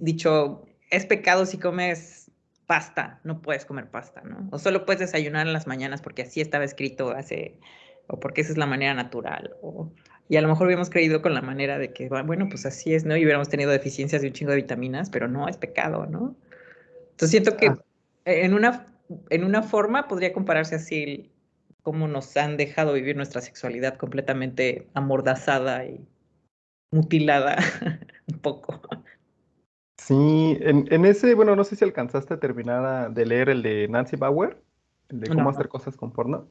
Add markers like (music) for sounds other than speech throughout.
dicho, es pecado si comes pasta, no puedes comer pasta, ¿no? O solo puedes desayunar en las mañanas porque así estaba escrito hace, o porque esa es la manera natural, o, y a lo mejor hubiéramos creído con la manera de que, bueno, pues así es, ¿no? Y hubiéramos tenido deficiencias de un chingo de vitaminas, pero no, es pecado, ¿no? Entonces siento que ah. en, una, en una forma podría compararse así cómo nos han dejado vivir nuestra sexualidad completamente amordazada y mutilada (laughs) un poco. Sí, en, ese, bueno, no sé si alcanzaste a terminar de leer el de Nancy Bauer, el de cómo hacer cosas con porno.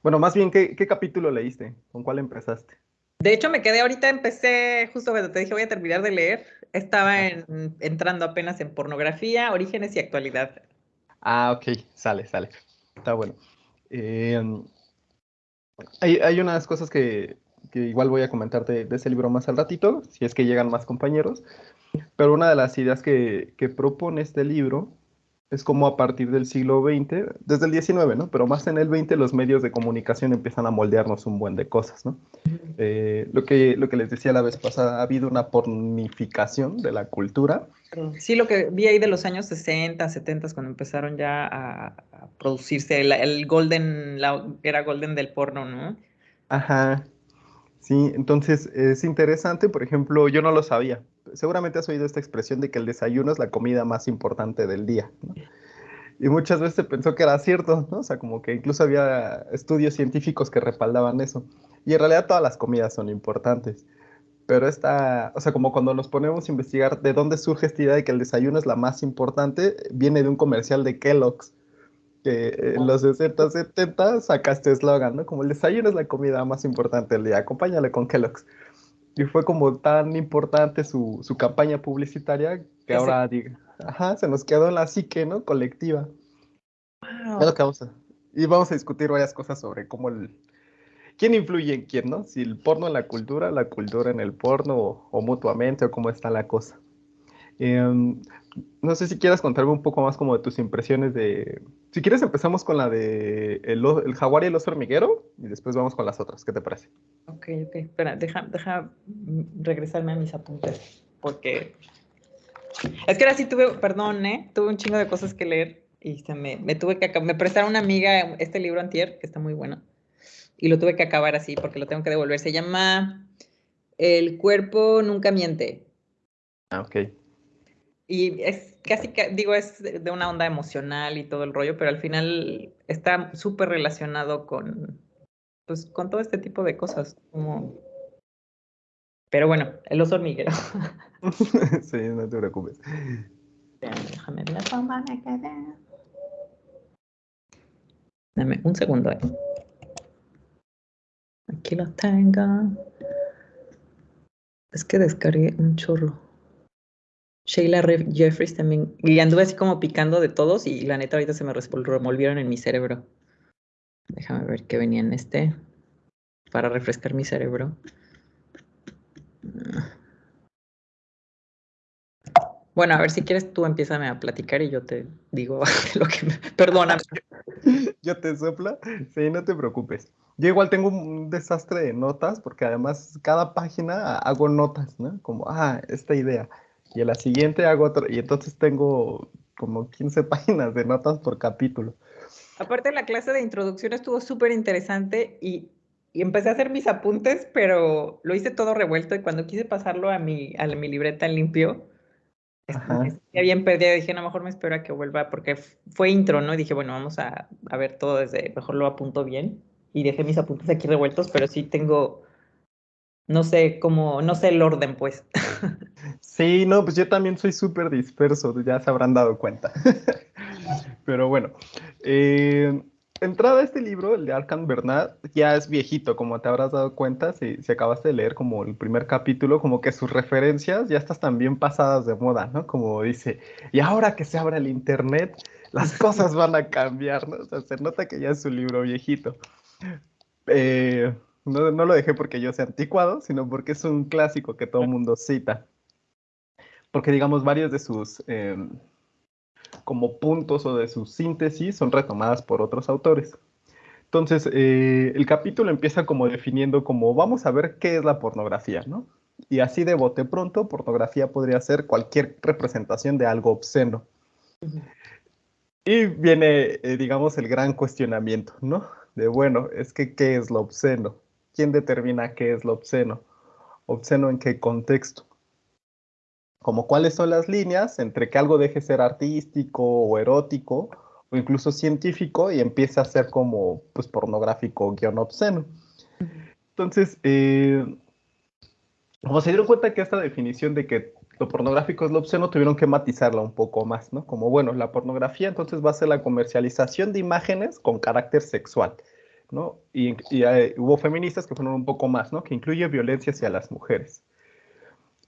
Bueno, más bien, ¿qué, capítulo leíste? ¿Con cuál empezaste? De hecho, me quedé ahorita, empecé justo cuando te dije voy a terminar de leer. Estaba entrando apenas en pornografía, orígenes y actualidad. Ah, ok, sale, sale. Está bueno. Eh, hay, unas cosas que, igual voy a comentarte de, ese libro más al ratito, si es que llegan más compañeros. Pero una de las ideas que, que propone este libro es como a partir del siglo XX, desde el XIX, ¿no? Pero más en el XX los medios de comunicación empiezan a moldearnos un buen de cosas, ¿no? Eh, lo, que, lo que les decía la vez pasada, ha habido una pornificación de la cultura. Sí, lo que vi ahí de los años 60, 70, cuando empezaron ya a, producirse el, el, golden, la era golden del porno, ¿no? Ajá, sí, entonces es interesante, por ejemplo, yo no lo sabía, seguramente has oído esta expresión de que el desayuno es la comida más importante del día. Y muchas veces se pensó que era cierto, ¿no? O sea, como que incluso había estudios científicos que respaldaban eso. Y en realidad todas las comidas son importantes. Pero esta, o sea, como cuando nos ponemos a investigar de dónde surge esta idea de que el desayuno es la más importante, viene de un comercial de Kellogg's, que en los 60, 70 saca este eslogan, ¿no? Como el desayuno es la comida más importante del día, acompáñale con Kellogg's. Y fue como tan importante su, su campaña publicitaria que ahora diga, ajá, se nos quedó en la psique, ¿no? Colectiva. Es lo que vamos a, y vamos a discutir varias cosas sobre cómo el, quién influye en quién, ¿no? Si el porno en la cultura, la cultura en el porno, o, mutuamente, o cómo está la cosa. Em, no sé si quieras contarme un poco más como de tus impresiones de... Si quieres empezamos con la de el, el jaguar y el oso hormiguero y después vamos con las otras. ¿Qué te parece? Ok, ok. Espera, deja, deja regresarme a mis apuntes porque... Es que ahora sí tuve, perdón, ¿eh? Tuve un chingo de cosas que leer y se me, me tuve que... Me prestaron una amiga este libro antier, que está muy bueno, y lo tuve que acabar así porque lo tengo que devolver. Se llama El cuerpo nunca miente. Ah, ok. Y es casi, digo, es de una onda emocional y todo el rollo, pero al final está súper relacionado con, pues, con todo este tipo de cosas. Como... Pero bueno, el oso hormiguero. (laughs) sí, no te preocupes. Déjame ver la que Dame un segundo. Eh. Aquí lo tengo. Es que descargué un chorro. Sheila Jeffries también. Y anduve así como picando de todos y la neta ahorita se me revolvieron en mi cerebro. Déjame ver qué venía en este para refrescar mi cerebro. Bueno, a ver si quieres tú empiezame a platicar y yo te digo (laughs) lo que me... Perdóname. (laughs) Yo te sopla. Sí, no te preocupes. Yo igual tengo un desastre de notas porque además cada página hago notas, ¿no? Como, ah, esta idea y en la siguiente hago otro, y entonces tengo como 15 (laughs) páginas de notas por capítulo. Aparte la clase de introducción estuvo súper interesante y, y, empecé a hacer mis apuntes, pero lo hice todo revuelto y cuando quise pasarlo a mi, a mi libreta limpio, ya bien perdida, dije, no, mejor me espero a que vuelva, porque fue intro, ¿no? Y dije, bueno, vamos a, a ver todo desde, mejor lo apunto bien. Y dejé mis apuntes aquí revueltos, pero sí tengo no sé cómo, no sé el orden, pues. (laughs) Sí, no, pues yo también soy súper disperso, ya se habrán dado cuenta. (laughs) Pero bueno, eh, entrada a este libro, el de Arkham Bernard, ya es viejito, como te habrás dado cuenta, si, si acabaste de leer como el primer capítulo, como que sus referencias ya están también pasadas de moda, ¿no? Como dice, y ahora que se abra el Internet, las (laughs) cosas van a cambiar, ¿no? O sea, se nota que ya es un libro viejito. Eh, no, lo dejé porque yo sea anticuado, sino porque es un clásico que todo el mundo cita. Porque, digamos, varios de sus em, como puntos o de sus síntesis son retomadas por otros autores. Entonces, eh, el capítulo empieza como definiendo como, vamos a ver qué es la pornografía, ¿no? Y así de bote pronto, pornografía podría ser cualquier representación de algo obsceno. Y viene, eh, digamos, el gran cuestionamiento, ¿no? De, bueno, es que, ¿qué es lo obsceno? ¿Quién determina qué es lo obsceno? ¿Obsceno en qué contexto? Como cuáles son las líneas entre que algo deje ser artístico o erótico o incluso científico y empiece a ser como, pues, pornográfico guion obsceno. Entonces, eh, como se dieron cuenta que esta definición de que lo pornográfico es lo obsceno, tuvieron que matizarla un poco más, ¿no? Como, bueno, la pornografía entonces va a ser la comercialización de imágenes con carácter sexual, ¿no? Y, eh, hubo feministas que fueron un poco más, ¿no? Que incluye violencia hacia las mujeres.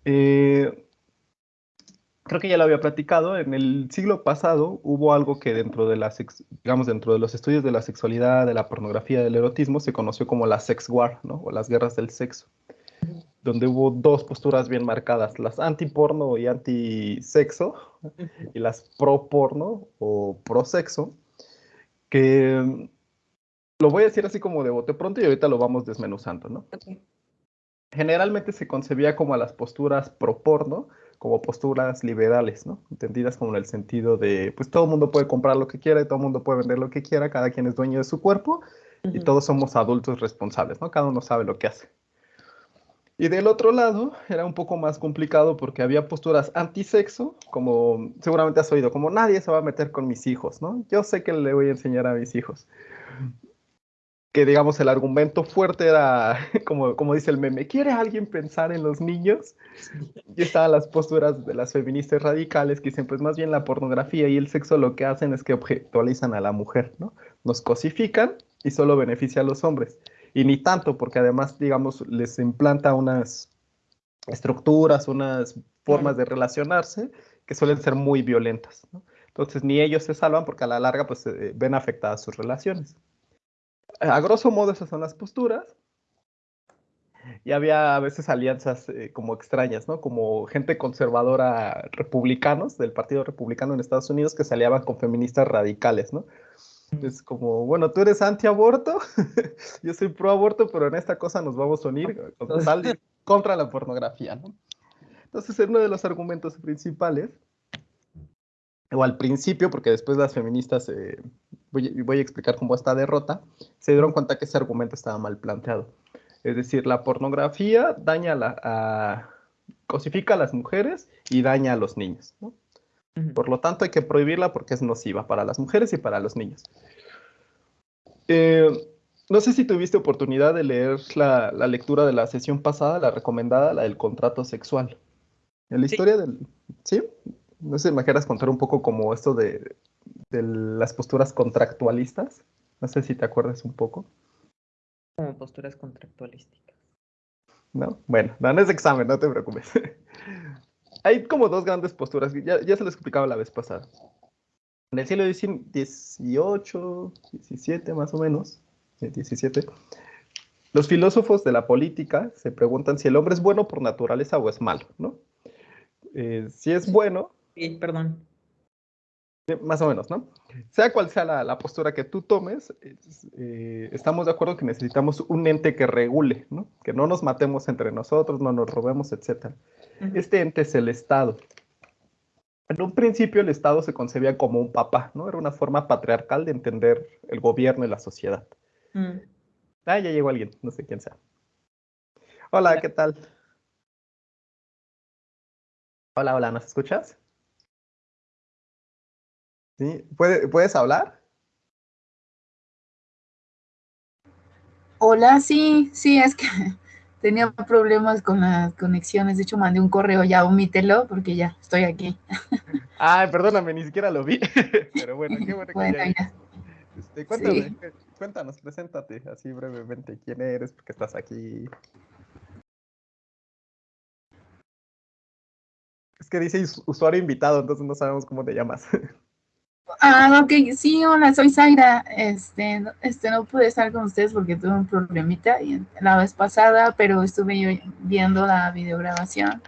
Eh, creo que ya lo había platicado, en el siglo pasado hubo algo que dentro de las, digamos, dentro de los estudios de la sexualidad, de la pornografía, del erotismo, se conoció como la sex war, ¿no? O las guerras del sexo donde hubo dos posturas bien marcadas, las anti-porno y anti-sexo, y las pro-porno o pro-sexo, que lo voy a decir así como de bote pronto y ahorita lo vamos desmenuzando, ¿no? Generalmente se concebía como a las posturas pro-porno, como posturas liberales, ¿no? Entendidas como en el sentido de, pues todo el mundo puede comprar lo que quiera y todo el mundo puede vender lo que quiera, cada quien es dueño de su cuerpo y todos somos adultos responsables, ¿no? Cada uno sabe lo que hace. Y del otro lado era un poco más complicado porque había posturas antisexo, como seguramente has oído, como nadie se va a meter con mis hijos, ¿no? Yo sé que le voy a enseñar a mis hijos. Que digamos el argumento fuerte era, (laughs) como, como dice el meme, ¿quiere alguien pensar en los niños? Y estaban las posturas de las feministas radicales que dicen, pues más bien la pornografía y el sexo lo que hacen es que objetualizan a la mujer, ¿no? Nos cosifican y solo beneficia a los hombres y ni tanto, porque además, digamos, les implanta unas estructuras, unas formas de relacionarse que suelen ser muy violentas. Entonces, ni ellos se salvan porque a la larga pues, ven afectadas sus relaciones. A grosso modo, esas son las posturas. Y había a veces alianzas eh, como extrañas, ¿no? Como gente conservadora republicanos del Partido Republicano en Estados Unidos que se aliaban con feministas radicales, ¿no? Es como, bueno, tú eres anti-aborto, (laughs) yo soy pro-aborto, pero en esta cosa nos vamos a unir contra la pornografía, ¿no? Entonces, uno de los argumentos principales, o al principio, porque después las feministas, eh, voy, a explicar cómo esta derrota, se dieron cuenta que ese argumento estaba mal planteado. Es decir, la pornografía daña la, a, cosifica a las mujeres y daña a los niños, ¿no? Por lo tanto, hay que prohibirla porque es nociva para las mujeres y para los niños. Eh, no sé si tuviste oportunidad de leer la, lectura de la sesión pasada, la recomendada, la del contrato sexual. En la historia del... ¿Sí? No sé, me quieras contar un poco como esto de, las posturas contractualistas. No sé si te acuerdas un poco. Como posturas contractualísticas. ¿No? Bueno, no es examen, no te preocupes. (laughs) hay como dos grandes posturas, ya, ya se lo explicaba la vez pasada. En el siglo XVIII, XVII más o menos, 17, los filósofos de la política se preguntan si el hombre es bueno por naturaleza o es malo, ¿no? Eh, si es bueno... Sí, perdón. Más o menos, ¿no? Sea cual sea la, postura que tú tomes, eh, estamos de acuerdo que necesitamos un ente que regule, ¿no? Que no nos matemos entre nosotros, no nos robemos, etc. Este ente es el Estado. En un principio el Estado se concebía como un papá, ¿no? Era una forma patriarcal de entender el gobierno y la sociedad. Mm. Ah, ya llegó alguien, no sé quién sea. Hola, ¿qué tal? Hola, hola, ¿nos escuchas? ¿Sí? ¿Puedes hablar? Hola, sí, sí, es que (laughs) tenía problemas con las conexiones. De hecho, mandé un correo ya, omítelo, porque ya estoy aquí. (laughs) Ay, perdóname, ni siquiera lo vi. (laughs) Pero bueno, qué bueno, que ya. Este, cuéntame, cuéntanos, preséntate así brevemente. ¿Quién eres? ¿Por qué estás aquí? Es que dice usuario invitado, entonces no sabemos cómo te llamas. Ah, ok, sí, hola, soy Zaira. Este, este, no pude estar con ustedes porque tuve un problemita la vez pasada, pero estuve yo viendo la videograbación.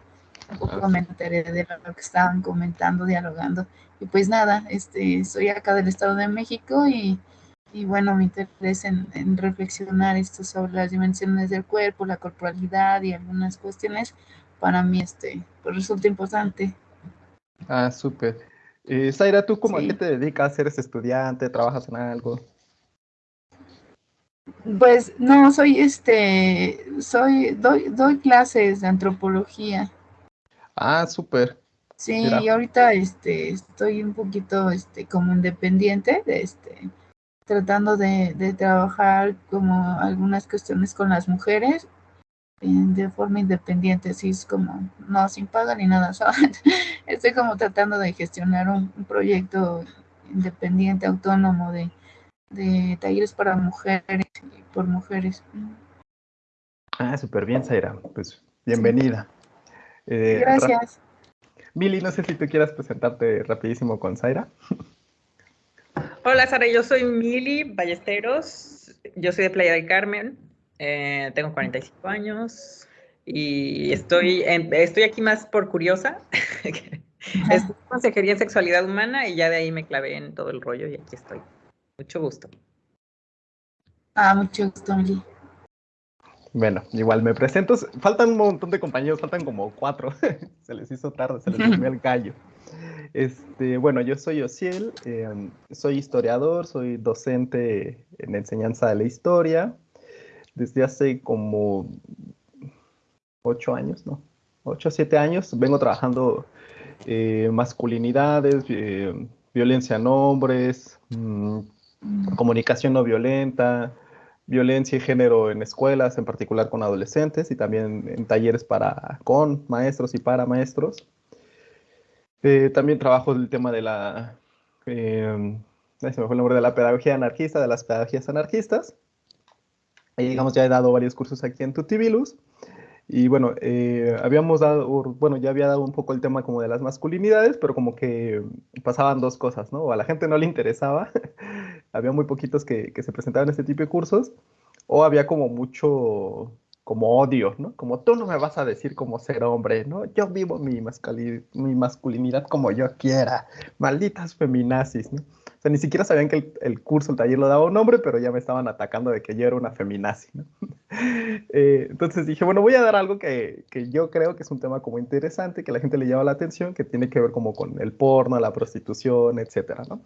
Un poco me enteré de lo que estaban comentando, dialogando. Y pues nada, este, soy acá del Estado de México y y bueno, mi interés en, en, reflexionar esto sobre las dimensiones del cuerpo, la corporalidad y algunas cuestiones, para mí este, pues resulta importante. Ah, súper. Eh, Zaira, ¿tú cómo a qué te dedicas? ¿Eres estudiante? ¿Trabajas en algo? Pues no, soy este, soy, doy, doy clases de antropología. Ah, súper. Sí, y ahorita este, estoy un poquito este, como independiente, de este, tratando de, de trabajar como algunas cuestiones con las mujeres de forma independiente, así es como, no sin paga ni nada, (laughs) Estoy como tratando de gestionar un, proyecto independiente, autónomo, de, de, talleres para mujeres y por mujeres. Ah, súper bien, Zaira. Pues bienvenida. Eh, Gracias. Mili, no sé si tú quieras presentarte rapidísimo con Zaira. Hola, Sara, yo soy Mili Ballesteros. Yo soy de Playa del Carmen. Eh, tengo 45 años y estoy, estoy aquí más por curiosa. (laughs) es consejería en sexualidad humana y ya de ahí me clavé en todo el rollo y aquí estoy. Mucho gusto. Ah, mucho gusto, Mili. Bueno, igual me presento. Faltan un montón de compañeros, faltan como cuatro. (laughs) se les hizo tarde, se les durmió el gallo. Este, bueno, yo soy Ociel, em, soy historiador, soy docente en enseñanza de la historia, desde hace como ocho años, ¿no? Ocho siete años vengo trabajando eh, masculinidades, eh, violencia en hombres, mm, comunicación no violenta, violencia y género en escuelas, en particular con adolescentes y también en talleres para con maestros y para maestros. Eh, también trabajo el tema de la, se me fue el nombre de la pedagogía anarquista, de las pedagogías anarquistas. Ahí, digamos, ya he dado varios cursos aquí en Tutibilus. Y bueno, eh, habíamos dado, bueno, ya había dado un poco el tema como de las masculinidades, pero como que pasaban dos cosas, ¿no? A la gente no le interesaba, (laughs) había muy poquitos que, que se presentaban este tipo de cursos, o había como mucho, como odio, ¿no? Como tú no me vas a decir cómo ser hombre, ¿no? Yo vivo mi, mi masculinidad como yo quiera, malditas feminazis, ¿no? O sea, ni siquiera sabían que el, curso, el taller lo daba un nombre, pero ya me estaban atacando de que yo era una feminazi, ¿no? (laughs) Eh, entonces dije, bueno, voy a dar algo que, que, yo creo que es un tema como interesante, que la gente le llama la atención, que tiene que ver como con el porno, la prostitución, etcétera, ¿no?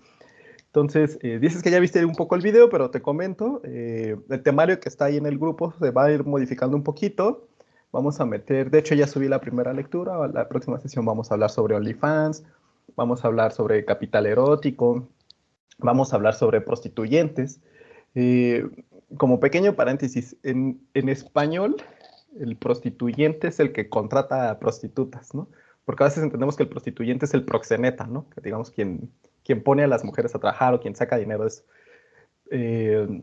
Entonces, eh, dices que ya viste un poco el video, pero te comento, eh, el temario que está ahí en el grupo se va a ir modificando un poquito. Vamos a meter, de hecho ya subí la primera lectura, la próxima sesión vamos a hablar sobre OnlyFans, vamos a hablar sobre capital erótico, vamos a hablar sobre prostituyentes. Eh, como pequeño paréntesis, en, español el prostituyente es el que contrata a prostitutas, ¿no? Porque a veces entendemos que el prostituyente es el proxeneta, ¿no? Que digamos quien, pone a las mujeres a trabajar o quien saca dinero es... Eh,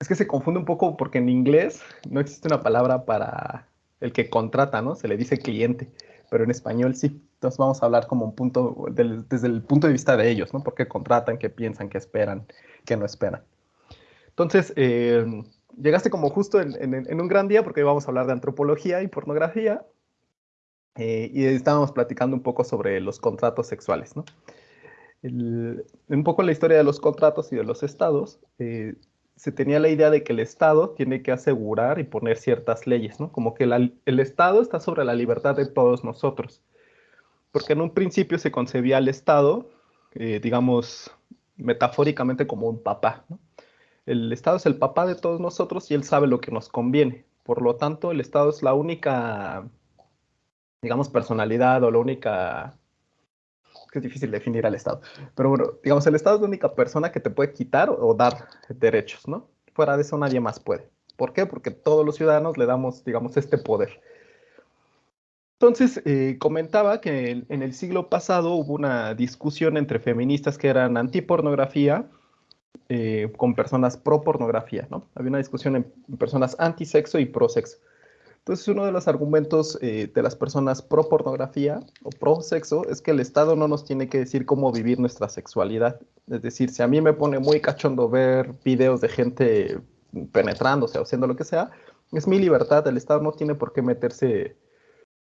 es que se confunde un poco porque en inglés no existe una palabra para el que contrata, ¿no? Se le dice cliente pero en español sí. Entonces vamos a hablar como un punto, desde el punto de vista de ellos, ¿no? Porque contratan, qué piensan, qué esperan, qué no esperan. Entonces, eh, llegaste como justo en, un gran día porque íbamos a hablar de antropología y pornografía eh, y estábamos platicando un poco sobre los contratos sexuales, ¿no? un poco la historia de los contratos y de los estados, eh, se tenía la idea de que el Estado tiene que asegurar y poner ciertas leyes, ¿no? Como que el Estado está sobre la libertad de todos nosotros. Porque en un principio se concebía al Estado, eh, digamos, metafóricamente como un papá, ¿no? El Estado es el papá de todos nosotros y él sabe lo que nos conviene. Por lo tanto, el Estado es la única, digamos, personalidad o la única que es difícil definir al Estado. Pero bueno, digamos, el Estado es la única persona que te puede quitar o dar derechos, ¿no? Fuera de eso nadie más puede. ¿Por qué? Porque todos los ciudadanos le damos, digamos, este poder. Entonces, eh, comentaba que en el siglo pasado hubo una discusión entre feministas que eran antipornografía eh, con personas pro pornografía, ¿no? Había una discusión en, en personas antisexo y pro sexo. Entonces, uno de los argumentos eh, de las personas pro pornografía o pro sexo es que el Estado no nos tiene que decir cómo vivir nuestra sexualidad. Es decir, si a mí me pone muy cachondo ver videos de gente penetrándose o haciendo lo que sea, es mi libertad. El Estado no tiene por qué meterse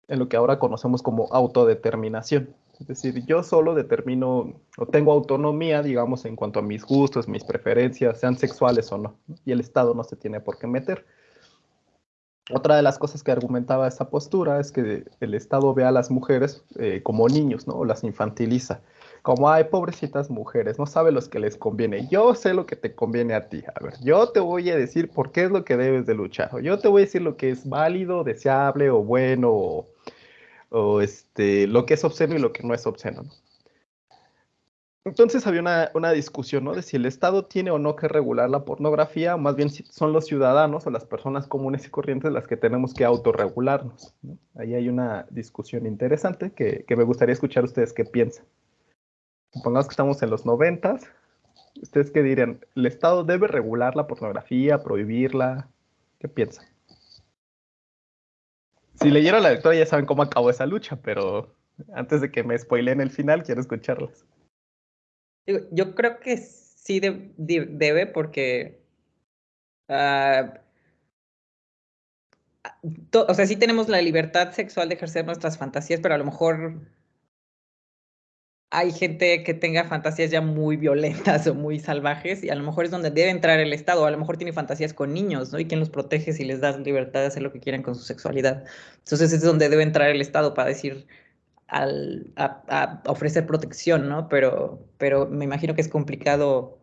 en lo que ahora conocemos como autodeterminación. Es decir, yo solo determino o tengo autonomía, digamos, en cuanto a mis gustos, mis preferencias, sean sexuales o no, y el Estado no se tiene por qué meter. Otra de las cosas que argumentaba esta postura es que el Estado ve a las mujeres eh, como niños, ¿no? O las infantiliza. Como, ay, pobrecitas mujeres, no sabe los que les conviene. Yo sé lo que te conviene a ti. A ver, yo te voy a decir por qué es lo que debes de luchar. Yo te voy a decir lo que es válido, deseable o bueno, o, este, lo que es obsceno y lo que no es obsceno. ¿no? Entonces había una, discusión, ¿no? De si el Estado tiene o no que regular la pornografía, o más bien si son los ciudadanos o las personas comunes y corrientes las que tenemos que autorregularnos. ¿no? Ahí hay una discusión interesante que, me gustaría escuchar ustedes qué piensan. Supongamos que estamos en los noventas. ¿Ustedes qué dirían? ¿El Estado debe regular la pornografía, prohibirla? ¿Qué piensan? Si leyeron la lectura ya saben cómo acabó esa lucha, pero antes de que me spoileen el final, quiero escucharlas. Yo creo que sí debe porque... Ah, o sea, sí tenemos la libertad sexual de ejercer nuestras fantasías, pero a lo mejor hay gente que tenga fantasías ya muy violentas (laughs) o muy salvajes y a lo mejor es donde debe entrar el Estado, a lo mejor tiene fantasías con niños, ¿no? Y quién los protege si les das libertad de hacer lo que quieran con su sexualidad. Entonces es donde debe entrar el Estado para decir, al, a, ofrecer protección, ¿no? Pero, pero me imagino que es complicado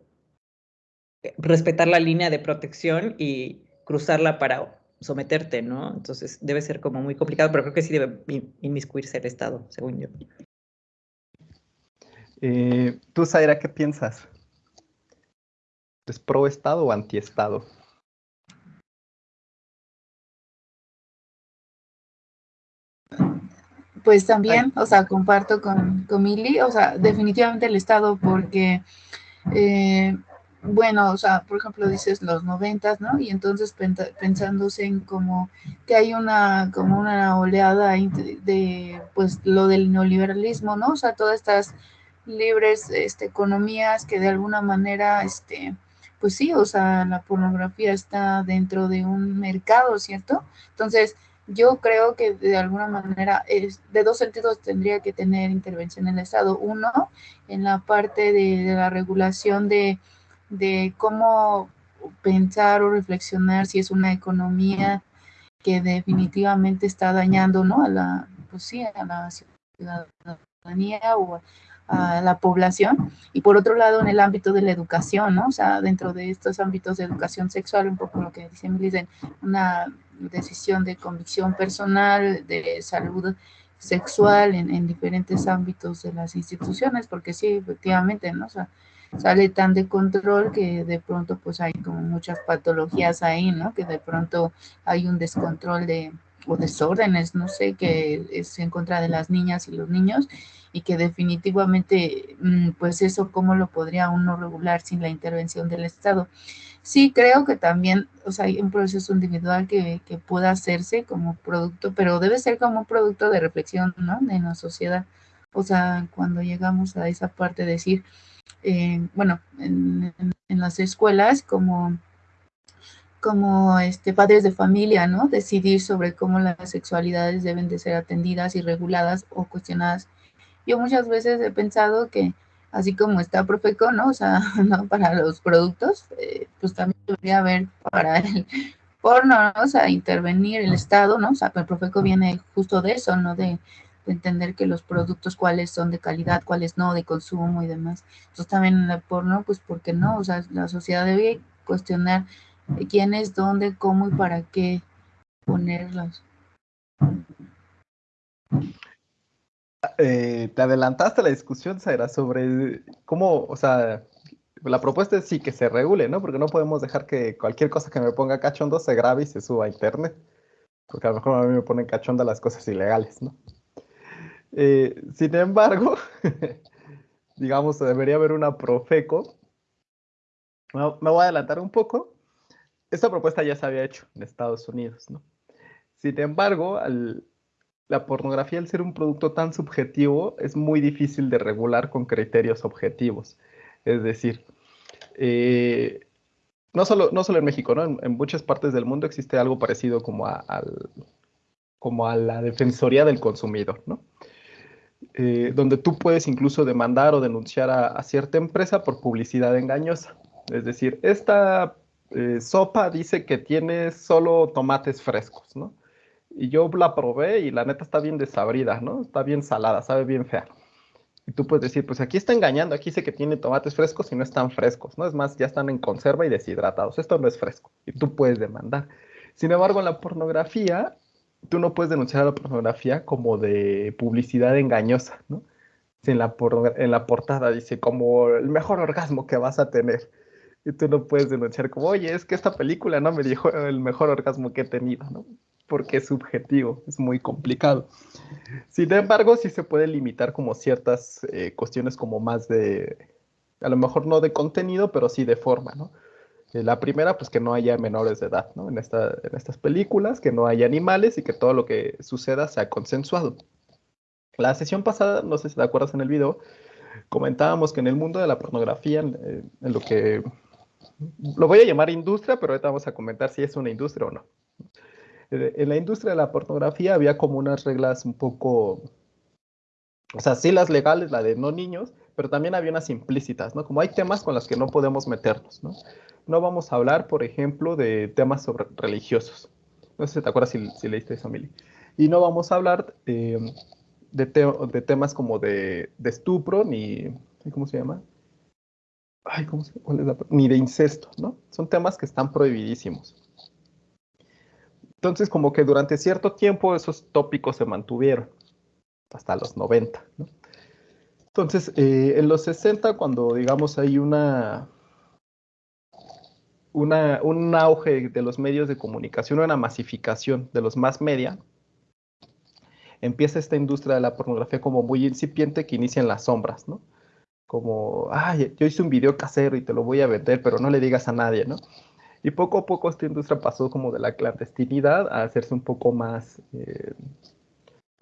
eh, respetar la línea de protección y cruzarla para someterte, ¿no? Entonces debe ser como muy complicado, pero creo que sí debe inmiscuirse el Estado, según yo. Eh, Tú, Zaira, ¿qué piensas? ¿Es pro Estado o anti Estado? Pues también, o sea, comparto con, con Mili, o sea, definitivamente el Estado, porque, eh, bueno, o sea, por ejemplo, dices los noventas, ¿no? Y entonces pensándose en como que hay una, como una oleada de, pues, lo del neoliberalismo, ¿no? O sea, todas estas libres este, economías que de alguna manera, este, pues sí, o sea, la pornografía está dentro de un mercado, ¿cierto? Entonces, yo creo que de alguna manera es, de dos sentidos tendría que tener intervención en el Estado. Uno, en la parte de, la regulación de, de, cómo pensar o reflexionar si es una economía que definitivamente está dañando ¿no? a la pues sí, a la ciudadanía o a la población. Y por otro lado, en el ámbito de la educación, ¿no? O sea, dentro de estos ámbitos de educación sexual, un poco lo que dice Milisen, una decisión de convicción personal, de salud sexual en, en, diferentes ámbitos de las instituciones, porque sí, efectivamente, ¿no? Sale tan de control que de pronto pues hay como muchas patologías ahí, ¿no? Que de pronto hay un descontrol de, o desórdenes, no sé, que es en contra de las niñas y los niños y que definitivamente, mm, pues eso, ¿cómo lo podría uno regular sin la intervención del Estado? Sí, creo que también, o sea, hay un proceso individual que, que pueda hacerse como producto, pero debe ser como un producto de reflexión, ¿no? De la sociedad. O sea, cuando llegamos a esa parte de decir, eh, bueno, en, en, las escuelas como como este, padres de familia, ¿no? Decidir sobre cómo las sexualidades deben de ser atendidas y reguladas o cuestionadas. Yo muchas veces he pensado que así como está Profeco, ¿no? O sea, (laughs) ¿no? Para los productos, eh, pues también debería haber para el porno, ¿no? O sea, intervenir el Estado, ¿no? O sea, el Profeco viene justo de eso, ¿no? De, entender que los productos cuáles son de calidad, cuáles no, de consumo y demás. Entonces también en el porno, pues, ¿por qué no? O sea, la sociedad debe cuestionar quién es, dónde, cómo y para qué ponerlos. Eh, te adelantaste la discusión, Zaira, sobre cómo, o sea, la propuesta es sí que se regule, ¿no? Porque no podemos dejar que cualquier cosa que me ponga cachondo se grabe y se suba a internet. Porque a lo mejor a mí me ponen cachonda las cosas ilegales, ¿no? Eh, sin embargo, (laughs) digamos, debería haber una Profeco. me voy a adelantar un poco. Esta propuesta ya se había hecho en Estados Unidos, ¿no? Sin embargo, al, la pornografía, al ser un producto tan subjetivo, es muy difícil de regular con criterios objetivos. Es decir, eh, no, solo, no solo en México, ¿no? En, muchas partes del mundo existe algo parecido como a, como a la Defensoría del Consumidor, ¿no? eh, donde tú puedes incluso demandar o denunciar a, cierta empresa por publicidad engañosa. Es decir, esta eh, sopa dice que tiene solo tomates frescos, ¿no? Y yo la probé y la neta está bien desabrida, ¿no? Está bien salada, sabe bien fea. Y tú puedes decir, pues aquí está engañando, aquí dice que tiene tomates frescos y no están frescos, ¿no? Es más, ya están en conserva y deshidratados. Esto no es fresco. Y tú puedes demandar. Sin embargo, en la pornografía, tú no puedes denunciar a la pornografía como de publicidad engañosa, ¿no? Si en la, en la portada dice como el mejor orgasmo que vas a tener. Y tú no puedes denunciar como, oye, es que esta película no me dijo el mejor orgasmo que he tenido, ¿no? Porque es subjetivo, es muy complicado. Sin embargo, sí se puede limitar como ciertas eh, cuestiones como más de, a lo mejor no de contenido, pero sí de forma, ¿no? Eh, la primera, pues que no haya menores de edad, ¿no? En, esta, en estas películas, que no haya animales y que todo lo que suceda sea consensuado. La sesión pasada, no sé si te acuerdas en el video, comentábamos que en el mundo de la pornografía, en, lo que lo voy a llamar industria, pero ahorita vamos a comentar si es una industria o no. Eh, en la industria de la pornografía había como unas reglas un poco, o sea, sí las legales, la de no niños, pero también había unas implícitas, ¿no? Como hay temas con los que no podemos meternos, ¿no? no vamos a hablar, por ejemplo, de temas sobre religiosos. No sé si te acuerdas si, leíste eso, Mili. Y no vamos a hablar eh, de, temas como de, estupro, ni, ¿cómo se llama? Ay, ¿cómo se, cuál es la, ni de incesto, ¿no? Son temas que están prohibidísimos. Entonces, como que durante cierto tiempo esos tópicos se mantuvieron, hasta los 90, ¿no? Entonces, eh, en los 60, cuando digamos hay una, un auge de los medios de comunicación, una masificación de los más media, empieza esta industria de la pornografía como muy incipiente que inicia en las sombras, ¿no? Como, ay, yo hice un video casero y te lo voy a vender, pero no le digas a nadie, ¿no? Y poco a poco esta industria pasó como de la clandestinidad a hacerse un poco más, eh,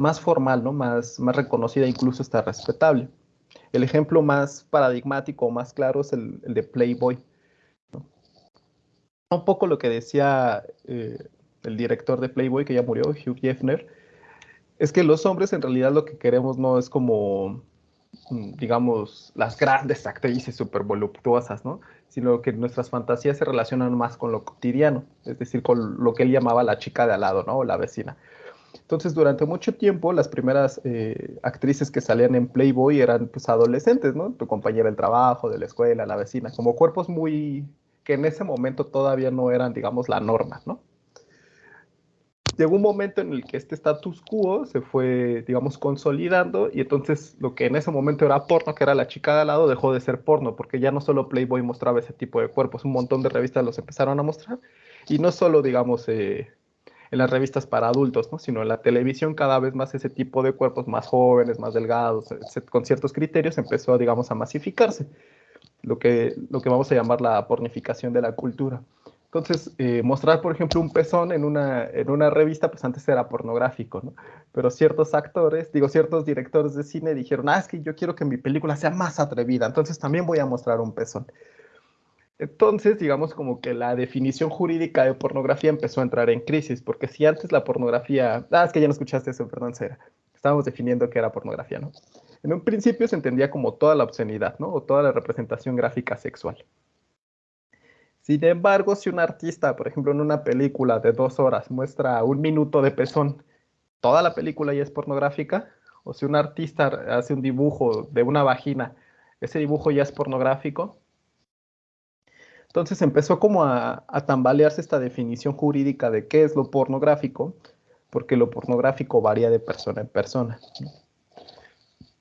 más formal, ¿no? Más, más reconocida, incluso está respetable. El ejemplo más paradigmático, más claro es el de Playboy un poco lo que decía eh, el director de Playboy, que ya murió, Hugh Hefner, es que los hombres en realidad lo que queremos no es como, digamos, las grandes actrices súper voluptuosas, ¿no? Sino que nuestras fantasías se relacionan más con lo cotidiano, es decir, con lo que él llamaba la chica de al lado, ¿no? O la vecina. Entonces, durante mucho tiempo, las primeras eh, actrices que salían en Playboy eran pues adolescentes, ¿no? Tu compañera del trabajo, de la escuela, la vecina, como cuerpos muy que en ese momento todavía no eran, digamos, la norma, ¿no? Llegó un momento en el que este status quo se fue, digamos, consolidando y entonces lo que en ese momento era porno, que era la chica de al lado, dejó de ser porno, porque ya no solo Playboy mostraba ese tipo de cuerpos, un montón de revistas los empezaron a mostrar y no solo, digamos, eh, en las revistas para adultos, ¿no? sino en la televisión cada vez más ese tipo de cuerpos más jóvenes, más delgados, con ciertos criterios empezó, digamos, a masificarse lo que, lo que vamos a llamar la pornificación de la cultura. Entonces, eh, mostrar, por ejemplo, un pezón en una, en una revista, pues antes era pornográfico, ¿no? Pero ciertos actores, digo, ciertos directores de cine dijeron, ah, es que yo quiero que mi película sea más atrevida, entonces también voy a mostrar un pezón. Entonces, digamos como que la definición jurídica de pornografía empezó a entrar en crisis, porque si antes la pornografía, ah, es que ya no escuchaste eso, perdón, Sera, estábamos definiendo qué era pornografía, ¿no? En un principio se entendía como toda la obscenidad, ¿no? O toda la representación gráfica sexual. Sin embargo, si un artista, por ejemplo, en una película de dos horas muestra un minuto de pezón, ¿toda la película ya es pornográfica? O si un artista hace un dibujo de una vagina, ¿ese dibujo ya es pornográfico? Entonces empezó como a, tambalearse esta definición jurídica de qué es lo pornográfico, porque lo pornográfico varía de persona en persona.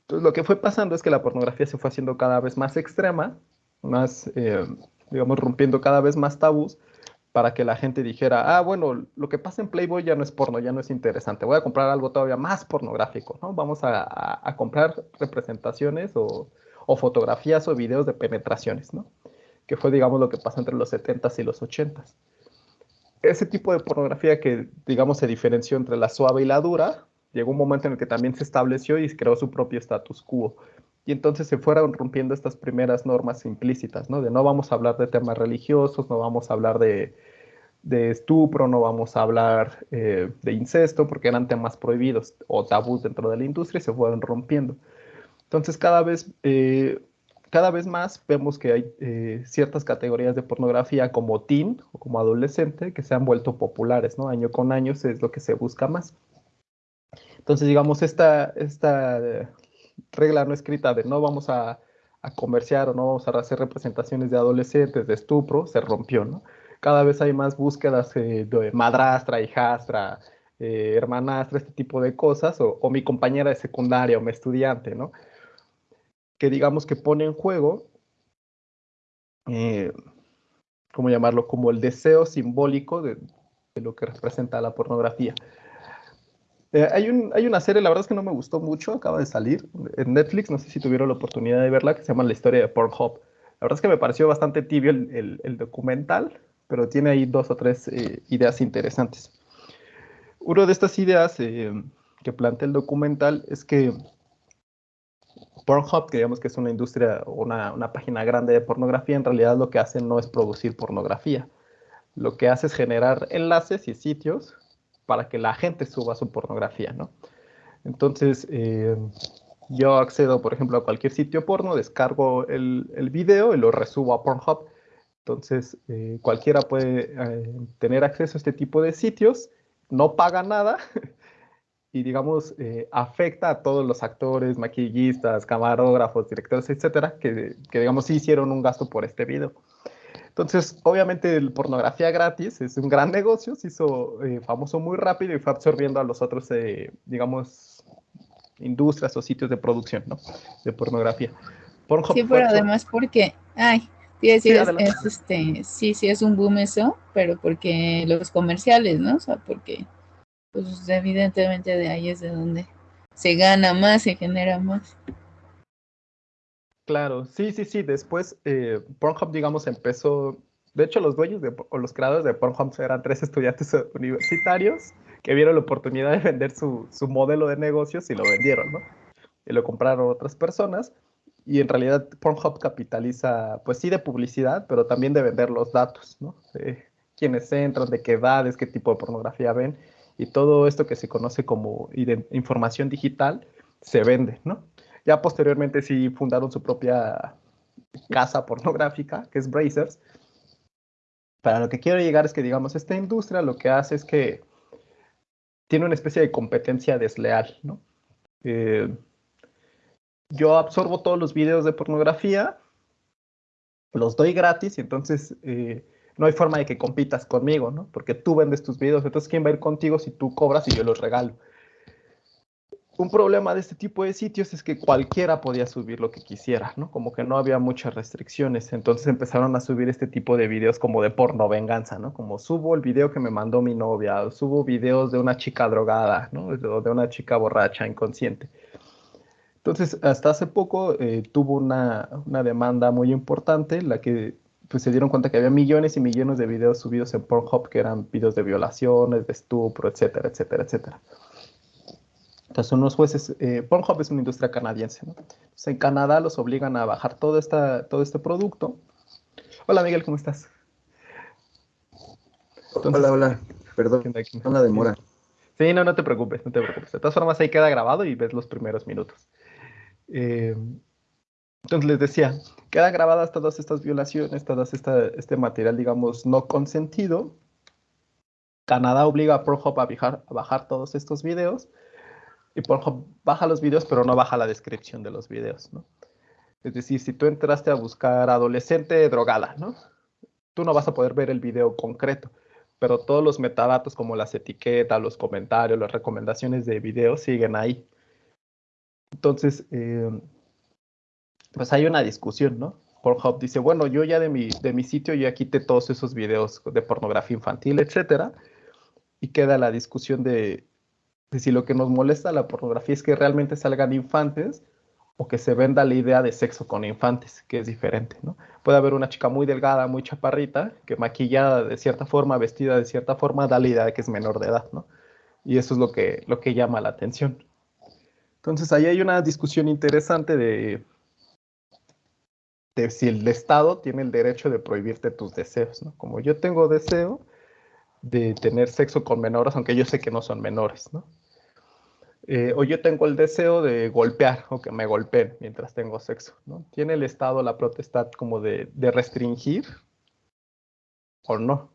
Entonces, lo que fue pasando es que la pornografía se fue haciendo cada vez más extrema, más, eh, digamos, rompiendo cada vez más tabús para que la gente dijera, ah, bueno, lo que pasa en Playboy ya no es porno, ya no es interesante, voy a comprar algo todavía más pornográfico, ¿no? Vamos a, comprar representaciones o, fotografías o videos de penetraciones, ¿no? Que fue, digamos, lo que pasó entre los 70s y los 80s. Ese tipo de pornografía que, digamos, se diferenció entre la suave y la dura, llegó un momento en el que también se estableció y creó su propio status quo. Y entonces se fueron rompiendo estas primeras normas implícitas, ¿no? De no vamos a hablar de temas religiosos, no vamos a hablar de, de estupro, no vamos a hablar eh, de incesto, porque eran temas prohibidos o tabús dentro de la industria y se fueron rompiendo. Entonces, cada vez, eh, cada vez más vemos que hay eh, ciertas categorías de pornografía como teen o como adolescente que se han vuelto populares, ¿no? Año con año es lo que se busca más. Entonces, digamos, esta, esta regla no escrita de no vamos a, a comerciar o no vamos a hacer representaciones de adolescentes, de estupro, se rompió, ¿no? cada vez hay más búsquedas eh, de madrastra, hijastra, eh, hermanastra, este tipo de cosas, o, mi compañera de secundaria o mi estudiante, ¿no? Que digamos que pone en juego, eh, ¿cómo llamarlo? Como el deseo simbólico de, lo que representa la pornografía. Hay, un, hay, una serie, la verdad es que no me gustó mucho, acaba de salir en Netflix, no sé si tuvieron la oportunidad de verla, que se llama La historia de Pornhub. La verdad es que me pareció bastante tibio el, el documental, pero tiene ahí dos o tres eh, ideas interesantes. Una de estas ideas eh, que plantea el documental es que Pornhub, que digamos que es una industria, una, una página grande de pornografía, en realidad lo que hace no es producir pornografía. Lo que hace es generar enlaces y sitios para que la gente suba su pornografía, ¿no? Entonces, eh, yo accedo, por ejemplo, a cualquier sitio porno, descargo el, el video y lo resubo a Pornhub entonces, eh, cualquiera puede eh, tener acceso a este tipo de sitios, no paga nada (laughs) y, digamos, eh, afecta a todos los actores, maquillistas, camarógrafos, directores, etcétera, que, que, digamos, sí hicieron un gasto por este video. Entonces, obviamente, el pornografía gratis es un gran negocio, se hizo famoso muy rápido y fue absorbiendo a los otros, digamos, industrias o sitios de producción, ¿no? De pornografía. sí, pero además porque, ay, Sí, es, este, sí, sí es un boom eso, pero porque los comerciales, ¿no? O sea, porque pues evidentemente de ahí es de donde se gana más, se genera más. Claro, sí, sí, sí. Después eh, Pornhub, digamos, empezó. De hecho, los dueños de, o los creadores de Pornhub eran tres estudiantes (laughs) universitarios que vieron la oportunidad de vender su, su modelo de negocios y lo vendieron, ¿no? Y lo compraron otras personas y en realidad Pornhub capitaliza, pues sí, de publicidad, pero también de vender los datos, ¿no? De quiénes entran, de qué edades, qué tipo de pornografía ven, y todo esto que se conoce como información digital se vende, ¿no? Ya posteriormente sí fundaron su propia casa pornográfica, que es Brazers. Para lo que quiero llegar es que, digamos, esta industria lo que hace es que tiene una especie de competencia desleal, ¿no? Eh, yo absorbo todos los videos de pornografía, los doy gratis y entonces eh, no hay forma de que compitas conmigo, ¿no? Porque tú vendes tus videos, entonces ¿quién va a ir contigo si tú cobras y yo los regalo? Un problema de este tipo de sitios es que cualquiera podía subir lo que quisiera, ¿no? Como que no había muchas restricciones, entonces empezaron a subir este tipo de videos como de porno venganza, ¿no? Como subo el video que me mandó mi novia, subo videos de una chica drogada, ¿no? O de una chica borracha, inconsciente. Entonces, hasta hace poco eh, tuvo una, demanda muy importante, la que pues, se dieron cuenta que había millones y millones de videos subidos en Pornhub que eran videos de violaciones, de estupro, etcétera, etcétera, etcétera. Entonces, unos jueces, eh, Pornhub es una industria canadiense, ¿no? Entonces, en Canadá los obligan a bajar todo, esta, todo este producto. Hola, Miguel, ¿cómo estás? hola, hola. Perdón, una demora. Sí, no, no te preocupes, no te preocupes. De todas formas, ahí queda grabado y ves los primeros minutos. Eh, entonces les decía, quedan grabadas todas estas violaciones, todo este material, digamos, no consentido. Canadá obliga a Pornhub a bajar, a bajar todos estos videos y Pornhub baja los videos, pero no baja la descripción de los videos, ¿no? Es decir, si tú entraste a buscar adolescente drogada, ¿no? Tú no vas a poder ver el video concreto, pero todos los metadatos como las etiquetas, los comentarios, las recomendaciones de video siguen ahí. Entonces, eh, pues hay una discusión, ¿no? Pornhub dice, bueno, yo ya de mi, de mi sitio ya quité todos esos videos de pornografía infantil, etcétera, y queda la discusión de, si lo que nos molesta la pornografía es que realmente salgan infantes o que se venda la idea de sexo con infantes, que es diferente, ¿no? Puede haber una chica muy delgada, muy chaparrita, que maquillada de cierta forma, vestida de cierta forma, da la idea de que es menor de edad, ¿no? Y eso es lo que, lo que llama la atención. Entonces ahí hay una discusión interesante de, de si el Estado tiene el derecho de prohibirte tus deseos. ¿no? Como yo tengo deseo, de tener sexo con menores, aunque yo sé que no son menores, ¿no? Eh, o yo tengo el deseo de golpear o que me golpeen mientras tengo sexo, ¿no? ¿Tiene el Estado la protesta como de, de restringir o no?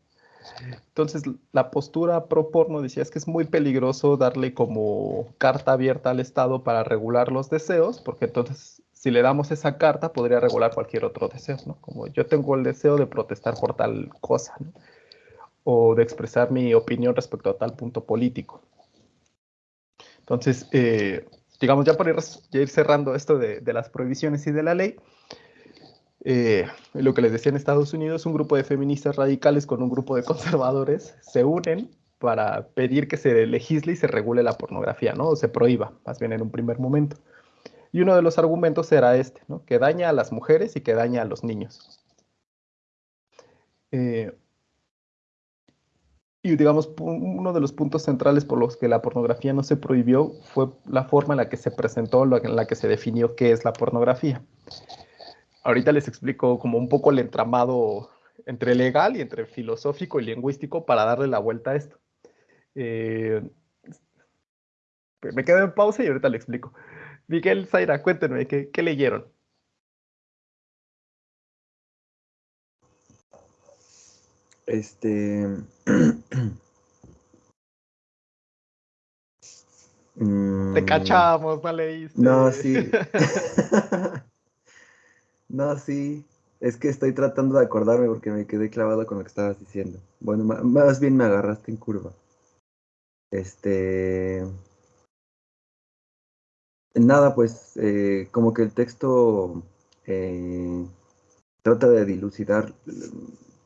Entonces, la postura pro porno decía es que es muy peligroso darle como carta abierta al Estado para regular los deseos, porque entonces si le damos esa carta podría regular cualquier otro deseo, ¿no? Como yo tengo el deseo de protestar por tal cosa, ¿no? O de expresar mi opinión respecto a tal punto político. Entonces, eh, digamos, ya para ir, cerrando esto de, las prohibiciones y de la ley, eh, lo que les decía en Estados Unidos, un grupo de feministas radicales con un grupo de conservadores se unen para pedir que se legisle y se regule la pornografía, ¿no? O se prohíba, más bien en un primer momento. Y uno de los argumentos era este, ¿no? Que daña a las mujeres y que daña a los niños. Eh, y digamos, uno de los puntos centrales por los que la pornografía no se prohibió fue la forma en la que se presentó, en la que se definió qué es la pornografía. Ahorita les explico como un poco el entramado entre legal y entre filosófico y lingüístico para darle la vuelta a esto. Eh, me quedo en pausa y ahorita le explico. Miguel, Zaira, cuéntenme, ¿qué, qué leyeron? Este. (clears throat) (clears throat) Te mm. cachamos, no leíste. No, sí. (laughs) (laughs) No, sí. Es que estoy tratando de acordarme porque me quedé clavado con lo que estabas diciendo. Bueno, más bien me agarraste en curva. Este. Nada, pues eh, como que el texto eh, trata de dilucidar,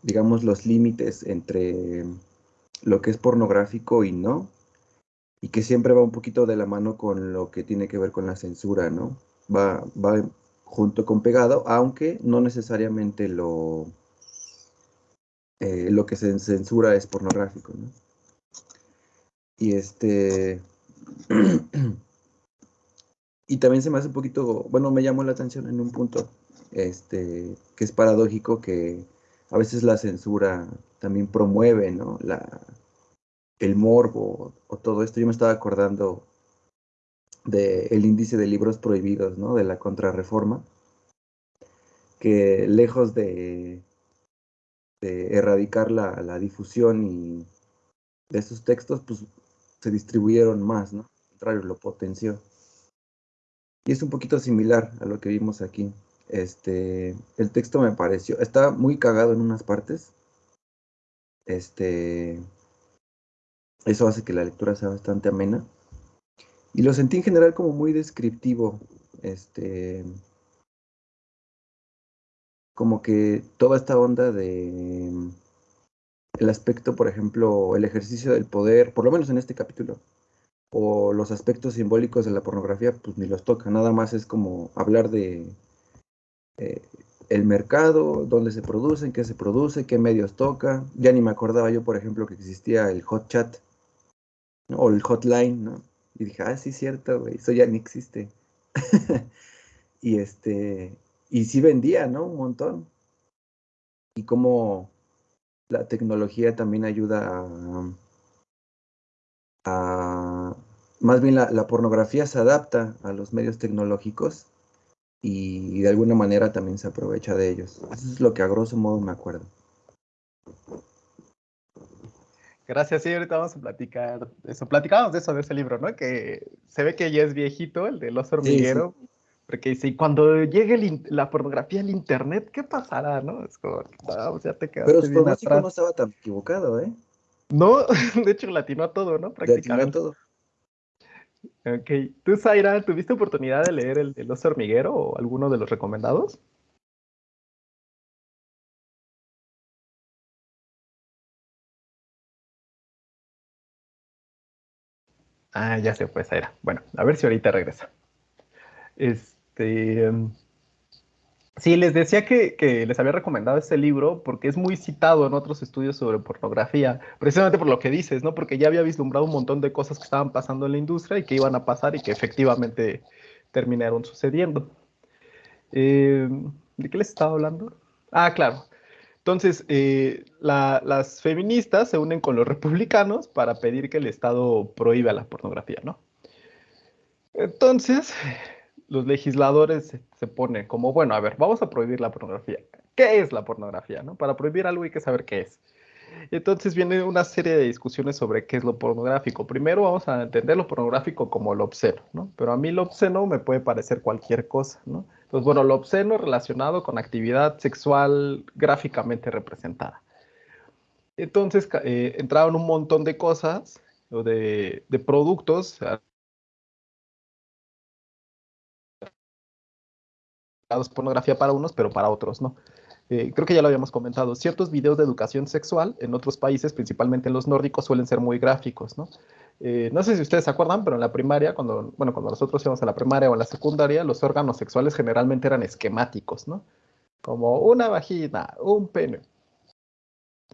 digamos, los límites entre lo que es pornográfico y no, y que siempre va un poquito de la mano con lo que tiene que ver con la censura, ¿no? Va, va junto con pegado, aunque no necesariamente lo, eh, lo que se censura es pornográfico. ¿no? Y este... (clears throat) y también se me hace un poquito, bueno, me llamó la atención en un punto, este, que es paradójico que a veces la censura también promueve, ¿no? La, el morbo o todo esto. Yo me estaba acordando del índice de libros prohibidos, ¿no? De la contrarreforma, que lejos de, erradicar la, difusión y de esos textos, pues se distribuyeron más, ¿no? Contrario, lo potenció. Y es un poquito similar a lo que vimos aquí. Este, el texto me pareció, está muy cagado en unas partes. Este, eso hace que la lectura sea bastante amena. Y lo sentí en general como muy descriptivo. Este. Como que toda esta onda de. El aspecto, por ejemplo, el ejercicio del poder, por lo menos en este capítulo, o los aspectos simbólicos de la pornografía, pues ni los toca. Nada más es como hablar de eh, el mercado, dónde se producen, qué se produce, qué medios toca. Ya ni me acordaba yo, por ejemplo, que existía el hot chat o el hotline, ¿no? Y dije, ah, sí, cierto, güey, eso ya ni existe. (laughs) y este, y sí vendía, ¿no? Un montón. Y cómo la tecnología también ayuda a, más bien la, pornografía se adapta a los medios tecnológicos y, de alguna manera también se aprovecha de ellos. Eso es lo que a grosso modo me acuerdo. Gracias, sí, ahorita vamos a platicar de eso. Platicábamos de eso, de ese libro, ¿no? Que se ve que ya es viejito, el del oso hormiguero. Porque dice, y cuando llegue la pornografía al internet, ¿qué pasará, no? Es como, vamos, ya te quedaste Pero su pronóstico no estaba tan equivocado, ¿eh? No, (laughs) de hecho latinó a todo, ¿no? Prácticamente. todo. Ok. ¿Tú, Zaira, tuviste oportunidad de leer el del oso hormiguero o alguno de los recomendados? Ah, ya se fue, era. Bueno, a ver si ahorita regresa. Este. Sí, les decía que, les había recomendado este libro porque es muy citado en otros estudios sobre pornografía, precisamente por lo que dices, ¿no? Porque ya había vislumbrado un montón de cosas que estaban pasando en la industria y que iban a pasar y que efectivamente terminaron sucediendo. Eh, ¿De qué les estaba hablando? Ah, claro Entonces, eh, las feministas se unen con los republicanos para pedir que el Estado prohíba la pornografía, ¿no? Entonces, los legisladores se, ponen como, bueno, a ver, vamos a prohibir la pornografía. ¿Qué es la pornografía? ¿no? Para prohibir algo hay que saber qué es. Entonces viene una serie de discusiones sobre qué es lo pornográfico. Primero vamos a entender lo pornográfico como lo obsceno, ¿no? Pero a mí lo obsceno me puede parecer cualquier cosa, ¿no? Entonces, bueno, lo obsceno relacionado con actividad sexual gráficamente representada. Entonces eh, entraron un montón de cosas, de, de productos pornografía para unos, pero para otros no. Eh, creo que ya lo habíamos comentado, ciertos videos de educación sexual en otros países, principalmente en los nórdicos, suelen ser muy gráficos, ¿no? Eh, no sé si ustedes se acuerdan, pero en la primaria, cuando, bueno, cuando nosotros íbamos a la primaria o en la secundaria, los órganos sexuales generalmente eran esquemáticos, ¿no? Como una vagina, un pene.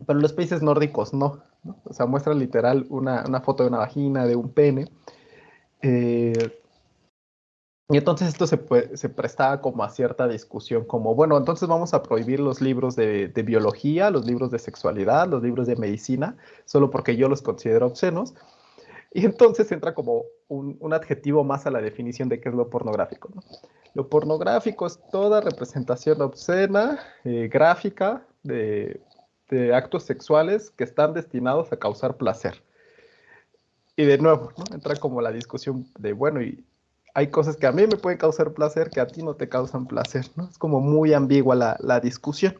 Pero en los países nórdicos no. O sea, muestra literal una, una, foto de una vagina, de un pene. Eh, y entonces esto se, se, prestaba como a cierta discusión, como, bueno, entonces vamos a prohibir los libros de, biología, los libros de sexualidad, los libros de medicina, solo porque yo los considero obscenos. Y entonces entra como un, adjetivo más a la definición de qué es lo pornográfico. Lo pornográfico es toda representación obscena, eh, gráfica, de, de, actos sexuales que están destinados a causar placer. Y de nuevo, entra como la discusión de, bueno, ¿y hay cosas que a mí me pueden causar placer que a ti no te causan placer, ¿no? Es como muy ambigua la, discusión.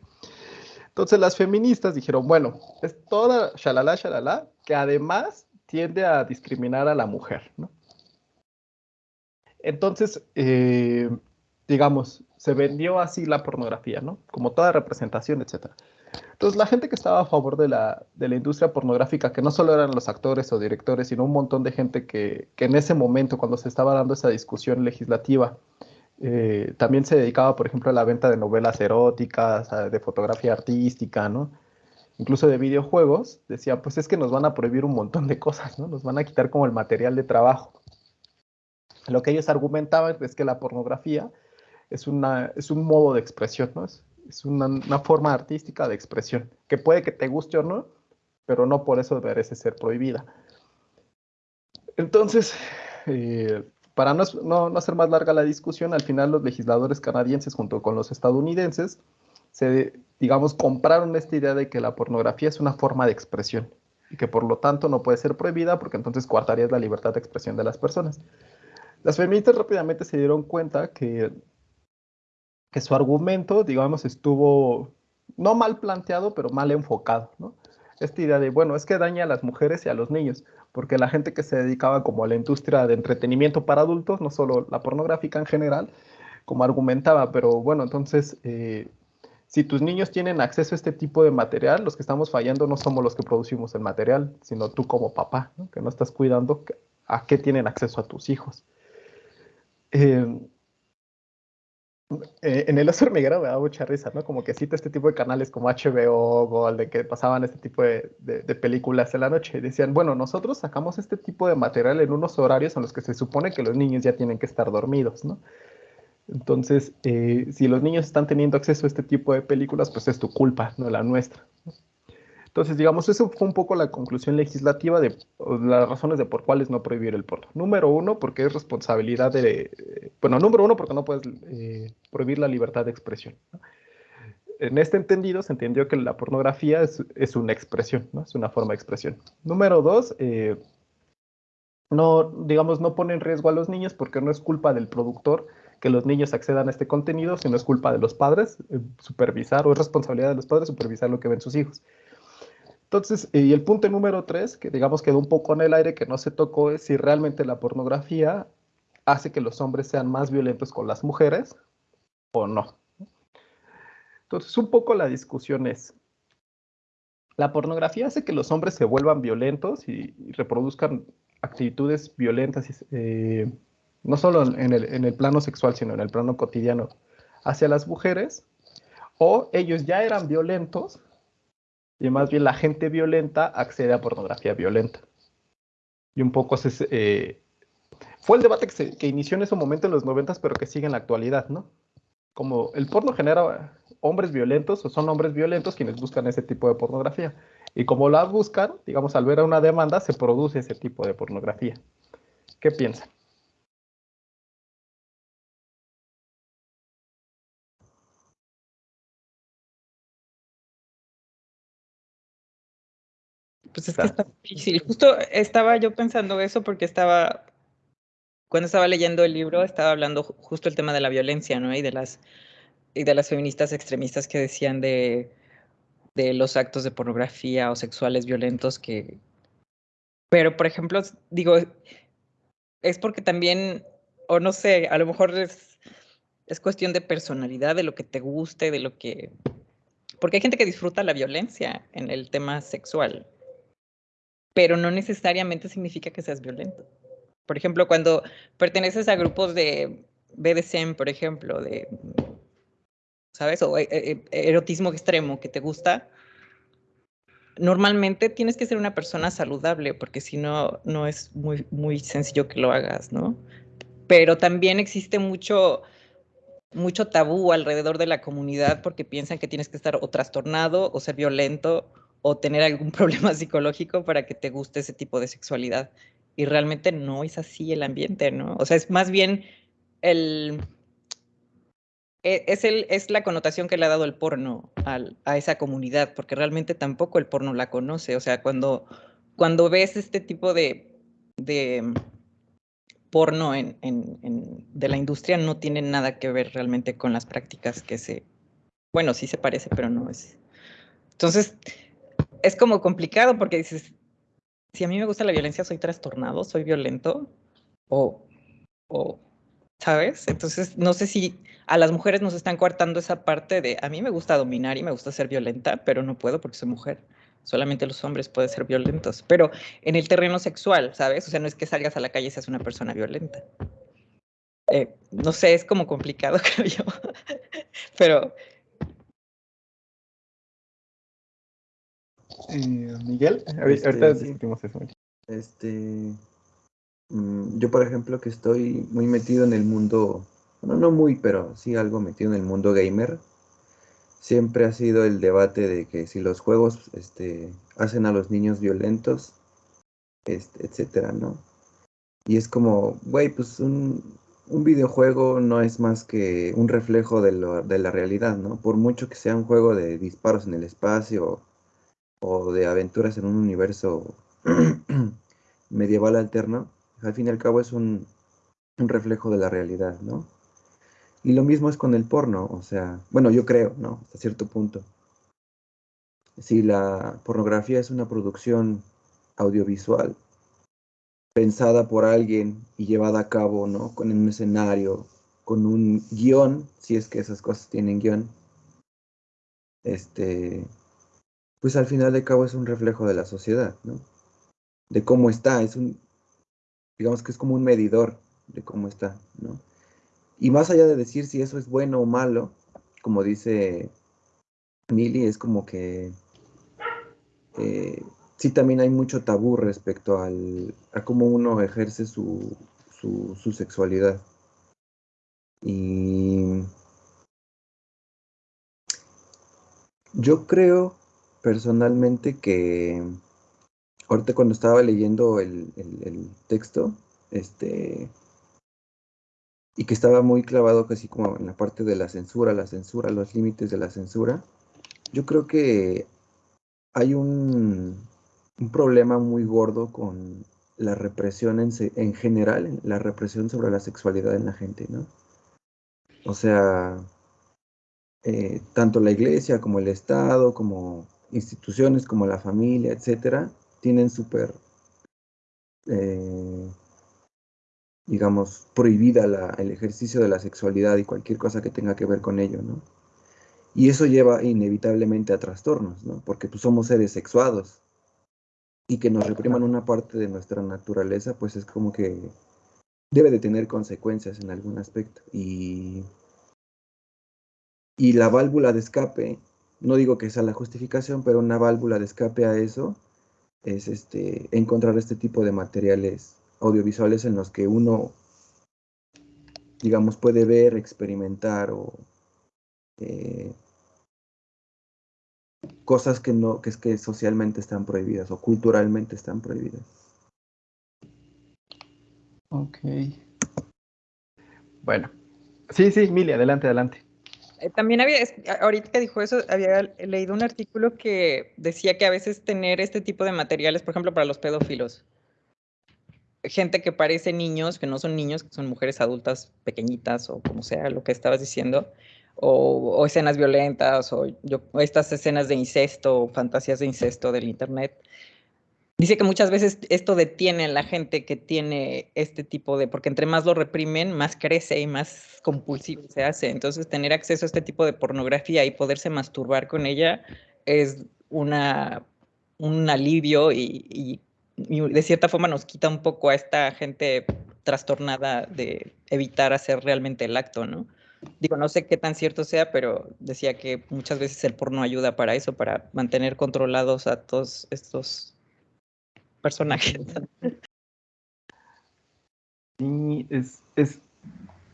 Entonces las feministas dijeron, bueno, es toda shalala, shalala, que además tiende a discriminar a la mujer, ¿no? Entonces, eh, digamos, se vendió así la pornografía, ¿no? Como toda representación, etcétera. Entonces, la gente que estaba a favor de la, de la, industria pornográfica, que no solo eran los actores o directores, sino un montón de gente que, que en ese momento, cuando se estaba dando esa discusión legislativa, eh, también se dedicaba, por ejemplo, a la venta de novelas eróticas, de fotografía artística, ¿no? Incluso de videojuegos, decía, pues es que nos van a prohibir un montón de cosas, ¿no? Nos van a quitar como el material de trabajo. Lo que ellos argumentaban es que la pornografía es, una, es un modo de expresión, ¿no? Es una, forma artística de expresión, que puede que te guste o no, pero no por eso merece ser prohibida. Entonces, eh, para no, no, hacer más larga la discusión, al final los legisladores canadienses junto con los estadounidenses se, digamos, compraron esta idea de que la pornografía es una forma de expresión y que por lo tanto no puede ser prohibida porque entonces coartarías la libertad de expresión de las personas. Las feministas rápidamente se dieron cuenta que que su argumento, digamos, estuvo no mal planteado, pero mal enfocado, ¿no? Esta idea de, bueno, es que daña a las mujeres y a los niños, porque la gente que se dedicaba como a la industria de entretenimiento para adultos, no solo la pornográfica en general, como argumentaba, pero bueno, entonces, eh, si tus niños tienen acceso a este tipo de material, los que estamos fallando no somos los que producimos el material, sino tú como papá, que no estás cuidando a qué tienen acceso a tus hijos. Eh, eh, en el oso hormiguero me da mucha risa, ¿no? Como que cita este tipo de canales como HBO, Gold, de que pasaban este tipo de, películas en la noche. Decían, bueno, nosotros sacamos este tipo de material en unos horarios en los que se supone que los niños ya tienen que estar dormidos, ¿no? Entonces, eh, si los niños están teniendo acceso a este tipo de películas, pues es tu culpa, no la nuestra. Entonces, digamos, eso fue un poco la conclusión legislativa de las razones de por cuáles no prohibir el porno. Número uno, porque es responsabilidad de, bueno, número uno, porque no puedes eh, prohibir la libertad de expresión. En este entendido, se entendió que la pornografía es, una expresión, ¿no? es una forma de expresión. Número dos, eh, no, digamos, no pone en riesgo a los niños porque no es culpa del productor que los niños accedan a este contenido, sino es culpa de los padres eh, supervisar, o es responsabilidad de los padres supervisar lo que ven sus hijos. Entonces, y el punto número tres, que digamos quedó un poco en el aire, que no se tocó, es si realmente la pornografía hace que los hombres sean más violentos con las mujeres o no. Entonces, un poco la discusión es, ¿la pornografía hace que los hombres se vuelvan violentos y, reproduzcan actitudes violentas, eh, no solo en el, en el plano sexual, sino en el plano cotidiano, hacia las mujeres? ¿O ellos ya eran violentos y más bien la gente violenta accede a pornografía violenta. Y un poco se, eh, fue el debate que, inició en ese momento en los noventas, pero que sigue en la actualidad, ¿no? Como el porno genera hombres violentos o son hombres violentos quienes buscan ese tipo de pornografía. Y como las buscan, digamos, al ver a una demanda, se produce ese tipo de pornografía. ¿Qué piensan? Pues es que está difícil. Justo estaba yo pensando eso porque estaba, cuando estaba leyendo el libro, estaba hablando justo el tema de la violencia, ¿no? Y de las, y de las feministas extremistas que decían de, de los actos de pornografía o sexuales violentos que... Pero, por ejemplo, digo, es porque también, o no sé, a lo mejor es, es cuestión de personalidad, de lo que te guste, de lo que... Porque hay gente que disfruta la violencia en el tema sexual pero no necesariamente significa que seas violento. Por ejemplo, cuando perteneces a grupos de BDSM, por ejemplo, de, ¿sabes? O eh, eh, erotismo extremo que te gusta, normalmente tienes que ser una persona saludable, porque si no, no es muy, muy sencillo que lo hagas, ¿no? Pero también existe mucho, mucho tabú alrededor de la comunidad porque piensan que tienes que estar o trastornado o ser violento o tener algún (laughs) problema psicológico para que te guste ese tipo de sexualidad. Y realmente no es así el ambiente, ¿no? O sea, es más bien el... E, es, el, es la connotación que le ha dado el porno al, a esa comunidad, porque realmente tampoco el porno la conoce. O sea, cuando, cuando ves este tipo de, de porno en, en, en, de la industria, no tiene nada que ver realmente con las prácticas que se... Bueno, sí se parece, pero no es... Entonces, es como complicado porque dices, si a mí me gusta la violencia, soy trastornado, soy violento, o, o, ¿sabes? Entonces, no sé si a las mujeres nos están coartando esa parte de, a mí me gusta dominar y me gusta ser violenta, pero no puedo porque soy mujer. Solamente los hombres pueden ser violentos. Pero en el terreno sexual, ¿sabes? O sea, no es que salgas a la calle y seas una persona violenta. Eh, no sé, es como complicado, (laughs) creo yo. pero Eh, Miguel, ahorita este, discutimos eso. Este, mm, yo, por ejemplo, que estoy muy metido en el mundo, bueno, no muy, pero sí algo metido en el mundo gamer, siempre ha sido el debate de que si los juegos este, hacen a los niños violentos, este, etcétera, ¿no? Y es como, güey, pues un, un, videojuego no es más que un reflejo de, lo, de la realidad, ¿no? Por mucho que sea un juego de disparos en el espacio o de aventuras en un universo (clears throat) medieval alterno, al fin y al cabo es un, reflejo de la realidad, ¿no? Y lo mismo es con el porno, o sea, bueno, yo creo, ¿no? Hasta cierto punto. Si la pornografía es una producción audiovisual pensada por alguien y llevada a cabo, ¿no? Con un escenario, con un guion, si es que esas cosas tienen guion, este, pues al final de cabo es un reflejo de la sociedad, ¿no? De cómo está, es un, digamos que es como un medidor de cómo está, ¿no? Y más allá de decir si eso es bueno o malo, como dice Mili, es como que eh, sí también hay mucho tabú respecto al, a cómo uno ejerce su, su, su sexualidad. Y yo creo personalmente que ahorita cuando estaba leyendo el, texto, este, y que estaba muy clavado casi como en la parte de la censura, la censura, los límites de la censura, yo creo que hay un, un problema muy gordo con la represión en, en, general, la represión sobre la sexualidad en la gente, ¿no? O sea, eh, tanto la iglesia como el Estado, como instituciones como la familia, etcétera, tienen súper, eh, digamos, prohibida el ejercicio de la sexualidad y cualquier cosa que tenga que ver con ello, ¿no? Y eso lleva inevitablemente a trastornos, ¿no? Porque pues somos seres sexuados y que nos repriman una parte de nuestra naturaleza, pues es como que debe de tener consecuencias en algún aspecto. Y, y la válvula de escape no digo que sea la justificación, pero una válvula de escape a eso es este, encontrar este tipo de materiales audiovisuales en los que uno, digamos, puede ver, experimentar o, eh, cosas que no, que es que socialmente están prohibidas o culturalmente están prohibidas. Ok. Bueno. Sí, sí, Mili, adelante, adelante. Eh, también había, ahorita que dijo eso, había leído un artículo que decía que a veces tener este tipo de materiales, por ejemplo, para los pedófilos, gente que parece niños, que no son niños, que son mujeres adultas pequeñitas o como sea lo que estabas diciendo, o, escenas violentas, o, estas escenas de incesto, fantasías de incesto del Internet. Dice que muchas veces esto detiene a la gente que tiene este tipo de, porque entre más lo reprimen, más crece y más compulsivo se hace. Entonces, tener acceso a este tipo de pornografía y poderse masturbar con ella es una, un alivio y de cierta forma nos quita un poco a esta gente trastornada de evitar hacer realmente el acto, ¿no? Digo, no sé qué tan cierto sea, pero decía que muchas veces el porno ayuda para eso, para mantener controlados a todos estos personajes. Sí, es, es,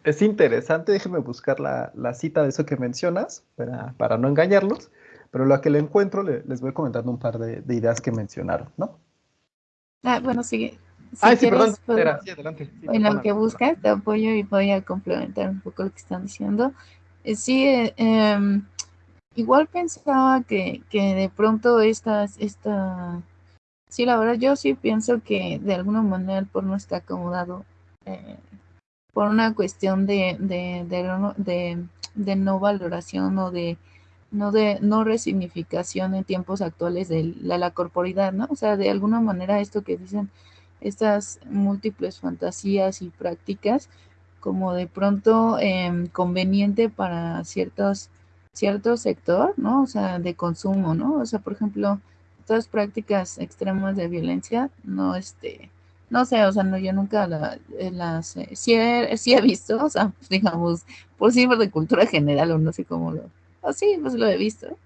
es interesante, déjeme buscar la, la, cita de eso que mencionas para, para no engañarlos, pero lo que le encuentro les voy comentando un par de, de ideas que mencionaron, ¿no? Ah, bueno, sigue. Si ah, sí, perdón, pues, sí, adelante. en lo que buscas, te apoyo y voy a complementar un poco lo que están diciendo. Eh, sí, eh, em, igual pensaba que, que de pronto estas, esta, sí, la verdad yo sí pienso que de alguna manera el porno está acomodado eh, por una cuestión de, de, de, no valoración o de no de no resignificación en tiempos actuales de la, corporidad, ¿no? O sea, de alguna manera esto que dicen estas múltiples fantasías y prácticas como de pronto eh, conveniente para ciertos cierto sector, ¿no? O sea, de consumo, ¿no? O sea, por ejemplo, prácticas extremas de violencia, no, este, no sé, o sea, no, yo nunca la, eh, las, eh, sí, he, sí he visto, o sea, (laughs) digamos, por sí de cultura general o no sé cómo lo, así pues lo he visto.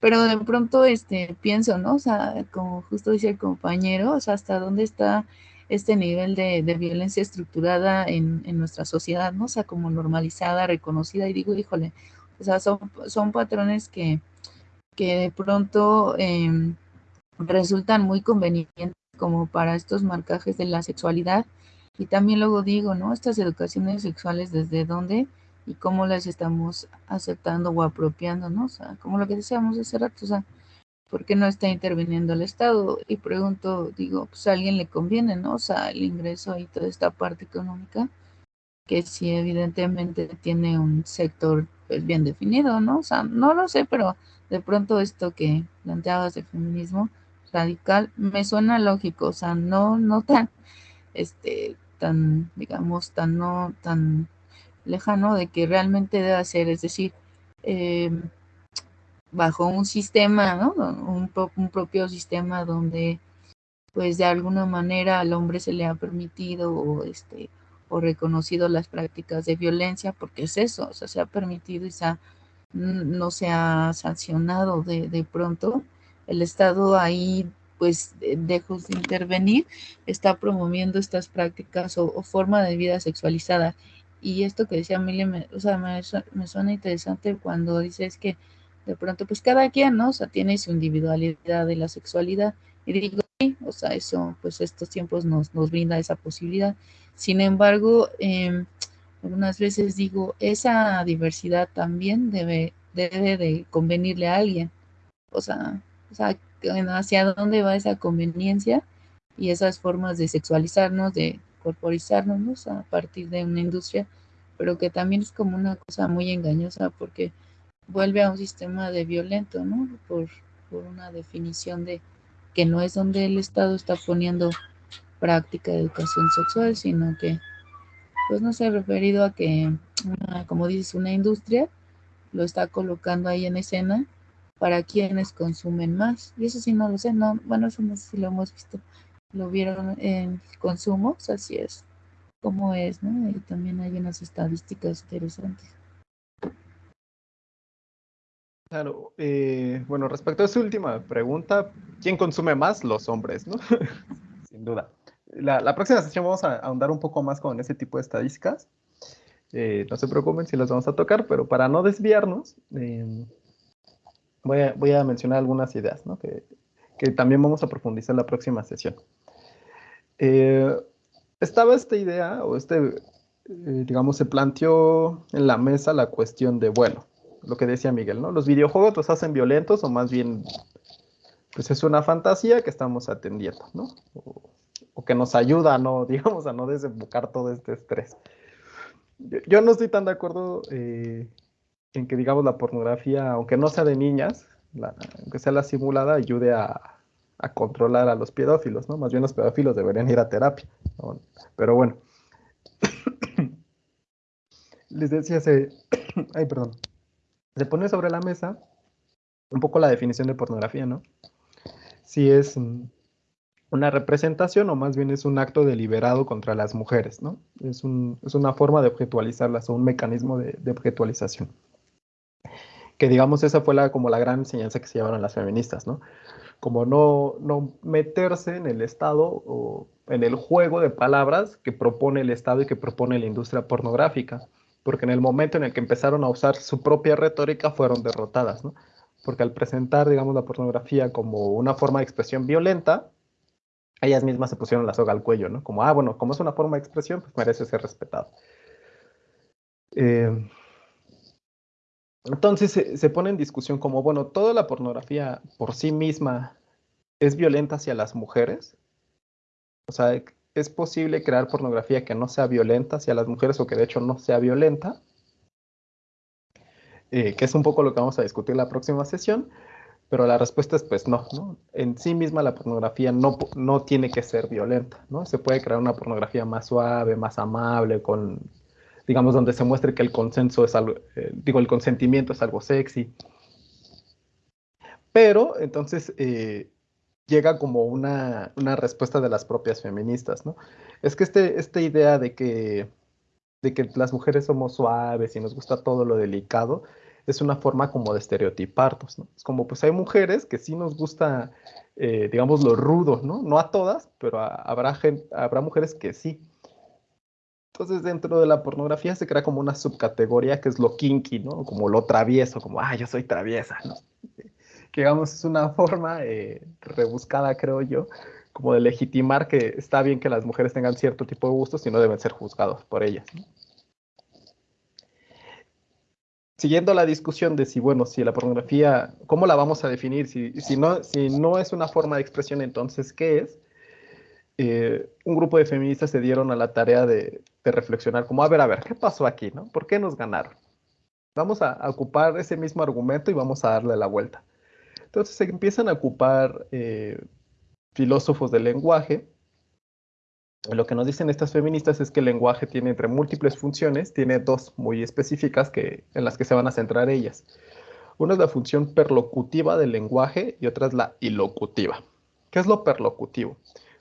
Pero de pronto este, pienso, ¿no? O sea, como justo dice el compañero, o sea, hasta dónde está este nivel de, violencia estructurada en, en, nuestra sociedad, ¿no? O sea, como normalizada, reconocida, y digo, híjole, o sea, son, son patrones que, que de pronto eh, resultan muy convenientes como para estos marcajes de la sexualidad. Y también luego digo, ¿no? Estas educaciones sexuales, ¿desde dónde? y cómo las estamos aceptando o apropiando, ¿no? O sea, como lo que decíamos hace rato, o sea, ¿por qué no está interviniendo el Estado? Y pregunto, digo, pues a alguien le conviene, ¿no? O sea, el ingreso y toda esta parte económica, que sí evidentemente tiene un sector pues bien definido, ¿no? O sea, no lo sé, pero de pronto esto que planteabas de feminismo radical me suena lógico, o sea, no, no tan, este, tan, digamos, tan, no, tan lejano de que realmente debe ser, es decir, em, bajo un sistema, ¿no? Un, un, propio sistema donde pues de alguna manera al hombre se le ha permitido o este o reconocido las prácticas de violencia, porque es eso, o sea, se ha permitido y se ha, no se ha sancionado de, de pronto. El Estado ahí, pues, dejos de intervenir, está promoviendo estas prácticas o, o forma de vida sexualizada y esto que decía Mili, me, o sea, me, me, suena interesante cuando dices que de pronto, pues cada quien, ¿no? O sea, tiene su individualidad de la sexualidad. Y digo, sí, o sea, eso, pues estos tiempos nos, nos brinda esa posibilidad. Sin embargo, eh, algunas veces digo, esa diversidad también debe, debe de convenirle a alguien. O sea, o sea, hacia dónde va esa conveniencia y esas formas de sexualizarnos, de corporizarnos a partir de una industria, pero que también es como una cosa muy engañosa porque vuelve a un sistema de violento, ¿no? Por, una definición de que no es donde el Estado está poniendo práctica de educación sexual, sino que, pues no se ha referido a que, como dices, una industria lo está colocando ahí en escena para quienes consumen más. Y eso sí no lo sé, no, bueno, eso no sé si lo hemos visto lo vieron en consumos, así es como es, ¿no? Y también hay unas estadísticas interesantes. Claro, eh, bueno, respecto a esa última pregunta, ¿quién consume más? Los hombres, ¿no? (laughs) Sin duda. La, la, próxima sesión vamos a ahondar un poco más con ese tipo de estadísticas. Eh, no se preocupen si las vamos a tocar, pero para no desviarnos, eh, voy a, voy a mencionar algunas ideas, ¿no? Que, que también vamos a profundizar en la próxima sesión. Eh, estaba esta idea, o este, eh, digamos, se planteó en la mesa la cuestión de, bueno, lo que decía Miguel, ¿no? Los videojuegos los hacen violentos o más bien, pues es una fantasía que estamos atendiendo, ¿no? O, que nos ayuda, ¿no? (laughs) Digamos, a no desembocar todo este estrés. Yo, no estoy tan de acuerdo eh, en que, digamos, la pornografía, aunque no sea de niñas, aunque sea la simulada, ayude a, controlar a los pedófilos, ¿no? Más bien los pedófilos deberían ir a terapia, Pero bueno. (coughs) Les decía, se... (coughs) Ay, perdón. Se pone sobre la mesa un poco la definición de pornografía, ¿no? Si es una representación o más bien es un acto deliberado contra las mujeres, ¿no? Es, una forma de objetualizarlas o un mecanismo de objetualización que digamos esa fue la, como la gran enseñanza que se llevaron las feministas, ¿no? Como no, no meterse en el Estado o en el juego de palabras que propone el Estado y que propone la industria pornográfica, porque en el momento en el que empezaron a usar su propia retórica fueron derrotadas, ¿no? Porque al presentar, digamos, la pornografía como una forma de expresión violenta, ellas mismas se pusieron la soga al cuello, ¿no? Como, ah, bueno, como es una forma de expresión, pues merece ser respetado. Eh, entonces se, pone en discusión como, bueno, toda la pornografía por sí misma es violenta hacia las mujeres. O sea, es posible crear pornografía que no sea violenta hacia las mujeres o que de hecho no sea violenta. Eh, que es un poco lo que vamos a discutir la próxima sesión. Pero la respuesta es pues no, ¿no? En sí misma la pornografía no, no tiene que ser violenta, ¿no? Se puede crear una pornografía más suave, más amable, con digamos, donde se muestre que el consenso es algo, eh, digo, el consentimiento es algo sexy. Pero entonces eh, llega como una, respuesta de las propias feministas, ¿no? Es que este, esta idea de que, de que las mujeres somos suaves y nos gusta todo lo delicado, es una forma como de estereotiparnos, ¿no? Es como, pues hay mujeres que sí nos gusta, eh, digamos, lo rudo, ¿no? No a todas, pero habrá, habrá mujeres que sí. Entonces, dentro de la pornografía se crea como una subcategoría que es lo kinky, ¿no? Como lo travieso, como, ah, yo soy traviesa, ¿no? (laughs) Que digamos es una (laughs) forma eh, rebuscada, creo yo, como de legitimar que está bien que las mujeres tengan cierto tipo de gustos y no deben ser juzgados por ellas. Siguiendo la discusión de si, bueno, si la pornografía, ¿cómo la vamos a definir? Si, si, no, si no es una forma de expresión, entonces, ¿qué es? Eh, un grupo de feministas se dieron a la tarea de, reflexionar como, a ver, a ver, ¿qué pasó aquí? No? ¿Por qué nos ganaron? Vamos a, ocupar ese mismo argumento y vamos a darle la vuelta. Entonces se empiezan a ocupar eh, filósofos del lenguaje. Lo que nos dicen estas feministas es que el lenguaje tiene entre múltiples funciones, tiene dos muy específicas que, en las que se van a centrar ellas. Una es la función perlocutiva del lenguaje y otra es la ilocutiva. ¿Qué es lo perlocutivo?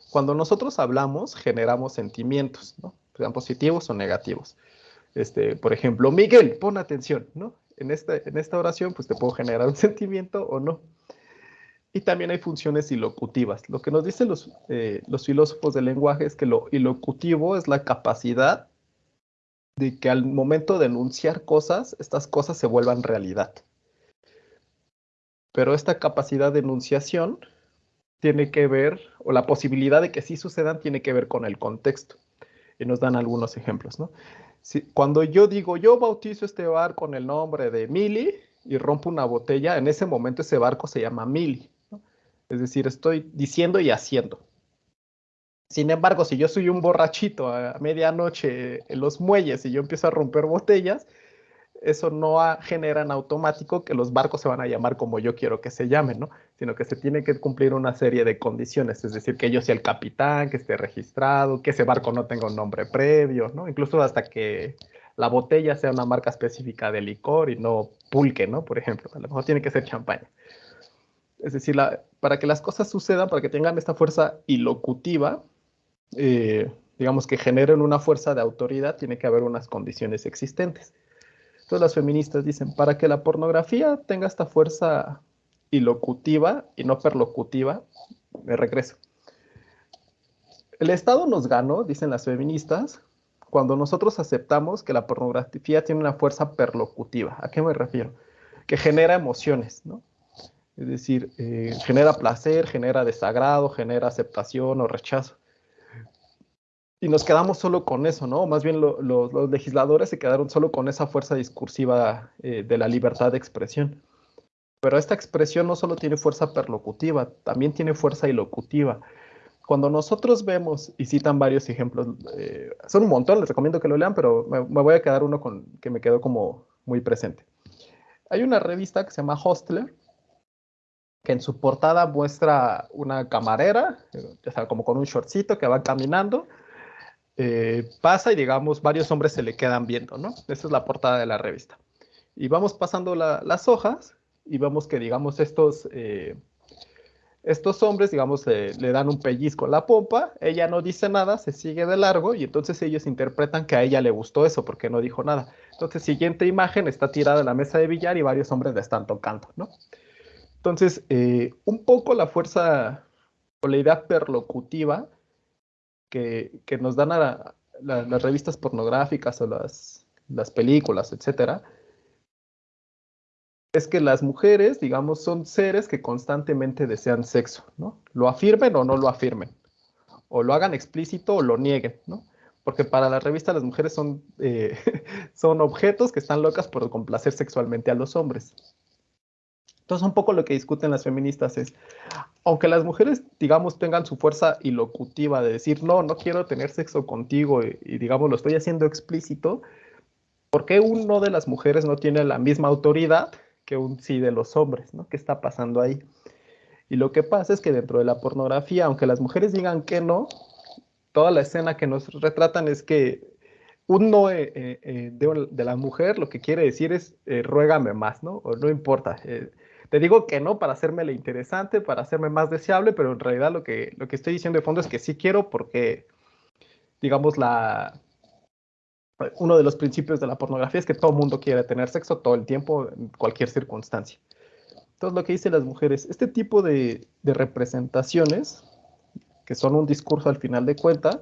Cuando nosotros hablamos, generamos sentimientos, ¿no? Sean positivos o negativos. Este, por ejemplo, Miguel, pon atención, ¿no? En esta, en esta oración, pues te puedo generar un (laughs) sentimiento o no. Y también hay funciones ilocutivas. Lo que nos dicen los, eh, los filósofos del lenguaje es que lo ilocutivo es la capacidad de que al momento de enunciar cosas, estas cosas se vuelvan realidad. Pero esta capacidad de enunciación tiene que ver, o la posibilidad de que sí sucedan tiene que ver con el contexto. Y nos dan algunos ejemplos, ¿no? Si, cuando yo digo, yo bautizo este bar con el nombre de Mili y rompo una botella, en ese momento ese barco se llama Mili. Es decir, estoy diciendo y haciendo. Sin embargo, si yo soy un borrachito a medianoche en los muelles y yo empiezo a romper botellas, eso no genera en automático que los barcos se van a llamar como yo quiero que se llamen, ¿no? Sino que se tiene que cumplir una serie de condiciones, es decir, que yo sea el capitán, que esté registrado, que ese barco no tenga un nombre previo, ¿no? Incluso hasta que la botella sea una marca específica de licor y no pulque, ¿no? Por ejemplo, a lo mejor tiene que ser champaña. Es decir, para que las cosas sucedan, para que tengan esta fuerza ilocutiva, eh, digamos que generen una fuerza de autoridad, tiene que haber unas condiciones existentes. Entonces las feministas dicen, para que la pornografía tenga esta fuerza ilocutiva y no perlocutiva, me regreso. El Estado nos ganó, dicen las feministas, cuando nosotros aceptamos que la pornografía tiene una fuerza perlocutiva. ¿A qué me refiero? Que genera emociones, ¿no? Es decir, eh, genera placer, genera desagrado, genera aceptación o rechazo. Y nos quedamos solo con eso, ¿no? Más bien los legisladores se quedaron solo con esa fuerza discursiva eh, de la libertad de expresión. Pero esta expresión no solo tiene fuerza perlocutiva, también tiene fuerza ilocutiva. Cuando nosotros vemos, y citan varios ejemplos, eh, son un montón, les recomiendo que lo lean, pero me, me, voy a quedar uno con que me quedó como muy presente. Hay una revista que se llama Hostler, que en su portada muestra una camarera, ya sea, como con un shortcito que va caminando, eh, pasa y digamos varios hombres se le quedan viendo, ¿no? Esa es la portada de la revista. Y vamos pasando las hojas y vemos que digamos estos, eh, estos hombres, digamos, eh, le dan un pellizco a la pompa, ella no dice nada, se sigue de largo y entonces ellos interpretan que a ella le gustó eso porque no dijo nada. Entonces, siguiente imagen, está tirada en la mesa de billar y varios hombres le están tocando, ¿no? Entonces, un poco la fuerza o la idea perlocutiva que, nos dan las revistas pornográficas o las, las películas, etcétera, es que las mujeres, digamos, son seres que constantemente desean sexo, ¿no? Lo afirmen o no lo afirmen, o lo hagan explícito o lo nieguen, ¿no? Porque para la revista las mujeres son, eh, (laughs) son objetos que están locas por complacer sexualmente a los hombres. Entonces, un poco lo que discuten las feministas es, aunque las mujeres, digamos, tengan su fuerza ilocutiva de decir, no, no quiero tener sexo contigo y, digamos, lo estoy haciendo explícito, ¿por qué uno de las mujeres no tiene la misma autoridad que un sí de los hombres? ¿no? ¿Qué está pasando ahí? Y lo que pasa es que dentro de la pornografía, aunque las mujeres digan que no, toda la escena que nos retratan es que un no eh, eh, de, de, la mujer lo que quiere decir es eh, ruégame más, ¿no? O no importa. Te digo que no para hacerme interesante, para hacerme más deseable, pero en realidad lo que, lo que estoy diciendo de fondo es que sí quiero porque, digamos, la, uno de los principios de la pornografía es que todo mundo quiere tener sexo todo el tiempo, en cualquier circunstancia. Entonces, lo que dicen las mujeres, este tipo de, de representaciones, que son un discurso al final de cuenta,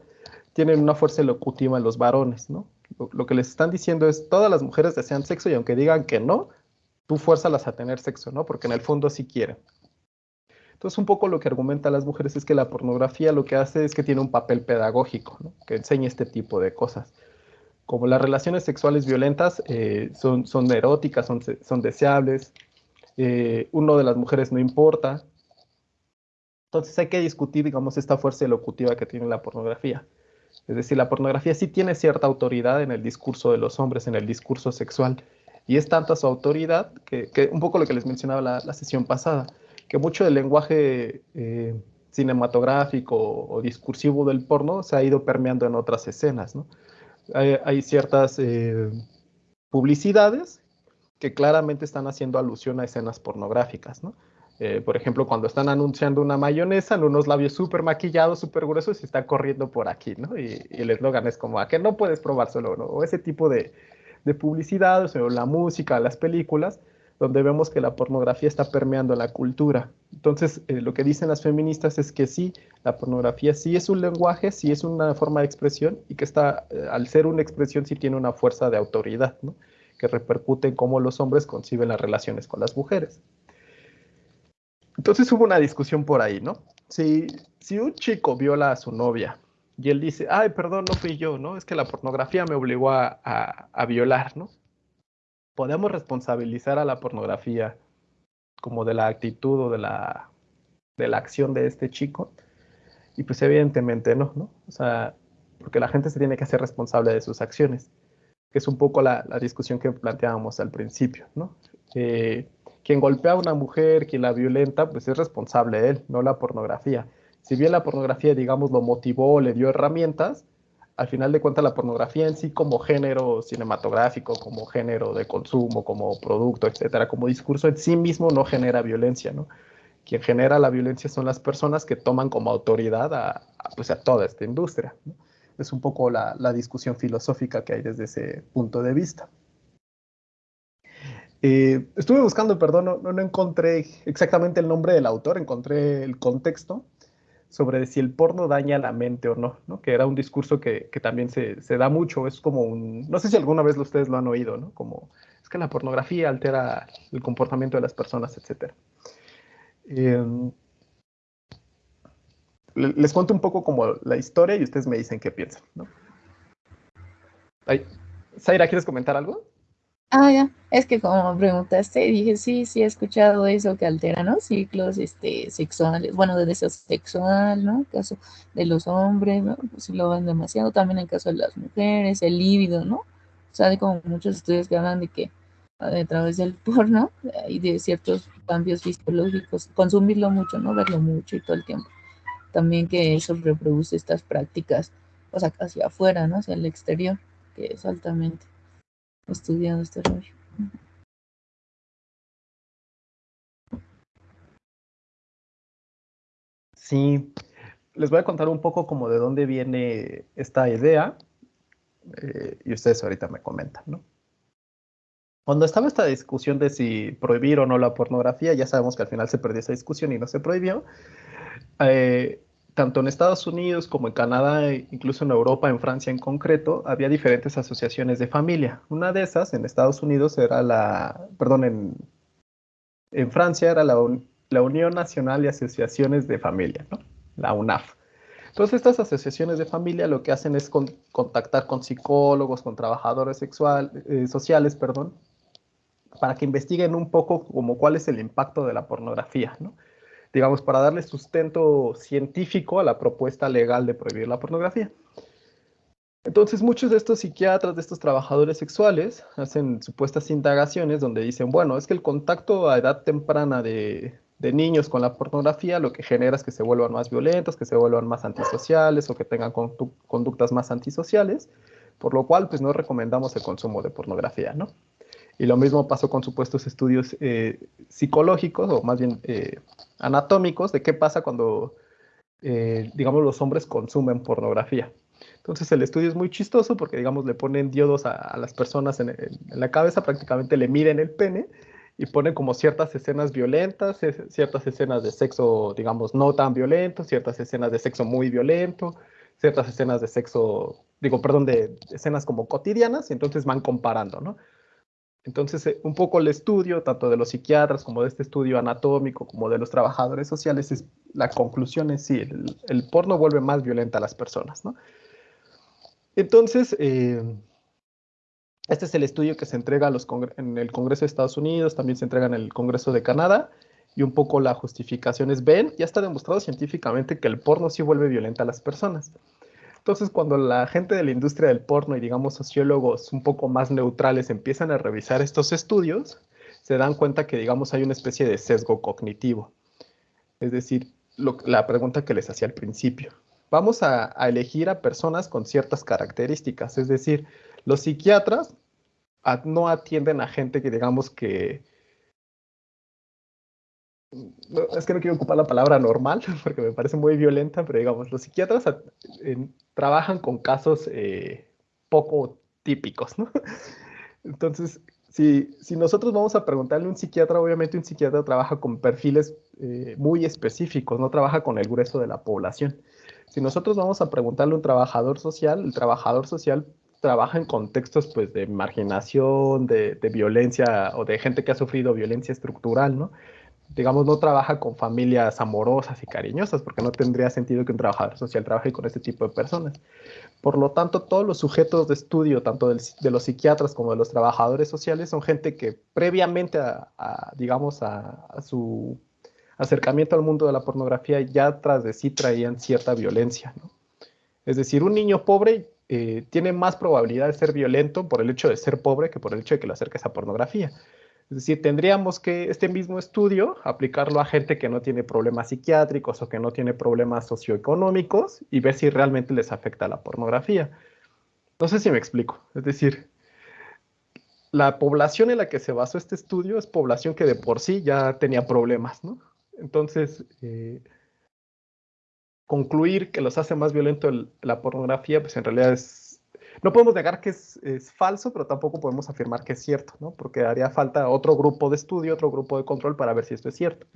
tienen una fuerza elocutiva en los varones, ¿no? Lo, lo, que les están diciendo es, todas las mujeres desean sexo y aunque digan que no, tú fuérzalas a tener sexo, ¿no? Porque en el fondo sí quieren. Entonces, un poco lo que argumentan las mujeres es que la pornografía lo que hace es que tiene un papel pedagógico, ¿no? que enseña este tipo de cosas. Como las relaciones sexuales violentas eh, son, son eróticas, son, son deseables, eh, uno de las mujeres no importa. Entonces hay que discutir, digamos, esta fuerza elocutiva que tiene la pornografía. Es decir, la pornografía sí tiene cierta autoridad en el discurso de los hombres, en el discurso sexual, y es tanta su autoridad que, un poco lo que les mencionaba la, la sesión pasada, que mucho del lenguaje eh, cinematográfico o, discursivo del porno se ha ido permeando en otras escenas. ¿no? Hay, ciertas eh, publicidades que claramente están haciendo alusión a escenas pornográficas. ¿no? Eh, por ejemplo, cuando están anunciando una mayonesa en unos labios súper maquillados, súper gruesos, y está corriendo por aquí, ¿no? Y, y el eslogan es como, ¿a que no puedes probárselo? ¿no? O ese tipo de, de publicidad, o la música, las películas, donde vemos que la pornografía está permeando la cultura. Entonces, eh, lo que dicen las feministas es que sí, la pornografía sí es un lenguaje, sí es una forma de expresión y que está, eh, al ser una expresión, sí tiene una fuerza de autoridad, ¿no? que repercute en cómo los hombres conciben las relaciones con las mujeres. Entonces hubo una discusión por ahí, ¿no? Si, si un chico viola a su novia y él dice, ay, perdón, no fui yo, ¿no? Es que la pornografía me obligó a, a, violar, ¿no? Podemos responsabilizar a la pornografía como de la actitud o de la, de la acción de este chico. Y pues evidentemente no, ¿no? O sea, porque la gente se tiene que hacer responsable de sus acciones, que es un poco la, la discusión que planteábamos al principio, ¿no? Eh, quien golpea a una mujer, quien la violenta, pues es responsable él, no la pornografía si bien la pornografía, digamos, lo motivó, le dio herramientas, al final de cuentas la pornografía en sí como género cinematográfico, como género de consumo, como producto, etcétera, como discurso en sí mismo no genera violencia, ¿no? Quien genera la violencia son las personas que toman como autoridad a, pues a toda esta industria. Es un poco la, discusión filosófica que hay desde ese punto de vista. Eh, estuve buscando, perdón, no encontré exactamente el nombre del autor, encontré el contexto sobre si el porno daña la mente o no, ¿no? que era un discurso que, que también se, se, da mucho, es como un, no sé si alguna vez ustedes lo han oído, ¿no? como es que la pornografía altera el comportamiento de las personas, etc. Em, les cuento un poco como la historia y ustedes me dicen qué piensan. ¿no? Zaira, ¿quieres comentar algo? Ah, ya, es que como preguntaste, dije, sí, sí he escuchado eso que altera, ¿no? Ciclos este, sexuales, bueno, de deseo sexual, ¿no? En caso de los hombres, ¿no? Pues si lo ven demasiado, también en caso de las mujeres, el líbido, ¿no? O sea, hay como muchos estudios que hablan de que a través del porno y de ciertos cambios fisiológicos, consumirlo mucho, ¿no? Verlo mucho y todo el tiempo. También que eso reproduce estas prácticas, o sea, hacia afuera, ¿no? Hacia el exterior, que es altamente estudiado este rollo. Sí, les voy a contar un poco como de dónde viene esta idea eh, y ustedes ahorita me comentan, ¿no? Cuando estaba esta discusión de si prohibir o no la pornografía, ya sabemos que al final se perdió esa discusión y no se prohibió. Eh, tanto en Estados Unidos como en Canadá, e incluso en Europa, en Francia en concreto, había diferentes asociaciones de familia. Una de esas en Estados Unidos era la, perdón, en, en Francia era la, la Unión Nacional de Asociaciones de Familia, ¿no? la UNAF. Entonces estas asociaciones de familia lo que hacen es contactar con psicólogos, con trabajadores sexual, eh, sociales, perdón, para que investiguen un poco como cuál es el impacto de la pornografía, ¿no? Digamos, para darle sustento científico a la propuesta legal de prohibir la pornografía. Entonces, muchos de estos psiquiatras, de estos trabajadores sexuales, hacen supuestas indagaciones donde dicen, bueno, es que el contacto a edad temprana de, niños con la pornografía lo que genera es que se vuelvan más violentos, que se vuelvan más antisociales o que tengan conductas más antisociales, por lo cual, pues no recomendamos el consumo de pornografía, ¿no? Y lo mismo pasó con supuestos estudios eh, psicológicos o más bien eh, anatómicos de qué pasa cuando, eh, digamos, los hombres consumen pornografía. Entonces el estudio es muy chistoso porque, digamos, le ponen diodos a, las personas en, la cabeza, prácticamente le miden el pene y ponen como ciertas escenas violentas, ciertas escenas de sexo, digamos, no tan violento, ciertas escenas de sexo muy violento, ciertas escenas de sexo, digo, perdón, de escenas como cotidianas, y entonces van comparando, ¿no? Entonces, eh, un poco el estudio, tanto de los psiquiatras como de este estudio anatómico, como de los trabajadores sociales, es, la conclusión es sí, el, porno vuelve más violenta a las personas, ¿no? Entonces, eh, este es el estudio que se entrega en el Congreso de Estados Unidos, también se entrega en el Congreso de Canadá, y un poco la justificación es, ven, ya está demostrado científicamente que el porno sí vuelve violenta a las personas. Entonces, cuando la gente de la industria del porno y digamos sociólogos un poco más neutrales empiezan a revisar estos estudios, se dan cuenta que digamos hay una especie de sesgo cognitivo. Es decir, la pregunta que les hacía al principio. Vamos a, elegir a personas con ciertas características, es decir, los psiquiatras no atienden a gente que digamos que, es que no quiero ocupar la palabra normal (laughs) porque me parece muy violenta, pero digamos, los psiquiatras trabajan con casos eh, poco típicos, ¿no? (laughs) Entonces, si, si, nosotros vamos a preguntarle a un psiquiatra, obviamente un psiquiatra trabaja con perfiles eh, muy específicos, no trabaja con el grueso de la población. Si nosotros vamos a preguntarle a un trabajador social, el trabajador social trabaja en contextos pues, de marginación, de, de violencia o de gente que ha sufrido violencia estructural, ¿no? Digamos, no trabaja con familias amorosas y cariñosas, porque no tendría sentido que un trabajador social trabaje con este tipo de personas. Por lo tanto, todos los sujetos de estudio, tanto de los psiquiatras como de los trabajadores sociales, son gente que previamente a, digamos, a, su acercamiento al mundo de la pornografía ya tras de sí traían cierta violencia. Es decir, un niño pobre eh, tiene más probabilidad de ser violento por el hecho de ser pobre que por el hecho de que lo acerques a pornografía. Es decir, tendríamos que este mismo estudio aplicarlo a gente que no tiene problemas psiquiátricos o que no tiene problemas socioeconómicos y ver si realmente les afecta la pornografía. No sé si me explico. Es decir, la población en la que se basó este estudio es población que de por sí ya tenía problemas, ¿no? Entonces, eh, concluir que los hace más violento la pornografía, pues en realidad es no podemos negar que es, falso, pero tampoco podemos afirmar que es cierto, ¿no? Porque haría falta otro grupo de estudio, otro grupo de control para ver si esto es cierto.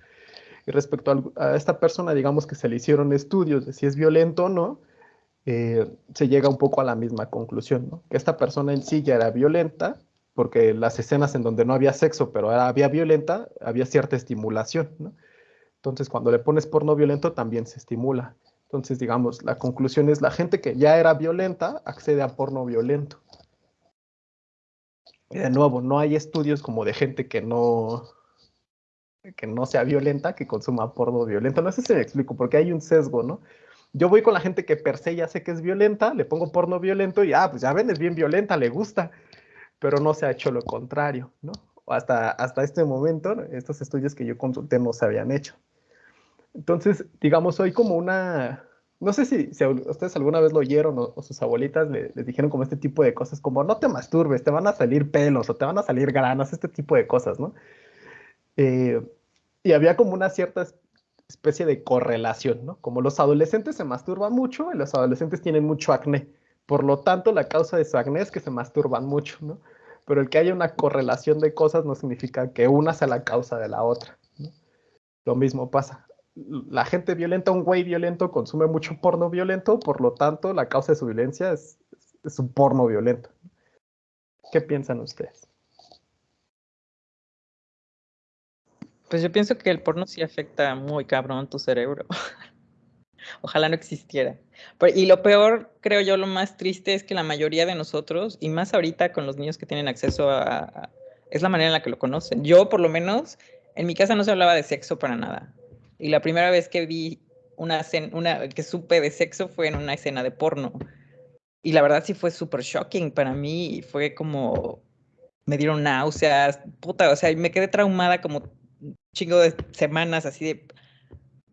Y respecto a, esta persona, digamos que se le hicieron estudios de si es violento o no, eh, se llega un poco a la misma conclusión, ¿no? Que esta persona en sí ya era violenta, porque las escenas en donde no había sexo, pero había violenta, había cierta estimulación, ¿no? Entonces, cuando le pones porno violento, también se estimula. Entonces, digamos, la conclusión es la gente que ya era violenta accede a porno violento. Y de nuevo, no hay estudios como de gente que no, que no sea violenta, que consuma porno violento. No sé si me explico, porque hay un sesgo, ¿no? Yo voy con la gente que per se ya sé que es violenta, le pongo porno violento y, ah, pues ya ven, es bien violenta, le gusta, pero no se ha hecho lo contrario, ¿no? Hasta, hasta este momento, estos estudios que yo consulté no se habían hecho. Entonces, digamos, soy como una, no sé si, ustedes alguna vez lo oyeron o, sus abuelitas les dijeron como este tipo de cosas, como no te masturbes, te van a salir pelos o te van a salir granos, este tipo de cosas, ¿no? Eh, y había como una cierta especie de correlación, ¿no? Como los adolescentes se masturban mucho y los adolescentes tienen mucho acné. Por lo tanto, la causa de su acné es que se masturban mucho, ¿no? Pero el que haya una correlación de cosas no significa que una sea la causa de la otra. ¿no? Lo mismo pasa. La gente violenta, un güey violento consume mucho porno violento, por lo tanto, la causa de su violencia es, es un porno violento. ¿Qué piensan ustedes? Pues yo pienso que el porno sí afecta muy cabrón tu cerebro. (laughs) Ojalá no existiera. y lo peor, creo yo, lo más triste es que la mayoría de nosotros, y más ahorita con los niños que tienen acceso a, es la manera en la que lo conocen. Yo, por lo menos, en mi casa no se hablaba de sexo para nada. Y la primera vez que vi una, una que supe de sexo fue en una escena de porno. Y la verdad sí fue súper shocking para mí. Fue como, me dieron náuseas, puta, o sea, me quedé traumada como chingo de semanas así de...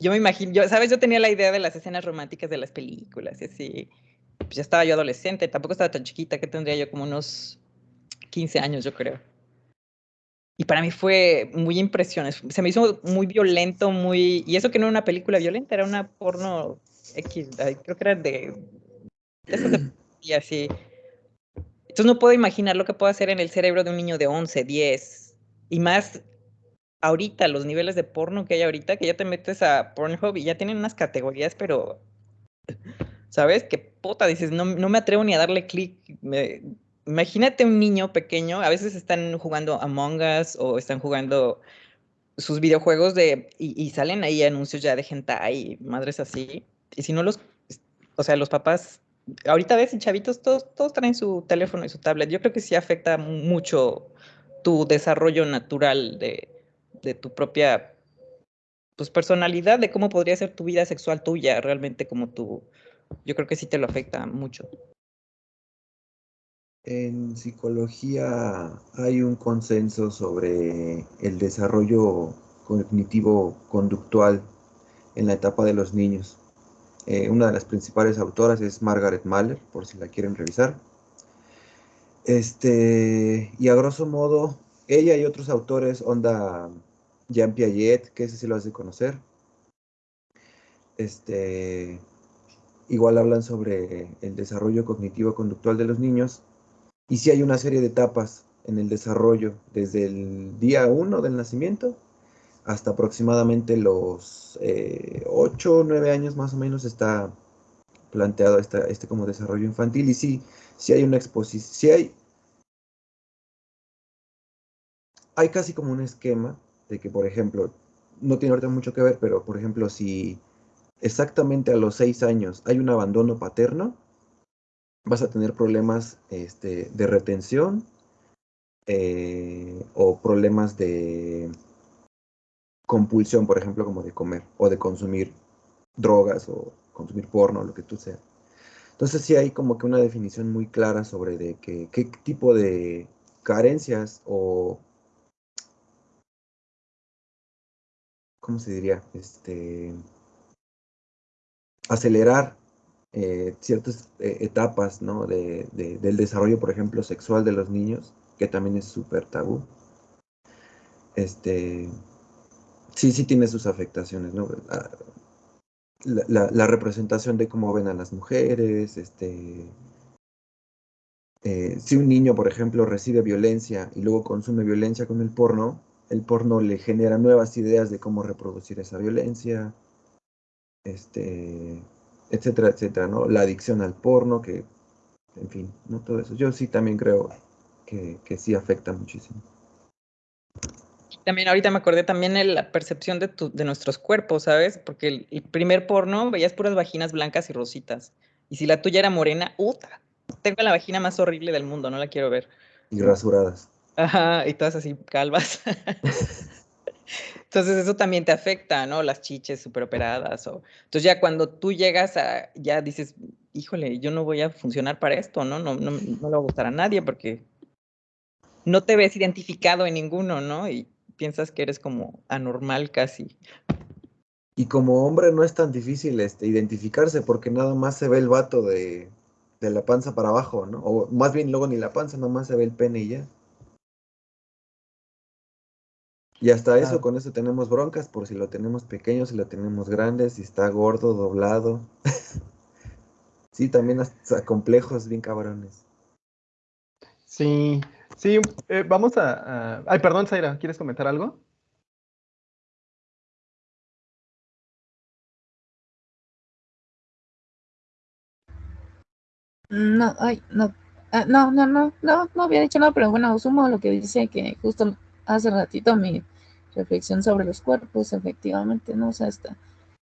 Yo me imagino, yo, ¿sabes? Yo tenía la idea de las escenas románticas de las películas, y así. Pues ya estaba yo adolescente, tampoco estaba tan chiquita, que tendría yo como unos 15 años, yo creo. Y para mí fue muy impresionante. Se me hizo muy violento, muy... Y eso que no era una película violenta, era una porno X, creo que era de... de (clears throat) y así. Entonces no puedo imaginar lo que puedo hacer en el cerebro de un niño de 11, 10. Y más ahorita, los niveles de porno que hay ahorita, que ya te metes a Pornhub y ya tienen unas categorías, pero, ¿sabes? Que puta, dices, no, no me atrevo ni a darle clic. Imagínate un niño pequeño, a veces están jugando Among Us o están jugando sus videojuegos de, y, salen ahí anuncios ya de gente y madres así. Y si no los, o sea, los papás, ahorita ves, y chavitos, todos, todos traen su teléfono y su tablet. Yo creo que sí afecta mucho tu desarrollo natural de, de tu propia pues, personalidad, de cómo podría ser tu vida sexual tuya, realmente como tú, yo creo que sí te lo afecta mucho. En psicología hay un consenso sobre el desarrollo cognitivo conductual en la etapa de los niños. Eh, una de las principales autoras es Margaret Mahler, por si la quieren revisar. Este, y a grosso modo, ella y otros autores, onda Jean Piaget, que ese sí lo has de conocer. Este, igual hablan sobre el desarrollo cognitivo conductual de los niños. Y sí hay una serie de etapas en el desarrollo, desde el día 1 del nacimiento hasta aproximadamente los 8 o 9 años más o menos está planteado este como desarrollo infantil. Y sí, sí hay una exposición, sí hay, hay casi como un esquema de que, por ejemplo, no tiene ahorita mucho que ver, pero por ejemplo, si exactamente a los seis años hay un abandono paterno, vas a tener problemas este, de retención eh, o problemas de compulsión, por ejemplo, como de comer o de consumir drogas o consumir porno, lo que tú sea. Entonces sí hay como que una definición muy clara sobre de qué tipo de carencias o ¿cómo se diría? Este, acelerar eh, ciertas eh, etapas de, del desarrollo, por ejemplo, sexual de los niños, que también es súper tabú. Este, sí, sí tiene sus afectaciones. Ah, la, la, representación de cómo ven a las mujeres, este, eh, si un niño, por ejemplo, recibe violencia y luego consume violencia con el porno, el porno le genera nuevas ideas de cómo reproducir esa violencia, este, etcétera, etcétera, ¿no? La adicción al porno, que, en fin, ¿no? Todo eso. Yo sí también creo que, que sí afecta muchísimo. también ahorita me acordé también de la percepción de, tu, de nuestros cuerpos, ¿sabes? Porque el, el, primer porno veías puras vaginas blancas y rositas. Y si la tuya era morena, ¡uta! Tengo la vagina más horrible del mundo, no la quiero ver. Y rasuradas. Ajá, y todas así calvas. (laughs) Entonces eso también te afecta, ¿no? Las chiches súper operadas. O... Entonces ya cuando tú llegas a, ya dices, híjole, yo no voy a funcionar para esto, ¿no? No, no, no le va a gustar a nadie porque no te ves identificado en ninguno, ¿no? Y piensas que eres como anormal casi. Y como hombre no es tan difícil este, identificarse porque nada más se ve el vato de, de la panza para abajo, ¿no? O más bien luego ni la panza, nada más se ve el pene y ya. Y hasta eso, con eso tenemos broncas, por si lo tenemos pequeño, si lo tenemos grande, si está gordo, doblado. (laughs) sí, también hasta complejos bien cabrones. Sí, sí, eh, vamos a, a, Ay, perdón, Zaira, ¿quieres comentar algo? No, ay, no, ah, no, no, no, no, no había dicho nada, pero bueno, sumo lo que dice que justo hace ratito mi reflexión sobre los cuerpos, efectivamente, ¿no? O sea, esta,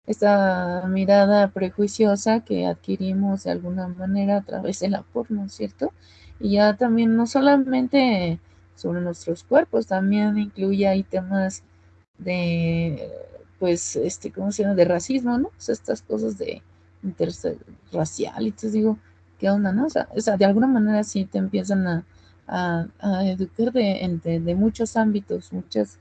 esta mirada prejuiciosa que adquirimos de alguna manera a través de la porno, ¿cierto? Y ya también no solamente sobre nuestros cuerpos, también incluye ahí temas de, pues, este, ¿cómo se llama? De racismo, ¿no? O sea, estas cosas de interracial, y entonces digo, ¿qué onda, no? O sea, o sea, de alguna manera sí te empiezan a, a, educar de, de, muchos ámbitos, muchas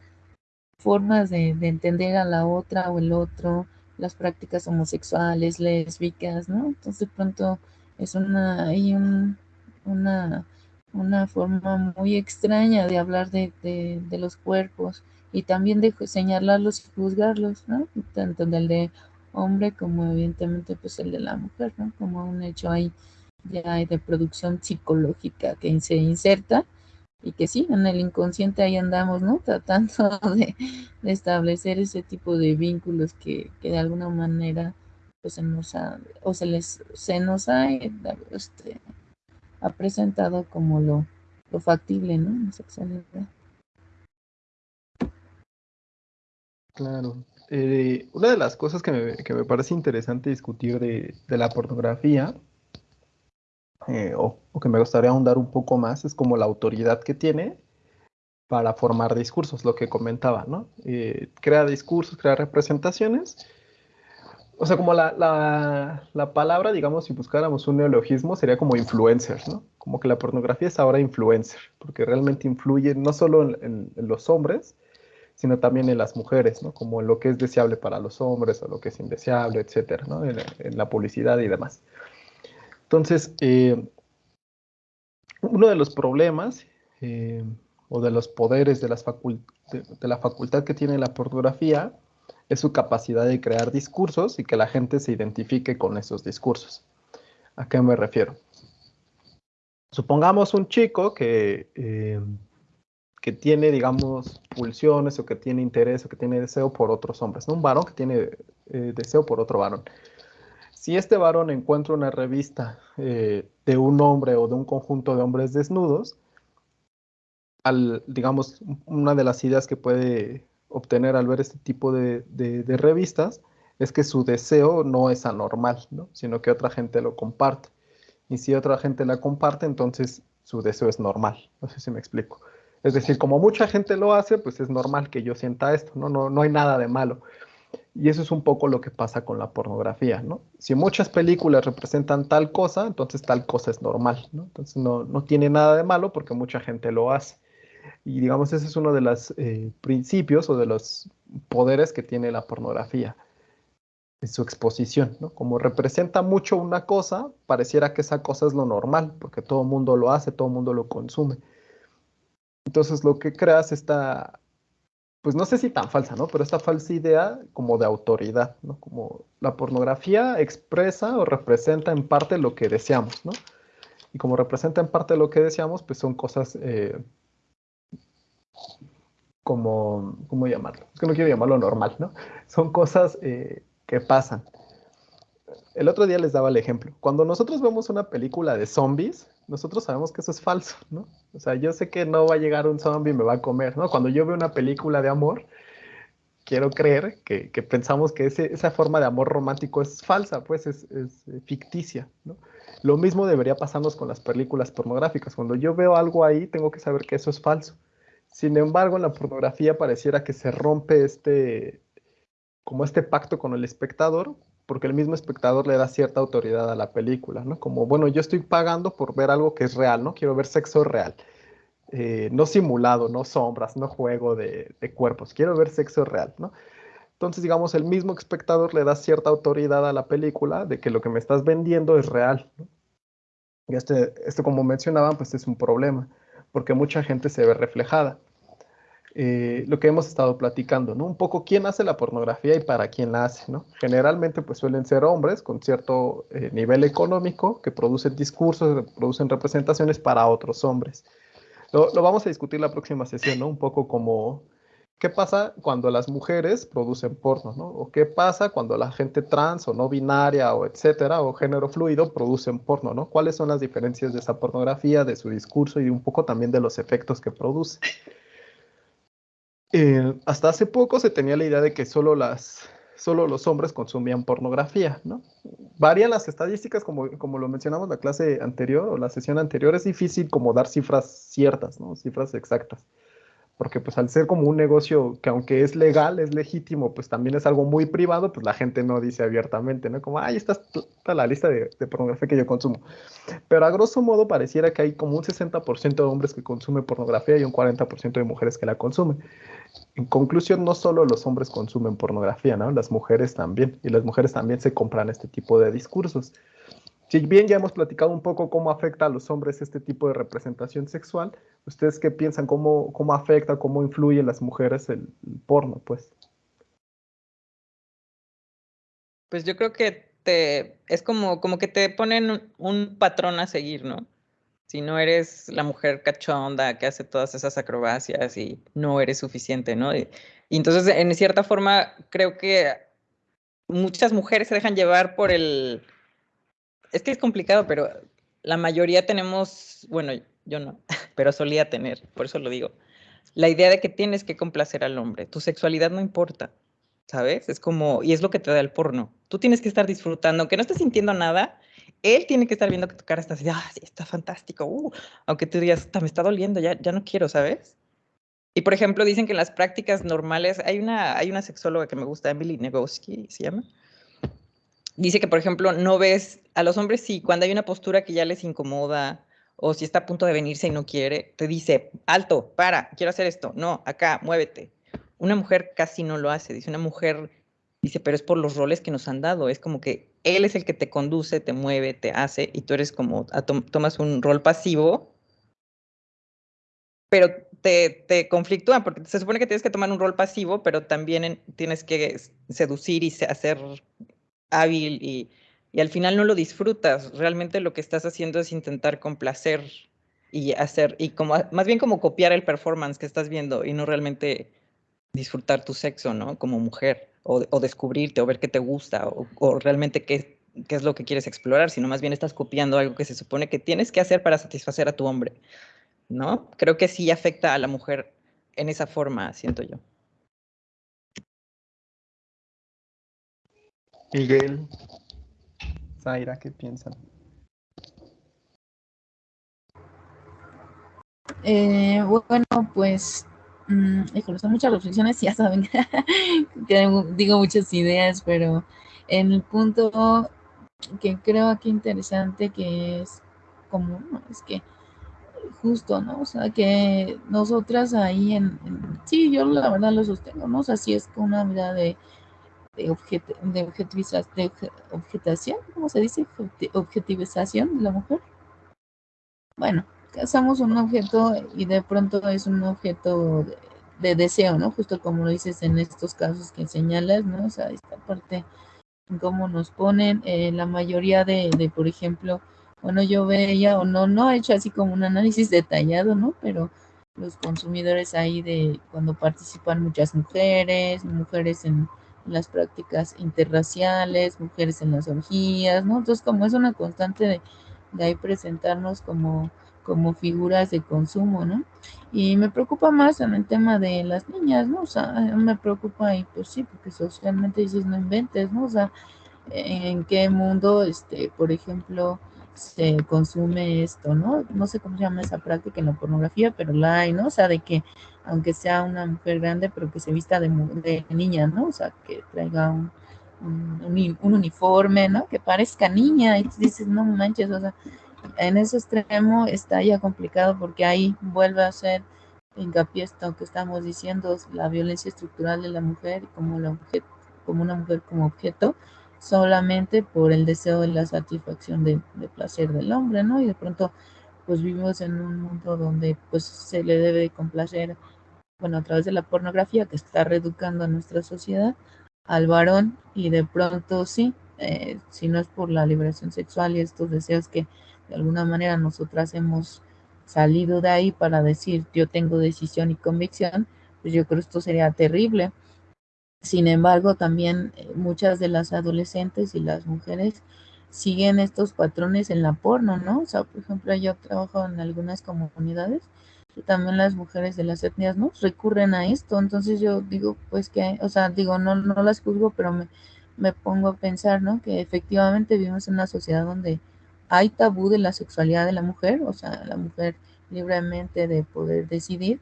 formas de, de, entender a la otra o el otro, las prácticas homosexuales, lésbicas, ¿no? Entonces pronto es una, hay un, una, una forma muy extraña de hablar de, de, de los cuerpos y también de señalarlos y juzgarlos, ¿no? Tanto del de hombre como evidentemente pues el de la mujer, ¿no? Como un hecho ahí ya de producción psicológica que se inserta y que sí, en el inconsciente ahí andamos, ¿no? (laughs) Tratando de, establecer ese tipo de vínculos que, que, de alguna manera pues se nos ha, o se les, se nos ha, este, ha presentado como lo, lo factible, ¿no? Sexualidad. Claro. Eh, una de las cosas que me, que me parece interesante discutir de, de la pornografía eh, o, que me gustaría ahondar un poco más, es como la autoridad que tiene para formar discursos, lo que comentaba, ¿no? Eh, crea discursos, crea representaciones. O sea, como la, la, la, palabra, digamos, si buscáramos un neologismo, sería como influencers, ¿no? Como que la pornografía es ahora influencer, porque realmente influye no solo en los hombres, sino también en las mujeres, ¿no? Como en lo que es deseable para los hombres o lo que es indeseable, etcétera, ¿no? En, en la publicidad y demás. Entonces, eh, uno de los problemas eh, o de los poderes de, las la facultad que tiene la pornografía es su capacidad de crear discursos y que la gente se identifique con esos discursos. ¿A qué me refiero? Supongamos un chico que, eh, que tiene, digamos, pulsiones o que tiene interés o que tiene deseo por otros hombres, ¿no? Un varón que tiene deseo por otro varón si este varón encuentra una revista eh, de un hombre o de un conjunto de hombres desnudos, al, digamos, una de las ideas que puede obtener al ver este tipo de, revistas es que su deseo no es anormal, ¿no? sino que otra gente lo comparte. Y si otra gente la comparte, entonces su deseo es normal. No sé si me explico. Es decir, como mucha gente lo hace, pues es normal que yo sienta esto, ¿no? No, no hay nada de malo. Y eso es un poco lo que pasa con la pornografía, ¿no? Si muchas películas representan tal cosa, entonces tal cosa es normal, ¿no? Entonces no, no tiene nada de malo porque mucha gente lo hace. Y digamos, ese es uno de los eh, principios o de los poderes que tiene la pornografía, en su exposición, ¿no? Como representa mucho una cosa, pareciera que esa cosa es lo normal, porque todo mundo lo hace, todo mundo lo consume. Entonces lo que creas esta pues no sé si tan falsa, ¿no? Pero esta falsa idea como de autoridad, ¿no? Como la pornografía expresa o representa en parte lo que deseamos, ¿no? Y como representa en parte lo que deseamos, pues son cosas eh, como, ¿cómo llamarlo? Es que no quiero llamarlo normal, ¿no? (laughs) Son cosas eh, que pasan. El otro día les daba el ejemplo. Cuando nosotros vemos una película de zombies, nosotros sabemos que eso es falso, ¿no? O sea, yo sé que no va a llegar un zombie y me va a comer, ¿no? Cuando yo veo una película de amor, quiero creer que, pensamos que esa forma de amor romántico es falsa, pues es, es, ficticia, ¿no? Lo mismo debería pasarnos con las películas pornográficas. Cuando yo veo algo ahí, tengo que saber que eso es falso. Sin embargo, en la pornografía pareciera que se rompe este, como este pacto con el espectador, porque el mismo espectador le da cierta autoridad a la película, ¿no? Como, bueno, yo estoy pagando por ver algo que es real, ¿no? Quiero ver sexo real. Eh, no simulado, no sombras, no juego de, cuerpos, quiero ver sexo real, ¿no? Entonces, digamos, el mismo espectador le da cierta autoridad a la película de que lo que me estás vendiendo es real. ¿no? Y este, este, como mencionaban, pues es un problema, porque mucha gente se ve reflejada. Eh, lo que hemos estado platicando, ¿no? Un poco quién hace la pornografía y para quién la hace, ¿no? Generalmente pues suelen ser hombres con cierto eh, nivel económico que producen discursos, producen representaciones para otros hombres. Lo, vamos a discutir la próxima sesión. Un poco como qué pasa cuando las mujeres producen porno, ¿no? O qué pasa cuando la gente trans o no binaria o etcétera, o género fluido producen porno, ¿no? ¿Cuáles son las diferencias de esa pornografía, de su discurso y un poco también de los efectos que produce? Eh, hasta hace poco se tenía la idea de que solo, las, solo los hombres consumían pornografía, ¿no? Varían las estadísticas, como, como lo mencionamos en la clase anterior o la sesión anterior, es difícil como dar cifras ciertas, ¿no? Cifras exactas porque pues al ser como un negocio que aunque es legal, es legítimo, pues también es algo muy privado, pues la gente no dice abiertamente, ¿no? Como, ay, está, está la lista de, de, pornografía que yo consumo. Pero a grosso modo pareciera que hay como un 60% de hombres que consumen pornografía y un 40% de mujeres que la consumen. En conclusión, no solo los hombres consumen pornografía, ¿no? Las mujeres también, y las mujeres también se compran este tipo de discursos. Si bien ya hemos platicado un poco cómo afecta a los hombres este tipo de representación sexual, ¿ustedes qué piensan? ¿Cómo, cómo afecta, cómo influye en las mujeres el, porno, pues? Pues yo creo que te, es como, como que te ponen un patrón a seguir, ¿no? Si no eres la mujer cachonda que hace todas esas acrobacias y no eres suficiente, ¿no? y entonces, en cierta forma, creo que muchas mujeres se dejan llevar por el, es que es complicado, pero la mayoría tenemos, bueno, yo no, (laughs) pero solía tener, por eso lo digo, la idea de que tienes que complacer al hombre. Tu sexualidad no importa, ¿sabes? Es como, y es lo que te da el porno. Tú tienes que estar disfrutando, aunque no estés sintiendo nada, él tiene que estar viendo que tu cara está así, ah, está fantástico, uh", aunque tú digas, me está doliendo, ya, ya no quiero, ¿sabes? Y por ejemplo, dicen que en las prácticas normales, hay una, hay una sexóloga que me gusta, Emily Negoski, se llama, dice que, por ejemplo, no ves a los hombres, sí, cuando hay una postura que ya les incomoda o si está a punto de venirse y no quiere, te dice, alto, para, quiero hacer esto, no, acá, muévete. Una mujer casi no lo hace, dice una mujer, dice, pero es por los roles que nos han dado, es como que él es el que te conduce, te mueve, te hace, y tú eres como, tomas un rol pasivo, pero te, te conflictúa, porque se supone que tienes que tomar un rol pasivo, pero también tienes que seducir y hacer hábil y, al final no lo disfrutas. Realmente lo que estás haciendo es intentar complacer y hacer, y como más bien como copiar el performance que estás viendo y no realmente disfrutar tu sexo, ¿no? Como mujer, o, descubrirte, o ver qué te gusta, o, realmente qué, qué, es lo que quieres explorar, sino más bien estás copiando algo que se supone que tienes que hacer para satisfacer a tu hombre, ¿no? Creo que sí afecta a la mujer en esa forma, siento yo. Miguel, Zaira, ¿qué piensan? Eh, bueno, pues, mmm, son muchas reflexiones, ya saben (laughs) que digo muchas ideas, pero en el punto que creo que interesante que es como, es que justo, ¿no? O sea, que nosotras ahí en, sí, yo la verdad lo sostengo, ¿no? O sea, sí es una mirada de de, objet, de, de objetación, ¿cómo se dice? Objetivización de la mujer. Bueno, somos un objeto y de pronto es un objeto de, deseo, ¿no? Justo como lo dices en estos casos que señalas, ¿no? O sea, esta parte, cómo nos ponen, eh, la mayoría de, de, por ejemplo, bueno, yo veía, o no, no he hecho así como un análisis detallado, ¿no? Pero los consumidores ahí de cuando participan muchas mujeres, mujeres en las prácticas interraciales, mujeres en las orgías, ¿no? Entonces, como es una constante de de ahí presentarnos como, como figuras de consumo, ¿no? Y me preocupa más en el tema de las niñas, ¿no? O sea, me preocupa y pues sí, porque socialmente dices no inventes, ¿no? O sea, en qué mundo, este, por ejemplo, se consume esto, ¿no? No sé cómo se llama esa práctica en la pornografía, pero la hay, ¿no? O sea, de que aunque sea una mujer grande, pero que se vista de, de niña, ¿no? O sea, que traiga un, un, uniforme, ¿no? Que parezca niña y dices, no manches, o sea, en ese extremo está ya complicado porque ahí vuelve a ser hincapié esto que estamos diciendo, la violencia estructural de la mujer como, la como una mujer como objeto, solamente por el deseo de la satisfacción de, placer del hombre, ¿no? Y de pronto, pues vivimos en un mundo donde pues se le debe complacer, bueno, a través de la pornografía que está reeducando a nuestra sociedad al varón y de pronto sí, eh, si no es por la liberación sexual y estos deseos que de alguna manera nosotras hemos salido de ahí para decir yo tengo decisión y convicción, pues yo creo que esto sería terrible. Sin embargo, también eh, muchas de las adolescentes y las mujeres siguen estos patrones en la porno, ¿no? O sea, por ejemplo, yo trabajo en algunas comunidades y también las mujeres de las etnias, ¿no? Recurren a esto. Entonces yo digo, pues que, o sea, digo, no, no las juzgo, pero me, me pongo a pensar, ¿no? Que efectivamente vivimos en una sociedad donde hay tabú de la sexualidad de la mujer, o sea, la mujer libremente de poder decidir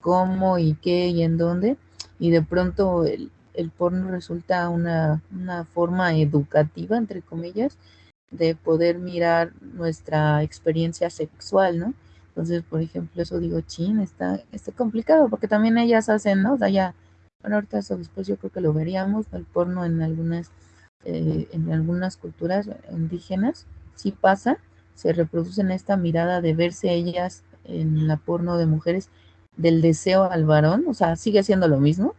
cómo y qué y en dónde, y de pronto el, el porno resulta una, forma educativa, entre comillas, de poder mirar nuestra experiencia sexual, ¿no? Entonces, por ejemplo, eso digo, chin, está, está complicado, porque también ellas hacen, ¿no? O sea, ya, bueno, ahorita eso después yo creo que lo veríamos, el porno en algunas, eh, en algunas culturas indígenas, sí pasa, se reproducen esta mirada de verse ellas en la porno de mujeres del deseo al varón, o sea, sigue siendo lo mismo,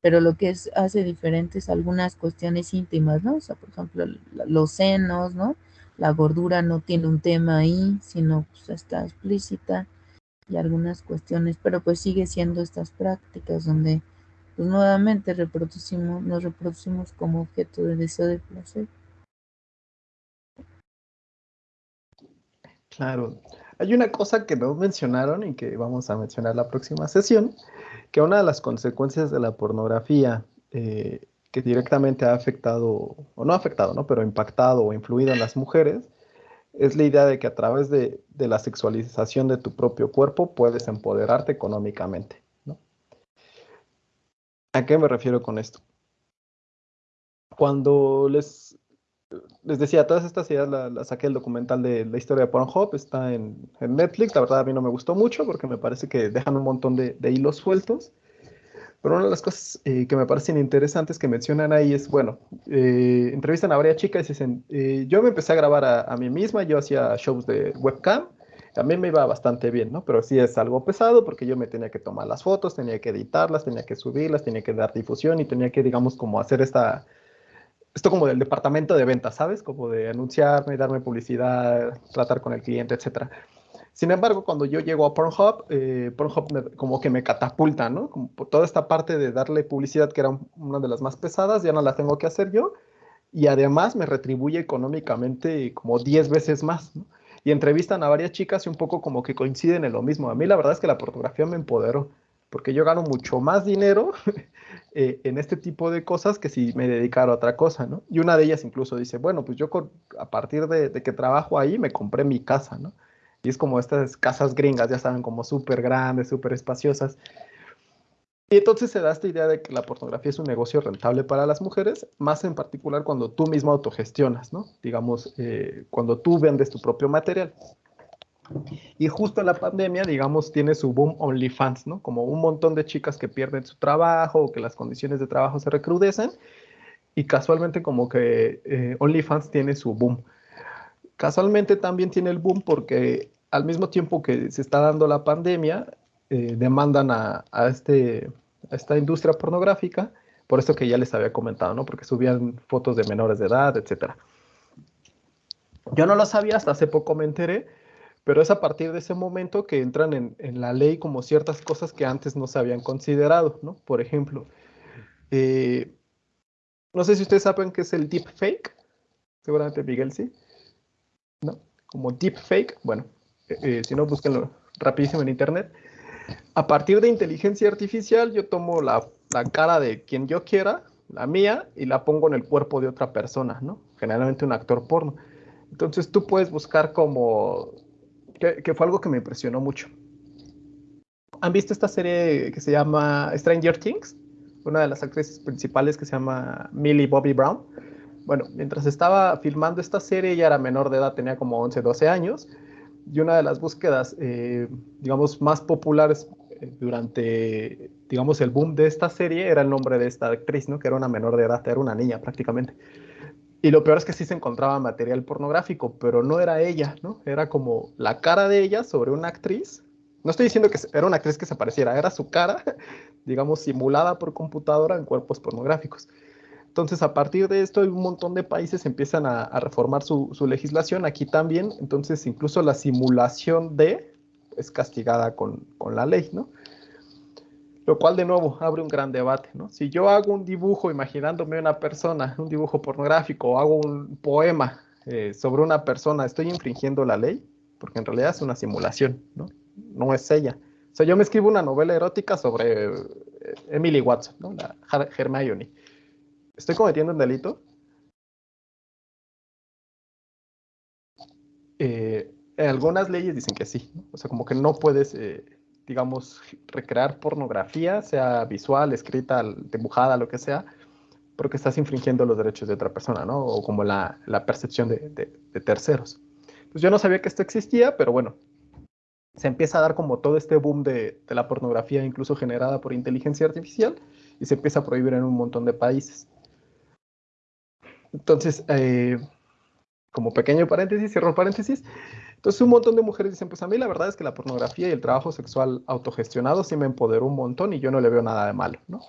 pero lo que es, hace diferentes algunas cuestiones íntimas, ¿no? O sea, por ejemplo, los senos, ¿no? La gordura no tiene un tema ahí, sino pues está explícita y algunas cuestiones, pero pues sigue siendo estas prácticas donde pues nuevamente reproducimos, nos reproducimos como objeto de deseo de placer. Claro. Hay una cosa que no mencionaron y que vamos a mencionar la próxima sesión, que una de las consecuencias de la pornografía eh, que directamente ha afectado, o no ha afectado, ¿no? pero impactado o influido en las mujeres, es la idea de que a través de, la sexualización de tu propio cuerpo puedes empoderarte económicamente. ¿no? ¿A qué me refiero con esto? Cuando les les decía, todas estas ideas las saqué el documental de la historia de Pornhub, está en, Netflix, la verdad a mí no me gustó mucho porque me parece que dejan un montón de, hilos sueltos, pero una de las cosas eh, que me parecen interesantes que mencionan ahí es, bueno, eh, entrevistan a varias chicas y dicen, eh, yo me empecé a grabar a, mí misma, yo hacía shows de webcam, mí me iba bastante bien, ¿no? Pero sí es algo pesado porque yo me tenía que tomar las fotos, tenía que editarlas, tenía que subirlas, tenía que dar difusión y tenía que, digamos, como hacer esta esto como del departamento de ventas, ¿sabes? Como de anunciarme, darme publicidad, tratar con el cliente, etc. Sin embargo, cuando yo llego a Pornhub, eh, Pornhub como que me catapulta, ¿no? Como por toda esta parte de darle publicidad, que era una de las más pesadas, ya no la tengo que hacer yo. Y además me retribuye económicamente como 10 veces más, ¿no? Y entrevistan a varias chicas y un poco como que coinciden en lo mismo. A mí la verdad es que la fotografía me empoderó porque yo gano mucho más dinero (laughs) eh, en este tipo de cosas que si me dedicara a otra cosa, ¿no? Y una de ellas incluso dice, bueno, pues yo a partir de, que trabajo ahí me compré mi casa, ¿no? Y es como estas casas gringas, ya saben, como súper grandes, súper espaciosas. Y entonces se da esta idea de que la pornografía es un negocio rentable para las mujeres, más en particular cuando tú mismo autogestionas, ¿no? Digamos, eh, cuando tú vendes tu propio material. Y justo la pandemia, digamos, tiene su boom OnlyFans, ¿no? Como un montón de chicas que pierden su trabajo o que las condiciones de trabajo se recrudecen. Y casualmente como que eh, OnlyFans tiene su boom. Casualmente también tiene el boom porque al mismo tiempo que se está dando la pandemia, eh, demandan a, este, a esta industria pornográfica, por esto que ya les había comentado, ¿no? Porque subían fotos de menores de edad, etc. Yo no lo sabía, hasta hace poco me enteré, pero es a partir de ese momento que entran en, la ley como ciertas cosas que antes no se habían considerado, ¿no? Por ejemplo, eh, no sé si ustedes saben qué es el deepfake, seguramente Miguel sí, ¿no? como deepfake, bueno, eh, eh, si no, búsquenlo rapidísimo en internet. A partir de inteligencia artificial, yo tomo la, la, cara de quien yo quiera, la mía, y la pongo en el cuerpo de otra persona, ¿no? Generalmente un actor porno. Entonces tú puedes buscar como, que, fue algo que me impresionó mucho. ¿Han visto esta serie que se llama Stranger Things? Una de las actrices principales que se llama Millie Bobby Brown. Bueno, mientras estaba filmando esta serie, ella era menor de edad, tenía como 11, 12 años, y una de las búsquedas, eh, digamos, más populares eh, durante, digamos, el boom de esta serie era el nombre de esta actriz, ¿no? Que era una menor de edad, era una niña prácticamente. Y lo peor es que sí se encontraba material pornográfico, pero no era ella, ¿no? Era como la cara de ella sobre una actriz no estoy diciendo que era una actriz que se pareciera, era su cara, (laughs) digamos, simulada por computadora en cuerpos pornográficos. Entonces, a partir de esto, un montón de países empiezan a, reformar su, legislación, aquí también. Entonces, incluso la simulación de es castigada con, la ley, ¿no? Lo cual, de nuevo, abre un gran debate, ¿no? Si yo hago un dibujo imaginándome una persona, (laughs) un dibujo pornográfico, o hago un poema eh, sobre una persona, ¿estoy infringiendo la ley? Porque en realidad es una simulación, ¿no? no es ella. O sea, yo me escribo una novela erótica sobre eh, Emily Watson, ¿no? La Hermione. ¿Estoy cometiendo un delito? Eh, algunas leyes dicen que sí, o sea, como que no puedes, digamos, recrear pornografía, sea visual, escrita, dibujada, lo que sea, porque estás infringiendo los derechos de otra persona, ¿no? O como la, percepción de, de, terceros. Pues yo no sabía que esto existía, pero bueno, se empieza a dar como todo este boom de, la pornografía, incluso generada por inteligencia artificial, y se empieza a prohibir en un montón de países. Entonces, eh, como pequeño paréntesis, cierro paréntesis, entonces un montón de mujeres dicen, pues a mí la verdad es que la pornografía y el trabajo sexual autogestionado sí me empoderó un montón y yo no le veo nada de malo, ¿no?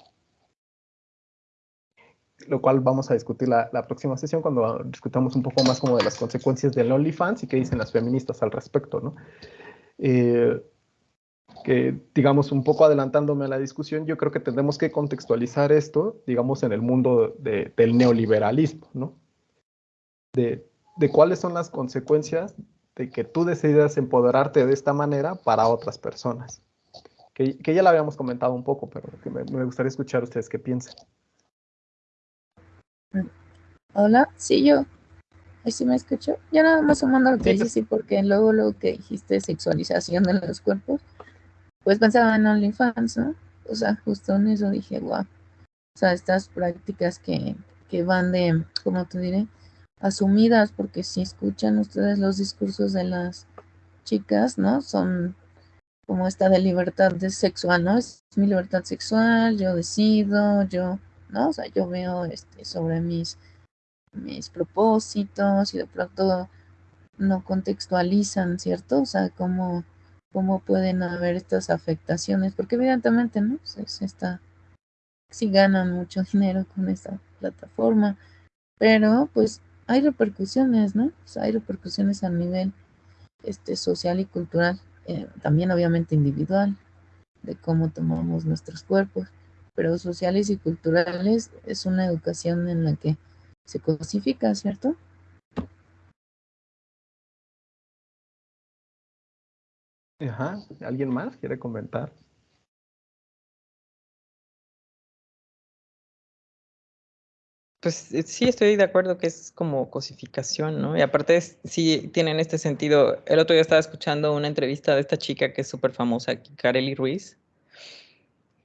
Lo cual vamos a discutir la, la próxima sesión cuando discutamos un poco más como de las consecuencias del OnlyFans y qué dicen las feministas al respecto, ¿no? Eh, que, digamos, un poco adelantándome a la discusión, yo creo que tendremos que contextualizar esto, digamos, en el mundo del neoliberalismo, ¿no? De, cuáles son las consecuencias de que tú decidas empoderarte de esta manera para otras personas. Que, ya lo habíamos comentado un poco, pero que me, me gustaría escuchar ustedes qué piensan. Hola, sí, yo sí me escuchó. Ya nada más sumando lo que dices, sí, porque luego lo que dijiste sexualización de los cuerpos, pues pensaba en OnlyFans, ¿no? O sea, justo en eso dije, wow. O sea, estas prácticas que, que van de, ¿cómo te diré? Asumidas, porque si escuchan ustedes los discursos de las chicas, ¿no? Son como esta de libertad de sexual, ¿no? Es mi libertad sexual, yo decido, yo, ¿no? O sea, yo veo este sobre mis mis propósitos y de pronto no contextualizan, ¿cierto? O sea, cómo, cómo pueden haber estas afectaciones, porque evidentemente, ¿no? Se, está, sí ganan mucho (laughs) dinero con esta plataforma, pero pues hay repercusiones, ¿no? Hay repercusiones a nivel este, social y cultural, eh, también obviamente individual, de cómo tomamos nuestros cuerpos, pero sociales y culturales es una educación en la que se cosifica, ¿cierto? Ajá, ¿alguien más quiere comentar? Pues eh, sí, estoy de acuerdo que es como cosificación, ¿no? Y aparte sí tienen este sentido. El otro día estaba escuchando una entrevista de esta chica que es súper famosa, Kareli Ruiz,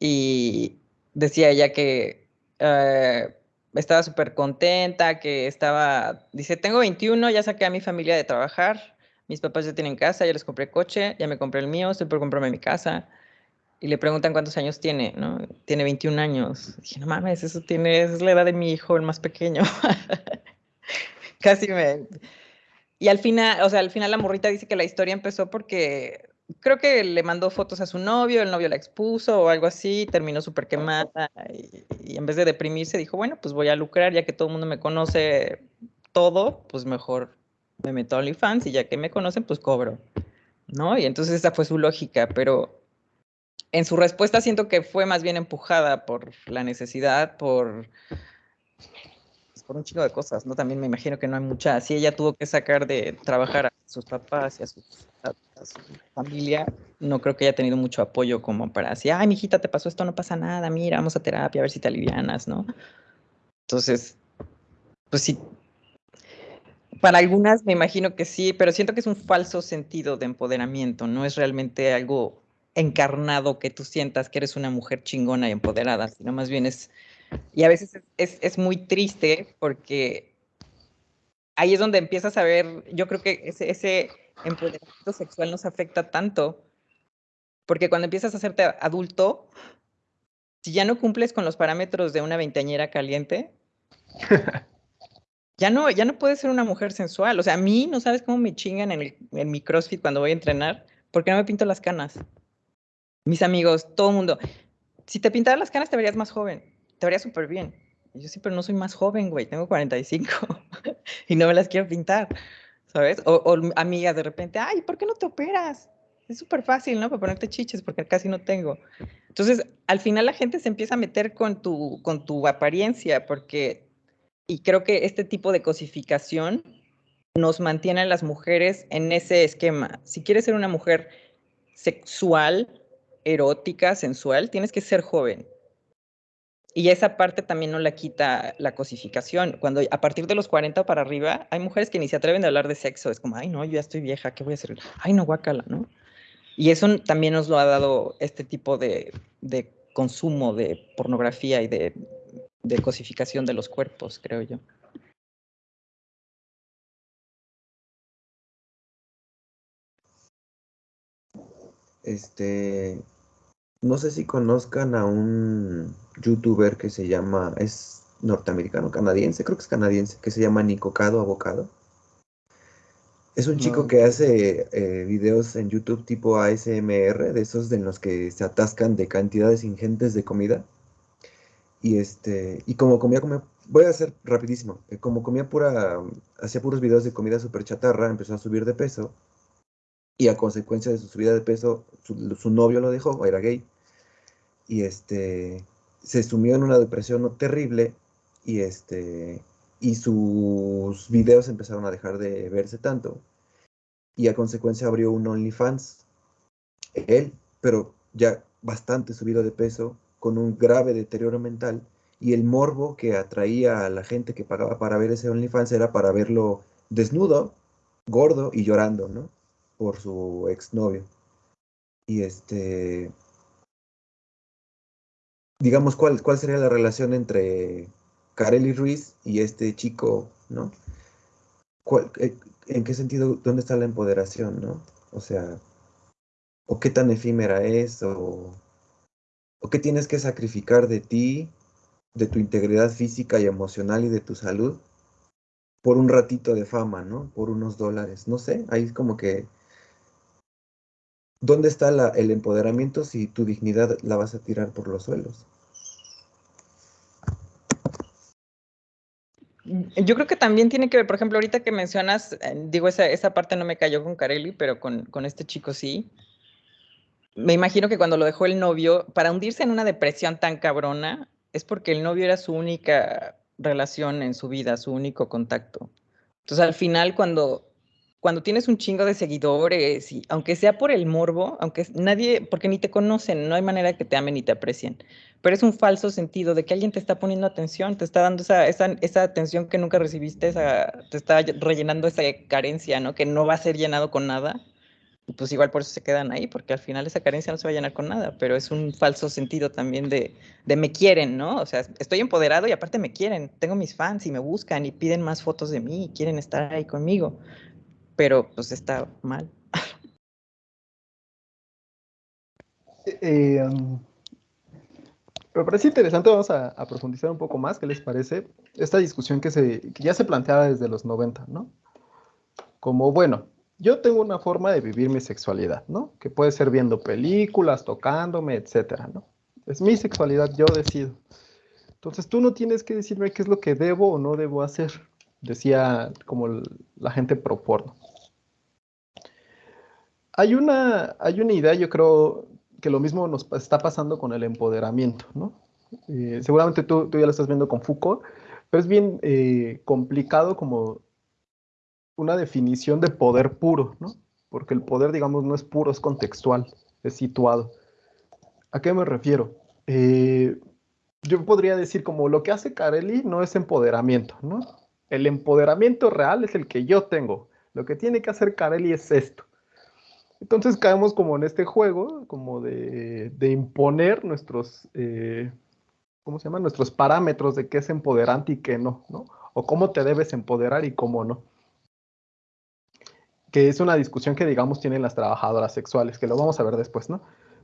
y decía ella que eh, estaba súper contenta, que estaba, dice, tengo 21, ya saqué a mi familia de trabajar, mis papás ya tienen casa, ya les compré coche, ya me compré el mío, estoy por comprarme mi casa. Y le preguntan cuántos años tiene, ¿no? Tiene 21 años. Dije, no mames, eso tiene, esa es la edad de mi hijo, el más pequeño. (laughs) Casi me... Y al final, o sea, al final la morrita dice que la historia empezó porque creo que le mandó fotos a su novio, el novio la expuso o algo así, terminó súper quemada y, en vez de deprimirse dijo, bueno, pues voy a lucrar ya que todo el mundo me conoce todo, pues mejor me meto a OnlyFans y ya que me conocen, pues cobro, ¿no? Y entonces esa fue su lógica, pero en su respuesta siento que fue más bien empujada por la necesidad, por por un chingo de cosas, ¿no? También me imagino que no hay mucha, si ella tuvo que sacar de trabajar a sus papás y a, su familia, no creo que haya tenido mucho apoyo como para decir, ay, mijita, te pasó esto, no pasa nada, mira, vamos a terapia, a ver si te alivianas, ¿no? Entonces, pues sí, para algunas me imagino que sí, pero siento que es un falso sentido de empoderamiento, no es realmente algo encarnado que tú sientas que eres una mujer chingona y empoderada, sino más bien es, y a veces es, es, muy triste porque ahí es donde empiezas a ver, yo creo que ese, ese empoderamiento sexual nos afecta tanto, porque cuando empiezas a hacerte adulto, si ya no cumples con los parámetros de una veinteañera caliente, (laughs) ya no, ya no puedes ser una mujer sensual. O sea, a mí no sabes cómo me chingan en, el, en mi CrossFit cuando voy a entrenar, porque no me pinto las canas mis amigos, todo el mundo, si te pintaras las canas te verías más joven, te verías súper bien. Yo sí, no soy más joven, güey, tengo 45 (laughs) y no me las quiero pintar, ¿sabes? O, o amigas de repente, ay, ¿por qué no te operas? Es súper fácil, ¿no? Para ponerte chiches, porque casi no tengo. Entonces, al final la gente se empieza a meter con tu, con tu apariencia, porque, y creo que este tipo de cosificación nos mantiene a las mujeres en ese esquema. Si quieres ser una mujer sexual, erótica, sensual, tienes que ser joven. Y esa parte también no la quita la cosificación. Cuando a partir de los 40 para arriba, hay mujeres que ni se atreven a hablar de sexo. Es como, ay, no, yo ya estoy vieja, ¿qué voy a hacer? Ay, no, guácala, ¿no? Y eso también nos lo ha dado este tipo de, consumo de pornografía y de, de cosificación de los cuerpos, creo yo. Este, no sé si conozcan a un youtuber que se llama, es norteamericano, canadiense, creo que es canadiense, que se llama Nicocado Abocado. Es un chico que hace eh, videos en YouTube tipo ASMR, de esos en los que se atascan de cantidades ingentes de comida. Y este, y como comía, comía voy a hacer rapidísimo, eh, como comía pura, hacía puros videos de comida súper chatarra, empezó a subir de peso. Y a consecuencia de su subida de peso, su, su novio lo dejó, era gay y este, se sumió en una depresión terrible y, este, y sus videos empezaron a dejar de verse tanto y a consecuencia abrió un OnlyFans, él, pero ya bastante subido de peso, con un grave deterioro mental y el morbo que atraía a la gente que pagaba para ver ese OnlyFans era para verlo desnudo, gordo y llorando, ¿no? Por su exnovio. Y este, digamos, ¿cuál, cuál sería la relación entre Kareli Ruiz y este chico, ¿no? Eh, ¿En qué sentido, dónde está la empoderación, ¿no? O sea, o qué tan efímera es, o, o qué tienes que sacrificar de ti, de tu integridad física y emocional y de tu salud por un ratito de fama, ¿no? Por unos dólares, no sé, ahí es como que ¿Dónde está el empoderamiento si tu dignidad la vas a tirar por los suelos? Yo creo que también tiene que ver, por ejemplo, ahorita que mencionas, eh, digo, esa, esa parte no me cayó con Carelli, pero con, con este chico sí. Me imagino que cuando lo dejó el novio, para hundirse en una depresión tan cabrona, es porque el novio era su única relación en su vida, su único contacto. Entonces, al final, cuando cuando tienes un chingo de seguidores, y aunque sea por el morbo, aunque nadie, porque ni te conocen, no hay manera que te amen ni te aprecien, pero es un falso sentido de que alguien te está poniendo atención, te está dando esa, esa, esa atención que nunca recibiste, esa, te está rellenando esa carencia, ¿no? Que no va a ser llenado con nada. Pues igual por eso se quedan ahí, porque al final esa carencia no se va a llenar con nada, pero es un falso sentido también de, de me quieren, ¿no? O sea, estoy empoderado y aparte me quieren, tengo mis fans y me buscan y piden más fotos de mí y quieren estar ahí conmigo pero pues está mal. Eh, um, me parece interesante, vamos a, profundizar un poco más, ¿qué les parece? Esta discusión que, se, que ya se planteaba desde los 90, ¿no? Como, bueno, yo tengo una forma de vivir mi sexualidad, ¿no? Que puede ser viendo películas, tocándome, etcétera, ¿no? Es mi sexualidad, yo decido. Entonces tú no tienes que decirme qué es lo que debo o no debo hacer, decía como la gente pro porno. Hay una, hay una idea, yo creo, que lo mismo nos está pasando con el empoderamiento, ¿no? Eh, seguramente tú, tú, ya lo estás viendo con Foucault, pero es bien eh, complicado como una definición de poder puro, ¿no? Porque el poder, digamos, no es puro, es contextual, es situado. ¿A qué me refiero? Eh, yo podría decir como lo que hace Carelli no es empoderamiento, ¿no? El empoderamiento real es el que yo tengo. Lo que tiene que hacer Carelli es esto. Entonces caemos como en este juego, como de, imponer nuestros, eh, ¿cómo se llama? Nuestros parámetros de qué es empoderante y qué no, ¿no? O cómo te debes empoderar y cómo no. Que es una discusión que, digamos, tienen las trabajadoras sexuales, que lo vamos a ver después, ¿no?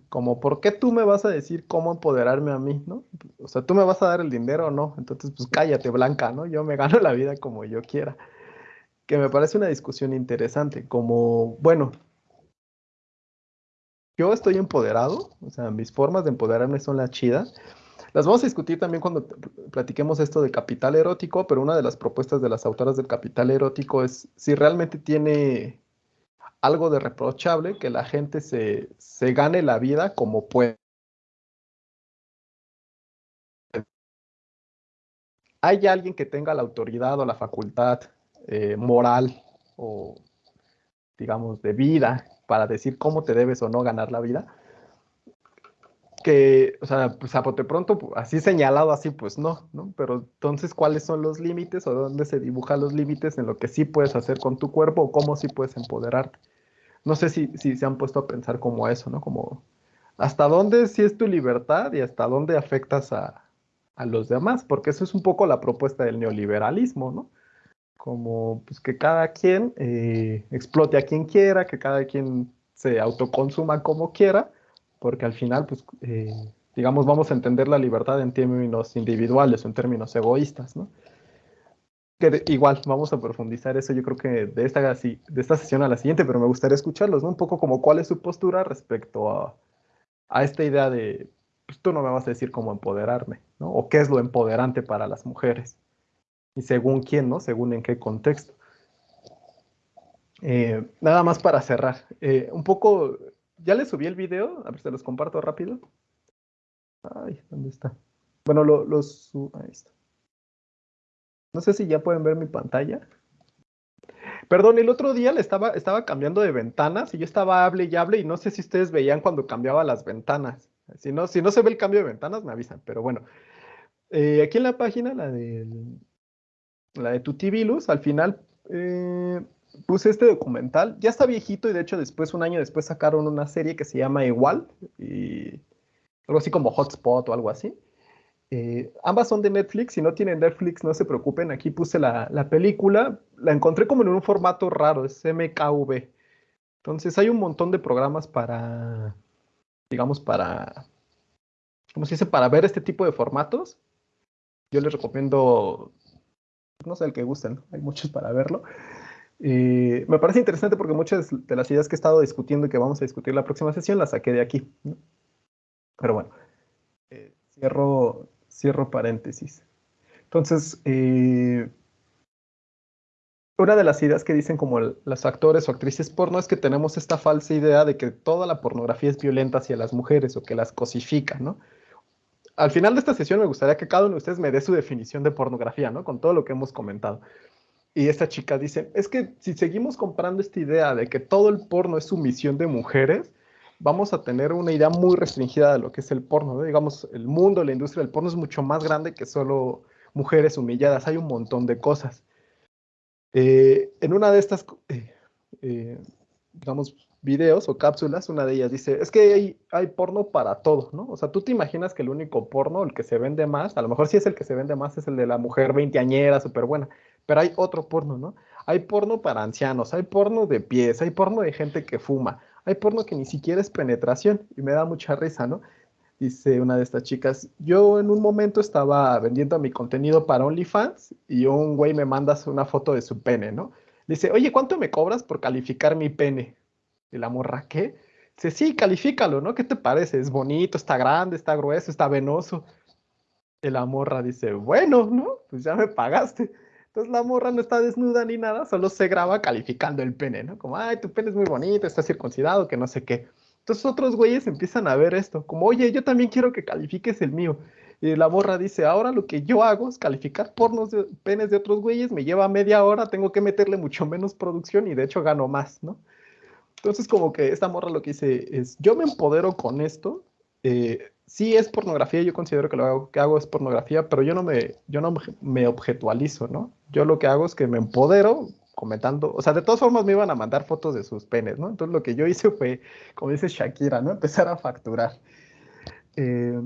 como, ¿por qué tú me vas a decir cómo empoderarme a mí, no? O sea, tú me vas a dar el dinero o no, entonces pues cállate, Blanca, ¿no? Yo me (laughs) gano la vida como yo quiera. Que me parece una discusión interesante, como, bueno, yo estoy empoderado, o sea, mis formas de empoderarme son las chidas. Las vamos a discutir también cuando platiquemos esto de capital erótico, pero una de las propuestas de las autoras del capital erótico es si realmente tiene algo de reprochable que la gente se, gane la vida como puede. ¿Hay alguien que tenga la autoridad o la facultad eh, moral o, digamos, de vida para decir cómo te debes o no ganar la vida? Que, o sea, pues a bote pronto, así señalado, así, pues no, ¿no? Pero entonces, ¿cuáles son los límites o dónde se dibujan los límites en lo que sí puedes hacer con tu cuerpo o cómo sí puedes empoderarte? no sé si, si se han puesto a pensar como eso, ¿no? Como hasta dónde sí es tu libertad y hasta dónde afectas a, los demás, porque eso es un poco la propuesta del neoliberalismo, ¿no? Como pues que cada quien eh, explote a quien quiera, que cada quien se autoconsuma como quiera, porque al final, pues, eh, digamos, vamos a entender la libertad en términos individuales en términos egoístas, ¿no? que igual vamos a profundizar eso yo creo que de esta, de esta sesión a la siguiente, pero me gustaría escucharlos. Un poco como cuál es su postura respecto a, a esta idea de, pues tú no me vas a decir cómo empoderarme, ¿no? O qué es lo empoderante para las mujeres. Y según quién, ¿no? Según en qué contexto. Eh, nada más para cerrar. Eh, un poco, ya les subí el video, a ver si los comparto rápido. Ay, ¿dónde está? Bueno, lo ahí está. No sé si ya pueden ver mi pantalla. Perdón, el otro día le estaba, estaba cambiando de ventanas y yo estaba hable y hable y no sé si ustedes veían cuando cambiaba las ventanas. Si no, si no se ve el cambio de ventanas, me avisan. Pero bueno, eh, aquí en la página, la de, la de Tutibilus, al final eh, puse este documental. Ya está viejito y de hecho después, un año después, sacaron una serie que se llama Igual y algo así como Hotspot o algo así. Eh, ambas son de Netflix, si no tienen Netflix no se preocupen, aquí puse la, película, la encontré como en un formato raro, es MKV. Entonces hay un montón de programas para, digamos, para, ¿cómo se dice? Para ver este tipo de formatos. Yo les recomiendo, no sé, el que gusten, hay muchos para verlo. Eh, me parece interesante porque muchas de las ideas que he estado discutiendo y que vamos a discutir la próxima sesión las saqué de aquí. Pero bueno, eh, cierro, Cierro paréntesis. Entonces, eh, una de las ideas que dicen como los actores o actrices porno es que tenemos esta falsa idea de que toda la pornografía es violenta hacia las mujeres o que las cosifica, ¿no? Al final de esta sesión me gustaría que cada uno de ustedes me dé su definición de pornografía, ¿no? Con todo lo que hemos comentado. Y esta chica dice, es que si seguimos comprando esta idea de que todo el porno es sumisión de mujeres, vamos a tener una idea muy restringida de lo que es el porno. Digamos, el mundo, la industria del porno es mucho más grande que solo mujeres humilladas. Hay un montón de cosas. Eh, en una de estas, eh, eh, digamos, videos o cápsulas, una de ellas dice, es que hay, hay, porno para todo, ¿no? O sea, tú te imaginas que el único porno, el que se vende más, a lo mejor sí es el que se vende más, es el de la mujer veinteañera, súper buena, pero hay otro porno, ¿no? Hay porno para ancianos, hay porno de pies, hay porno de gente que fuma, hay porno que ni siquiera es penetración y me da mucha risa, ¿no? Dice una de estas chicas, yo en un momento estaba vendiendo mi contenido para OnlyFans y un güey me manda una foto de su pene, ¿no? Dice, oye, ¿cuánto me cobras por calificar mi pene? Y la morra, ¿qué? Dice, sí, califícalo, ¿no? ¿Qué te parece? Es bonito, está grande, está grueso, está venoso. Y la morra dice, bueno, ¿no? Pues ya me pagaste. Entonces la morra no está desnuda ni nada, solo se graba calificando el pene, ¿no? Como, ay, tu pene es muy bonito, está circuncidado, que no sé qué. Entonces otros güeyes empiezan a ver esto, como, oye, yo también quiero que califiques el mío. Y la morra dice, ahora lo que yo hago es calificar pornos de penes de otros güeyes, me lleva media hora, tengo que meterle mucho menos producción y de hecho gano más, ¿no? Entonces como que esta morra lo que dice es, yo me empodero con esto, eh, sí es pornografía, yo considero que lo que hago es pornografía, pero yo no me, yo no me objetualizo, ¿no? Yo lo que hago es que me empodero comentando, o sea, de todas formas me iban a mandar fotos de sus penes, ¿no? Entonces lo que yo hice fue, como dice Shakira, ¿no? Empezar a facturar. Eh,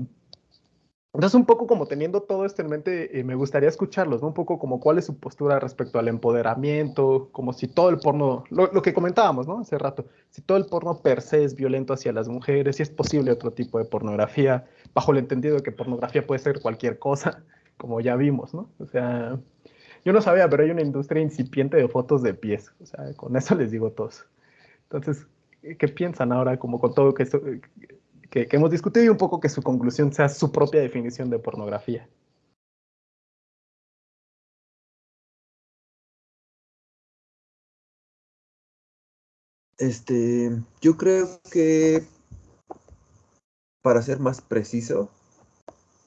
entonces, un poco como teniendo todo esto en mente, eh, me gustaría escucharlos, ¿no? Un poco como cuál es su postura respecto al empoderamiento, como si todo el porno, lo, lo, que comentábamos, ¿no? Hace rato, si todo el porno per se es violento hacia las mujeres, si es posible otro tipo de pornografía, bajo el entendido de que pornografía puede ser cualquier cosa, (laughs) como ya vimos, ¿no? O sea, yo no sabía, pero hay una industria incipiente de fotos de pies, o sea, con eso les digo todos. Entonces, ¿qué piensan ahora como con todo que esto, que, hemos discutido y un poco que su conclusión sea su propia definición de pornografía. Este, yo creo que para ser más preciso,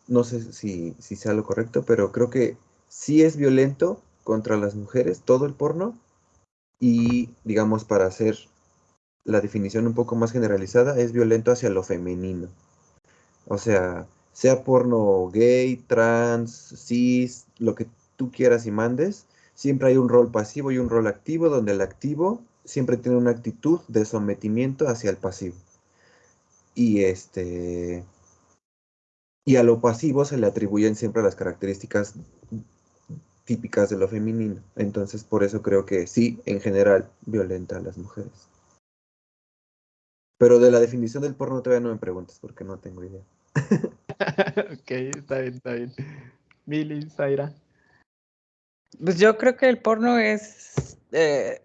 no sé si, si sea lo correcto, pero creo que sí es violento contra las mujeres todo el porno y digamos para hacer la definición un poco más generalizada, es violento hacia lo femenino. O sea, sea porno gay, trans, cis, lo que tú quieras y mandes, siempre hay un rol pasivo y un rol activo, donde el activo siempre tiene una actitud de sometimiento hacia el pasivo. Y este. Y a lo pasivo se le atribuyen siempre las características típicas de lo femenino. Entonces, por eso creo que sí, en general, violenta a las mujeres. Pero de la definición del porno todavía no me preguntes porque no tengo idea. (laughs) ok, está bien, está bien. Mili, Zaira. Pues yo creo que el porno es eh,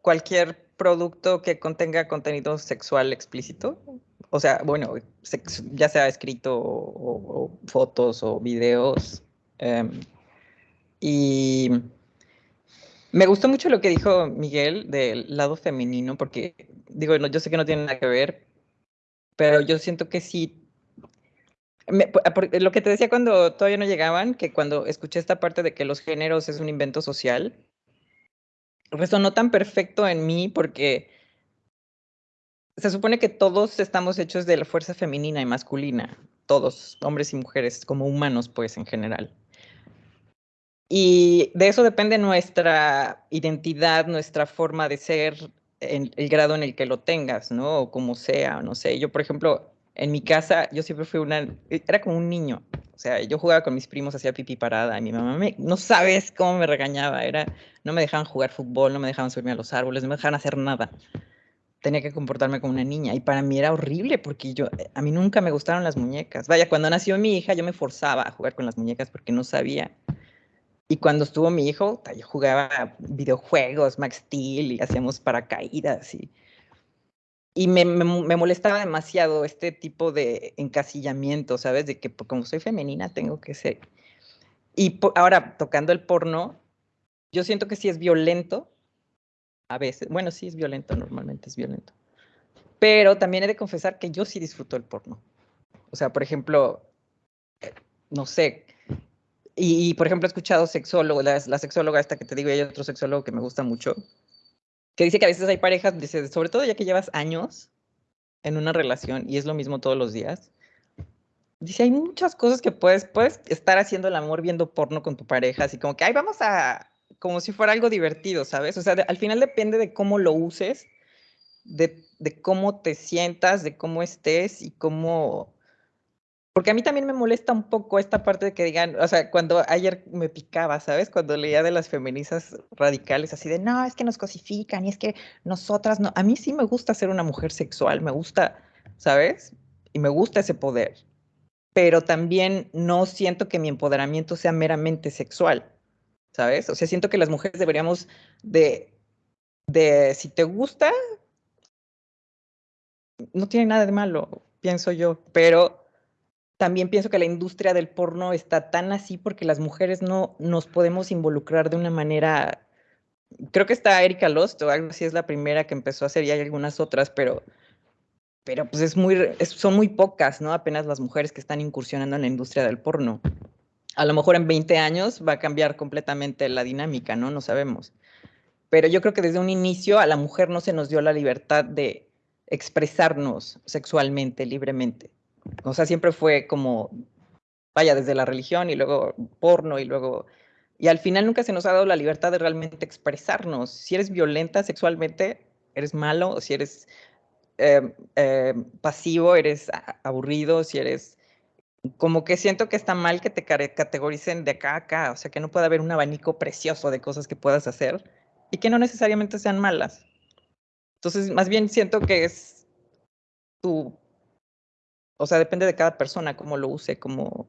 cualquier producto que contenga contenido sexual explícito. O sea, bueno, ya sea escrito o, fotos o videos. Em, y me gustó mucho lo que dijo Miguel del lado femenino, porque digo, yo sé que no tiene nada que ver, pero yo siento que sí. lo que te decía cuando todavía no llegaban, que cuando escuché esta parte de que los géneros es un invento social, resonó tan perfecto en mí porque se supone que todos estamos hechos de la fuerza femenina y masculina, todos, hombres y mujeres, como humanos, pues en general. Y de eso depende nuestra identidad, nuestra forma de ser, en el grado en el que lo tengas, ¿no? O como sea, no sé. Yo, por ejemplo, en mi casa, yo siempre fui una, era como un niño. O sea, yo jugaba con mis primos, hacía pipí parada, y mi mamá me, no sabes cómo me regañaba, era, no me dejaban jugar fútbol, no me dejaban subirme a los árboles, no me dejaban hacer nada. Tenía que comportarme como una niña y para mí era horrible porque yo, a mí nunca me gustaron las muñecas. Vaya, cuando nació mi hija yo me forzaba a jugar con las muñecas porque no sabía. Y cuando estuvo mi hijo, yo jugaba videojuegos, Max Steel, y hacíamos paracaídas. Y, y me, me, molestaba demasiado este tipo de encasillamiento, ¿sabes? De que como soy femenina tengo que ser. Y ahora, tocando el porno, yo siento que sí es violento. A veces, bueno, sí es violento, normalmente es violento. Pero también he de confesar que yo sí disfruto el porno. O sea, por ejemplo, no sé, y, por ejemplo, he escuchado sexólogo, la, la, sexóloga esta que te digo, y hay otro sexólogo que me gusta mucho, que dice que a veces hay parejas, dice, sobre todo ya que llevas años en una relación y es lo mismo todos los días, dice, hay muchas cosas que puedes, puedes estar haciendo el amor viendo porno con tu pareja, así como que, ay, vamos a, como si fuera algo divertido, ¿sabes? O sea, al final depende de cómo lo uses, de, de cómo te sientas, de cómo estés y cómo porque a mí también me molesta un poco esta parte de que digan, o sea, cuando ayer me picaba, ¿sabes? Cuando leía de las feministas radicales, así de, no, es que nos cosifican y es que nosotras no. A mí sí me gusta ser una mujer sexual, me gusta, ¿sabes? Y me gusta ese poder. Pero también no siento que mi empoderamiento sea meramente sexual, ¿sabes? O sea, siento que las mujeres deberíamos de, de si te gusta, no tiene nada de malo, pienso yo, pero también pienso que la industria del porno está tan así porque las mujeres no nos podemos involucrar de una manera. Creo que está Erika Lost o algo así, es la primera que empezó a hacer y hay algunas otras, pero pero pues es muy, son muy pocas, ¿no? Apenas las mujeres que están incursionando en la industria del porno. A lo mejor en 20 años va a cambiar completamente la dinámica, ¿no? No sabemos. Pero yo creo que desde un inicio a la mujer no se nos dio la libertad de expresarnos sexualmente, libremente. O sea, siempre fue como, vaya, desde la religión y luego porno y luego... Y al final nunca se nos ha dado la libertad de realmente expresarnos. Si eres violenta sexualmente, eres malo, si eres Em, em, pasivo, eres aburrido, si eres como que siento que está mal que te categoricen de acá a acá, o sea, que no puede haber un abanico precioso de cosas que puedas hacer y que no necesariamente sean malas. Entonces, más bien siento que es tu, o sea, depende de cada persona cómo lo use, como,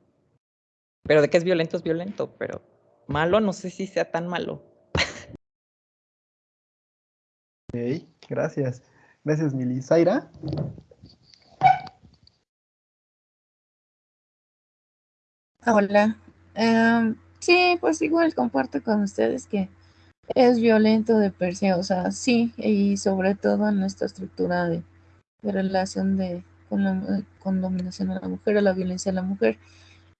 pero de que es violento es violento, pero malo no sé si sea tan malo. Ok, gracias. Gracias, Mili. Zaira. Hola. Em, sí, pues igual comparto con ustedes que es violento de per se, o sea, sí, y sobre todo en nuestra estructura de, relación de con, dominación a la mujer, a la violencia a la mujer.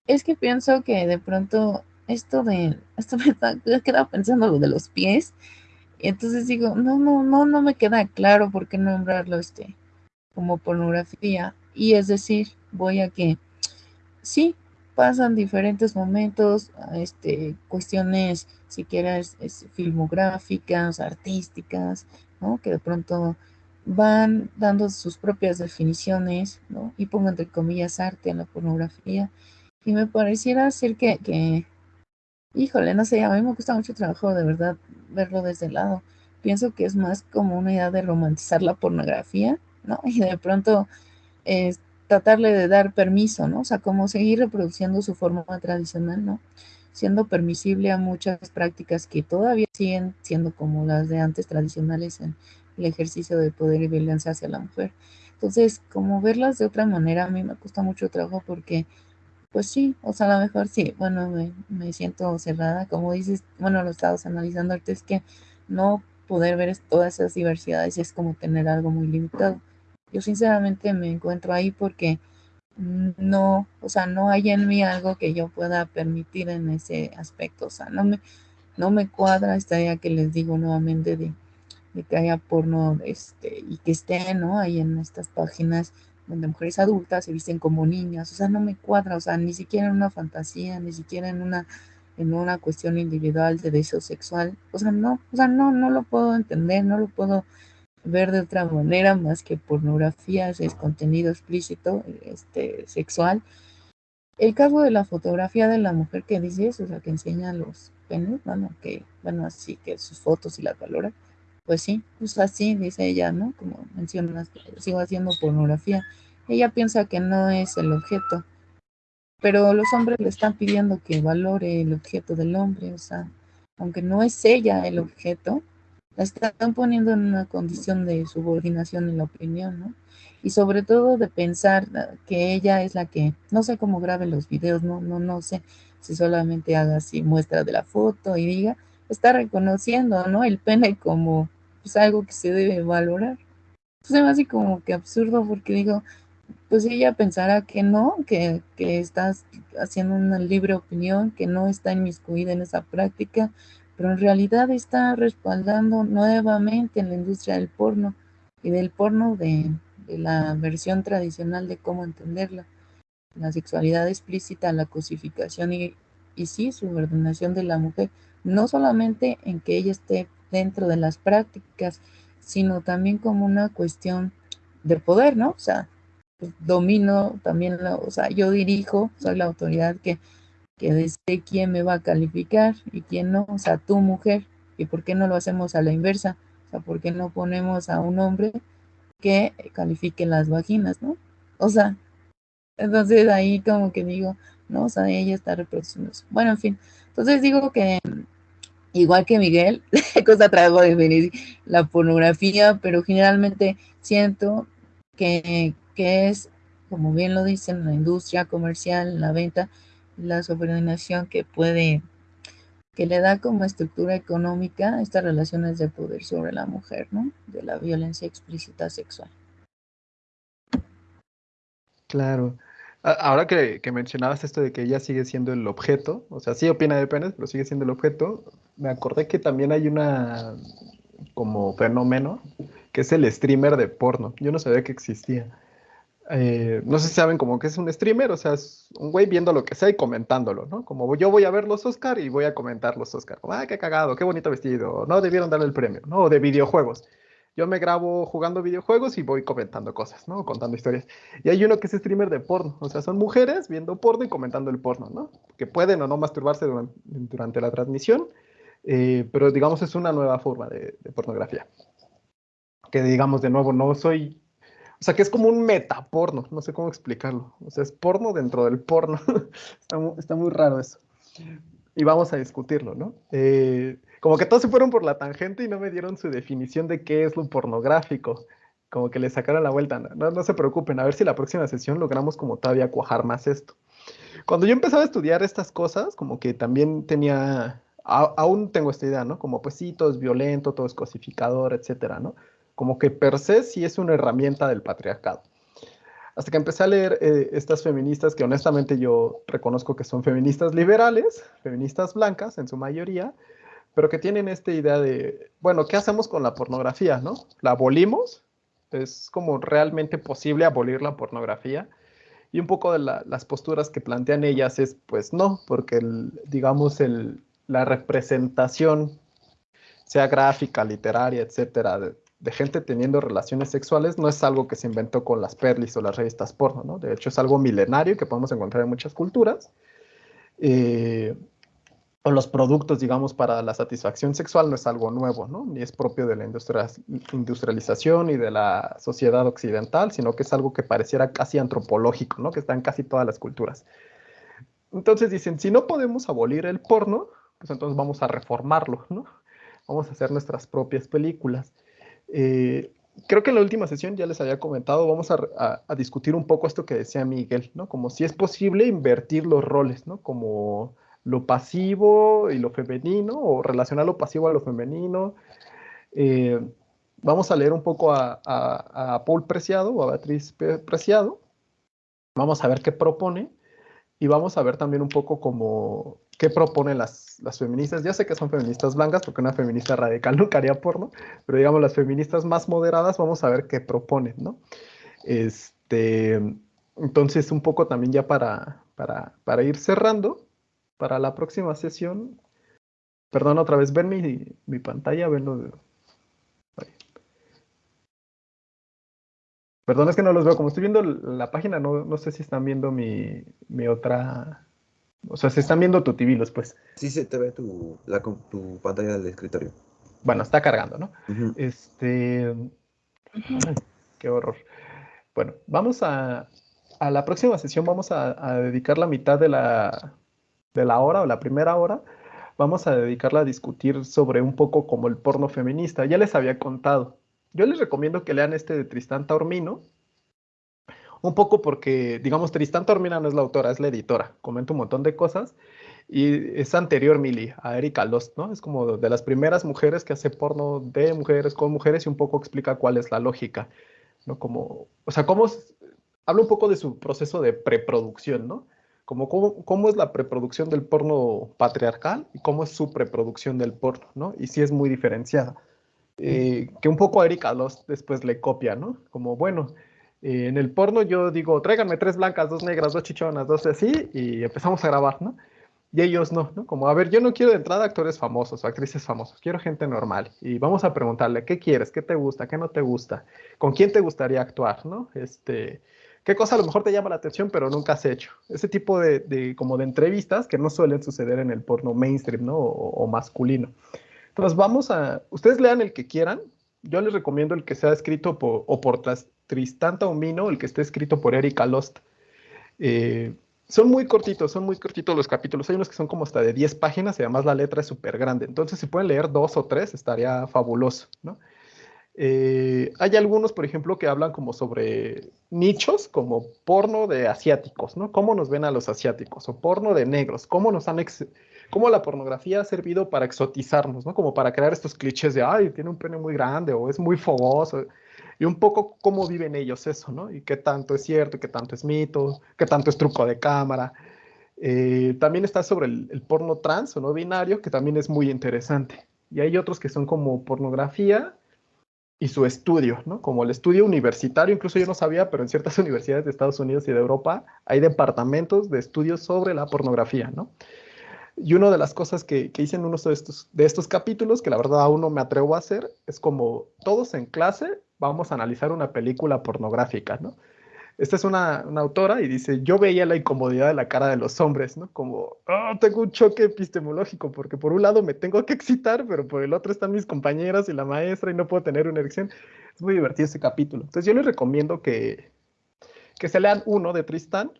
Es que pienso que de pronto esto de, (laughs) esto me, he quedado pensando lo de los pies, y entonces digo, no, no, no, no me queda claro por qué nombrarlo este como pornografía. Y es decir, voy a que sí, pasan diferentes momentos, este, cuestiones, si quieres, filmográficas, artísticas, ¿no? Que de pronto van dando sus propias definiciones, ¿no? Y pongo entre comillas arte en la pornografía. Y me pareciera ser que, Híjole, no sé, a mí me gusta mucho trabajo de verdad verlo desde el lado. Pienso que es más como una idea de romantizar la pornografía, ¿no? (laughs) Y de pronto tratarle de dar permiso, ¿no? O sea, como seguir reproduciendo su forma tradicional, ¿no? Siendo permisible a muchas prácticas que todavía siguen siendo como las de antes tradicionales en el ejercicio de poder y violencia hacia la mujer. Entonces, como verlas de otra manera, a mí me cuesta mucho trabajo porque pues sí, o sea, a lo mejor sí, bueno, me, siento cerrada, como dices, bueno, lo estabas analizando ahorita, es que no poder ver todas esas diversidades es como tener algo muy limitado. Yo sinceramente me encuentro ahí porque no, o sea, no hay en mí algo que yo pueda permitir en ese aspecto, o sea, no me, no me cuadra esta idea que les digo nuevamente de, de que haya porno este, y que esté, ¿no? Ahí en estas páginas donde mujeres adultas se visten como niñas, o sea, no me cuadra, o sea, ni siquiera en una fantasía, ni siquiera en una, en una cuestión individual de deseo sexual, o sea, no, o sea, no, no lo puedo entender, no lo puedo ver de otra manera más que pornografía, es contenido explícito, este, sexual. El caso de la fotografía de la mujer que dices, o sea, que enseña los penes, bueno, que, bueno, así que sus fotos y la valora, pues sí, pues así dice ella, ¿no? Como mencionas, sigo haciendo pornografía. Ella piensa que no es el objeto, pero los hombres le están pidiendo que valore el objeto del hombre, o sea, aunque no es ella el objeto, la están poniendo en una condición de subordinación en la opinión, ¿no? Y sobre todo de pensar que ella es la que, no sé cómo grabe los videos, no, no, no sé si solamente haga así muestra de la foto y diga, está reconociendo, ¿no? El pene como pues, algo que se debe valorar. Pues es así como que absurdo porque digo, pues ella pensará que no, que, que estás haciendo una libre opinión, que no está inmiscuida en esa práctica, pero en realidad está respaldando nuevamente en la industria del porno y del porno de, de la versión tradicional de cómo entenderla. La sexualidad explícita, la cosificación y, y sí, subordinación de la mujer no solamente en que ella esté dentro de las prácticas, sino también como una cuestión de poder, ¿no? O sea, pues, domino también, o sea, yo dirijo, soy la autoridad que, que quién me va a calificar y quién no, o sea, tú mujer, y por qué no lo hacemos a la inversa, o sea, por qué no ponemos a un hombre que califique las vaginas, ¿no? O sea, entonces ahí como que digo, no, o sea, ella está reproduciendo. Bueno, en fin, entonces digo que igual que Miguel, (laughs) cosa trago de venir la pornografía, pero generalmente siento que, que, es, como bien lo dicen, la industria comercial, la venta, la subordinación que puede, que le da como estructura económica estas relaciones de poder sobre la mujer, ¿no? De la violencia explícita sexual. Claro. Ahora que, mencionabas esto de que ella sigue siendo el objeto, o sea, sí opina de penes, pero sigue siendo el objeto, me acordé que también hay una como fenómeno que es el streamer de porno. Yo no sabía que existía. Eh, no sé si saben como que es un streamer, o sea, es un güey viendo lo que sea y comentándolo, ¿no? Como yo voy a ver los Oscar y voy a comentar los Oscar. Ah, qué cagado, qué bonito vestido. No debieron darle el premio, ¿no? de videojuegos yo me grabo jugando videojuegos y voy comentando cosas, ¿no? Contando historias. Y hay uno que es streamer de porno, o sea, son mujeres viendo porno y comentando el porno, ¿no? Que pueden o no masturbarse durante, la transmisión, eh, pero digamos es una nueva forma de, pornografía. Que digamos de nuevo, no soy... O sea, que es como un metaporno, no sé cómo explicarlo. O sea, es porno dentro del porno. (laughs) está, muy, está, muy, raro eso. Y vamos a discutirlo, ¿no? Eh, como que todos se fueron por la tangente y no me dieron su definición de qué es lo pornográfico. Como que le sacaron la vuelta. No, no se preocupen, a ver si la próxima sesión logramos como todavía cuajar más esto. Cuando yo empezaba a estudiar estas cosas, como que también tenía, aún tengo esta idea, ¿no? Como pues sí, todo es violento, todo es cosificador, etcétera, ¿no? Como que per se sí es una herramienta del patriarcado. Hasta que empecé a leer eh, estas feministas que honestamente yo reconozco que son feministas liberales, feministas blancas en su mayoría, pero que tienen esta idea de, bueno, ¿qué hacemos con la pornografía, no? ¿La abolimos? ¿Es como realmente posible abolir la pornografía? Y un poco de las posturas que plantean ellas es, pues no, porque, digamos, el, la representación, sea gráfica, literaria, etcétera, de, gente teniendo relaciones sexuales, no es algo que se inventó con las perlis o las revistas porno, ¿no? De hecho, es algo milenario que podemos encontrar en muchas culturas. Eh, o los productos, digamos, para la satisfacción sexual no es algo nuevo, ¿no? Ni es propio de la industrialización y de la sociedad occidental, sino que es algo que pareciera casi antropológico, ¿no? Que está en casi todas las culturas. Entonces dicen, si no podemos abolir el porno, pues entonces vamos a reformarlo, ¿no? Vamos a hacer nuestras propias películas. Eh, creo que en la última sesión ya les había comentado, vamos a, a, discutir un poco esto que decía Miguel, ¿no? Como si es posible invertir los roles, ¿no? Como lo pasivo y lo femenino, o relacionar lo pasivo a lo femenino. Eh, vamos a leer un poco a, Paul Preciado o a Beatriz Preciado. Vamos a ver qué propone y vamos a ver también un poco como qué proponen las, las feministas. Ya sé que son feministas blancas porque una feminista radical (laughs) nunca haría porno, pero digamos las feministas más moderadas vamos a ver qué proponen, ¿no? Este, entonces un poco también ya para, para, para ir cerrando, para la próxima sesión, perdón otra vez, ven mi, mi pantalla, venlo. De... Perdón, es que no los veo. Como estoy viendo la página, no, no sé si están viendo mi, mi, otra. O sea, si están viendo tu TV, pues. Sí, se te ve tu, la, tu pantalla del escritorio. Bueno, está cargando, ¿no? Este. Qué horror. Bueno, vamos a. A la próxima sesión vamos a dedicar la mitad de la, de la hora o la primera hora, vamos a dedicarla a discutir sobre un poco como el porno feminista. Ya les había contado. Yo les recomiendo que lean este de Tristán Taormino, un poco porque, digamos, Tristán Taormino no es la autora, es la editora. Comenta un montón de cosas y es anterior, Mili, a Erika Lost, ¿no? Es como de las primeras mujeres que hace porno de mujeres con mujeres y un poco explica cuál es la lógica, ¿no? Como, o sea, cómo, habla un poco de su proceso de preproducción, ¿no? Como cómo, es la preproducción del porno patriarcal y cómo es su preproducción del porno, ¿no? Y sí es muy diferenciada. Eh, que un poco a Erika los después le copia, ¿no? Como, bueno, eh, en el porno yo digo, tráiganme tres blancas, dos negras, dos chichonas, dos así, y empezamos a grabar, ¿no? Y ellos no, ¿no? Como, a ver, yo no quiero de entrada actores famosos o actrices famosas, quiero gente normal. Y vamos a preguntarle, ¿qué quieres? ¿Qué te gusta? ¿Qué no te gusta? ¿Con quién te gustaría actuar, no? Este, qué cosa a lo mejor te llama la atención, pero nunca has hecho. Ese tipo de, como de entrevistas que no suelen suceder en el porno mainstream, ¿no? O, masculino. Entonces vamos a, ustedes lean el que quieran. Yo les recomiendo el que sea escrito por, o por Tristán Taumino, el que esté escrito por Erika Lost. Eh, son muy cortitos, son muy cortitos los capítulos. Hay unos que son como hasta de 10 páginas y además la letra es súper grande. Entonces, si pueden leer dos o tres, estaría fabuloso, ¿no? Eh, hay algunos, por ejemplo, que hablan como sobre nichos, como porno de asiáticos, ¿no? ¿Cómo nos ven a los asiáticos? O porno de negros, ¿cómo nos han... cómo la pornografía ha servido para exotizarnos, ¿no? Como para crear estos clichés de, ay, tiene un pene muy grande o es muy fogoso. y un poco cómo viven ellos eso, ¿no? Y qué tanto es cierto, qué tanto es mito, qué tanto es truco de cámara. Eh, también está sobre el, el, porno trans o no binario, que también es muy interesante. Y hay otros que son como pornografía y su estudio, ¿no? Como el estudio universitario, incluso yo no sabía, pero en ciertas (laughs) universidades de Estados Unidos y de Europa hay departamentos de estudios sobre la pornografía, ¿no? Y una de las cosas que, que hice en uno de estos, de estos capítulos, que la verdad aún no me atrevo a hacer, es como todos en clase vamos a analizar una película pornográfica, ¿no? Esta es una, una, autora y dice, yo veía la incomodidad de la cara de los hombres, ¿no? Como, oh, tengo un choque epistemológico, porque por un lado me tengo que excitar, pero por el otro están mis compañeras y la maestra y no puedo tener una erección. Es muy divertido ese capítulo. Entonces yo les recomiendo que, que se lean uno de Tristán,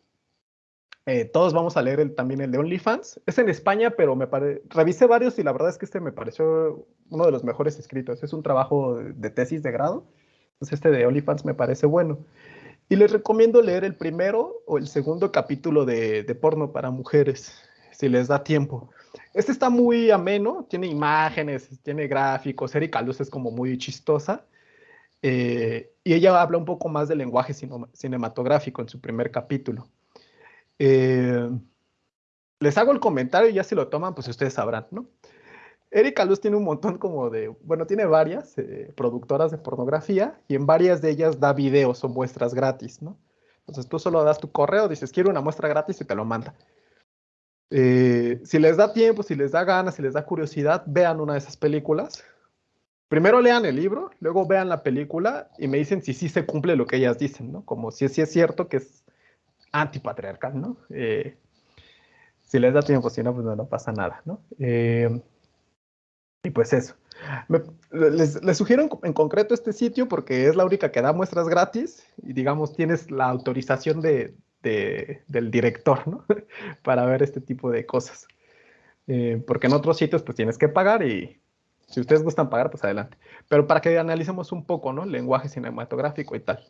eh, todos vamos a leer también el de OnlyFans. Es en España, pero me pare... revisé varios y la verdad es que este me pareció uno de los mejores escritos. Es un trabajo de tesis de grado. Entonces este de OnlyFans me parece bueno. Y les recomiendo leer el primero o el segundo capítulo de, de porno para mujeres, si les da tiempo. Este está muy ameno, tiene imágenes, tiene gráficos. Erika Luz es como muy chistosa. Eh, y ella habla un poco más del lenguaje cinematográfico en su primer capítulo. Eh, les hago el comentario y ya si lo toman, pues ustedes sabrán, ¿no? Erika Luz tiene un montón como de, bueno, tiene varias eh, productoras de pornografía y en varias de ellas da videos o muestras gratis, ¿no? Entonces tú solo das tu correo, dices, quiero una muestra gratis y te lo manda. Eh, si les da tiempo, si les da ganas, si les da curiosidad, vean una de esas películas. Primero lean el libro, luego vean la película y me dicen si sí se cumple lo que ellas dicen, ¿no? Como si, si es cierto que es antipatriarcal, ¿no? Eh, si les da tiempo, si no, pues no, no pasa nada, ¿no? Eh, y pues eso. les, sugiero en, concreto este sitio porque es la única que da muestras gratis y digamos tienes la autorización de, del director, ¿no? (laughs) Para ver este tipo de cosas. Eh, porque en otros sitios pues tienes que pagar y si ustedes gustan pagar, pues adelante. Pero para que analicemos un poco, ¿no? Lenguaje cinematográfico y tal.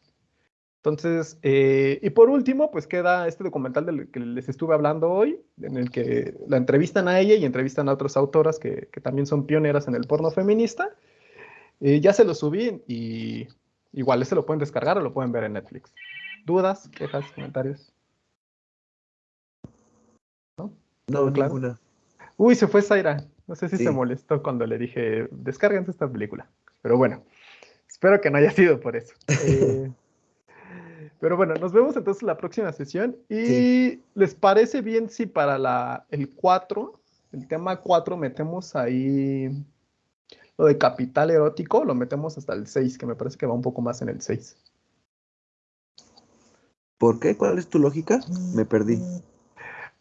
Entonces, eh, y por último, pues queda este documental del que les estuve hablando hoy, en el que la entrevistan a ella y entrevistan a otras autoras que, que también son pioneras en el porno feminista. Eh, ya se lo subí y igual se lo pueden descargar o lo pueden ver en Netflix. ¿Dudas, quejas, comentarios? No, no ninguna. Uy, se fue Zaira. No sé si se molestó cuando le dije, descárguense esta película. Pero bueno, espero que no haya sido por eso. (laughs) Eh, pero bueno, nos vemos entonces la próxima sesión. ¿Y les parece bien si para la, el 4, el tema 4, metemos ahí lo de capital erótico? Lo metemos hasta el 6, que me parece que va un poco más en el 6. ¿Por qué? ¿Cuál es tu lógica? Me perdí.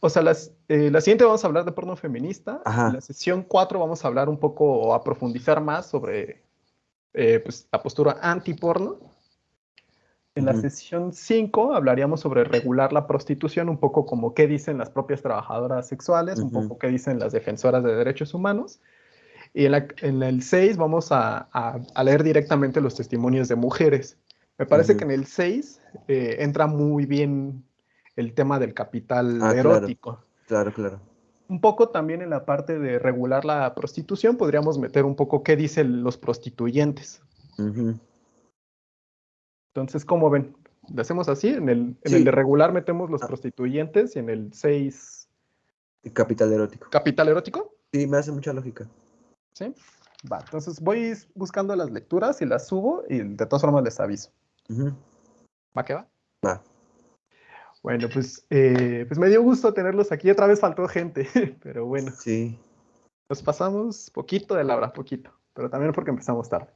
O sea, las, eh, la siguiente vamos a hablar de porno feminista. En la sesión 4 vamos a hablar un poco o a profundizar más sobre eh, pues, la postura anti-porno. En la sesión 5 hablaríamos sobre regular la prostitución, un poco como qué dicen las propias trabajadoras sexuales, un poco qué dicen las defensoras de derechos humanos. Y en, el 6 vamos a, leer directamente los testimonios de mujeres. Me parece que en el 6 eh, entra muy bien el tema del capital ah, erótico. Claro, claro, Un poco también en la parte de regular la prostitución podríamos meter un poco qué dicen los prostituyentes. Entonces, ¿cómo ven? ¿Le hacemos así? En el, en el de regular metemos los ah. prostituyentes y en el 6... Capital erótico. ¿Capital erótico? Sí, me hace mucha lógica. ¿Sí? Va, entonces voy buscando las lecturas y las subo y de todas formas les aviso. ¿Va que va? Va. Bueno, pues, eh, pues me dio gusto tenerlos aquí. Otra vez faltó gente, (laughs) pero bueno. Sí. Nos pasamos poquito de la hora, poquito, pero también porque empezamos tarde.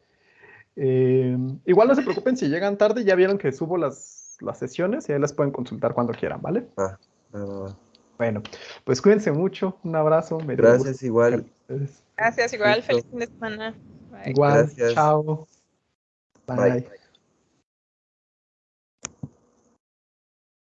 Eh, igual no se preocupen si llegan tarde, ya vieron que subo las, las sesiones y ahí las pueden consultar cuando quieran, ¿vale? Ah, ah, bueno, pues cuídense mucho, un abrazo. Gracias, igual. Gracias, igual, feliz fin de semana. Igual, chao. Bye.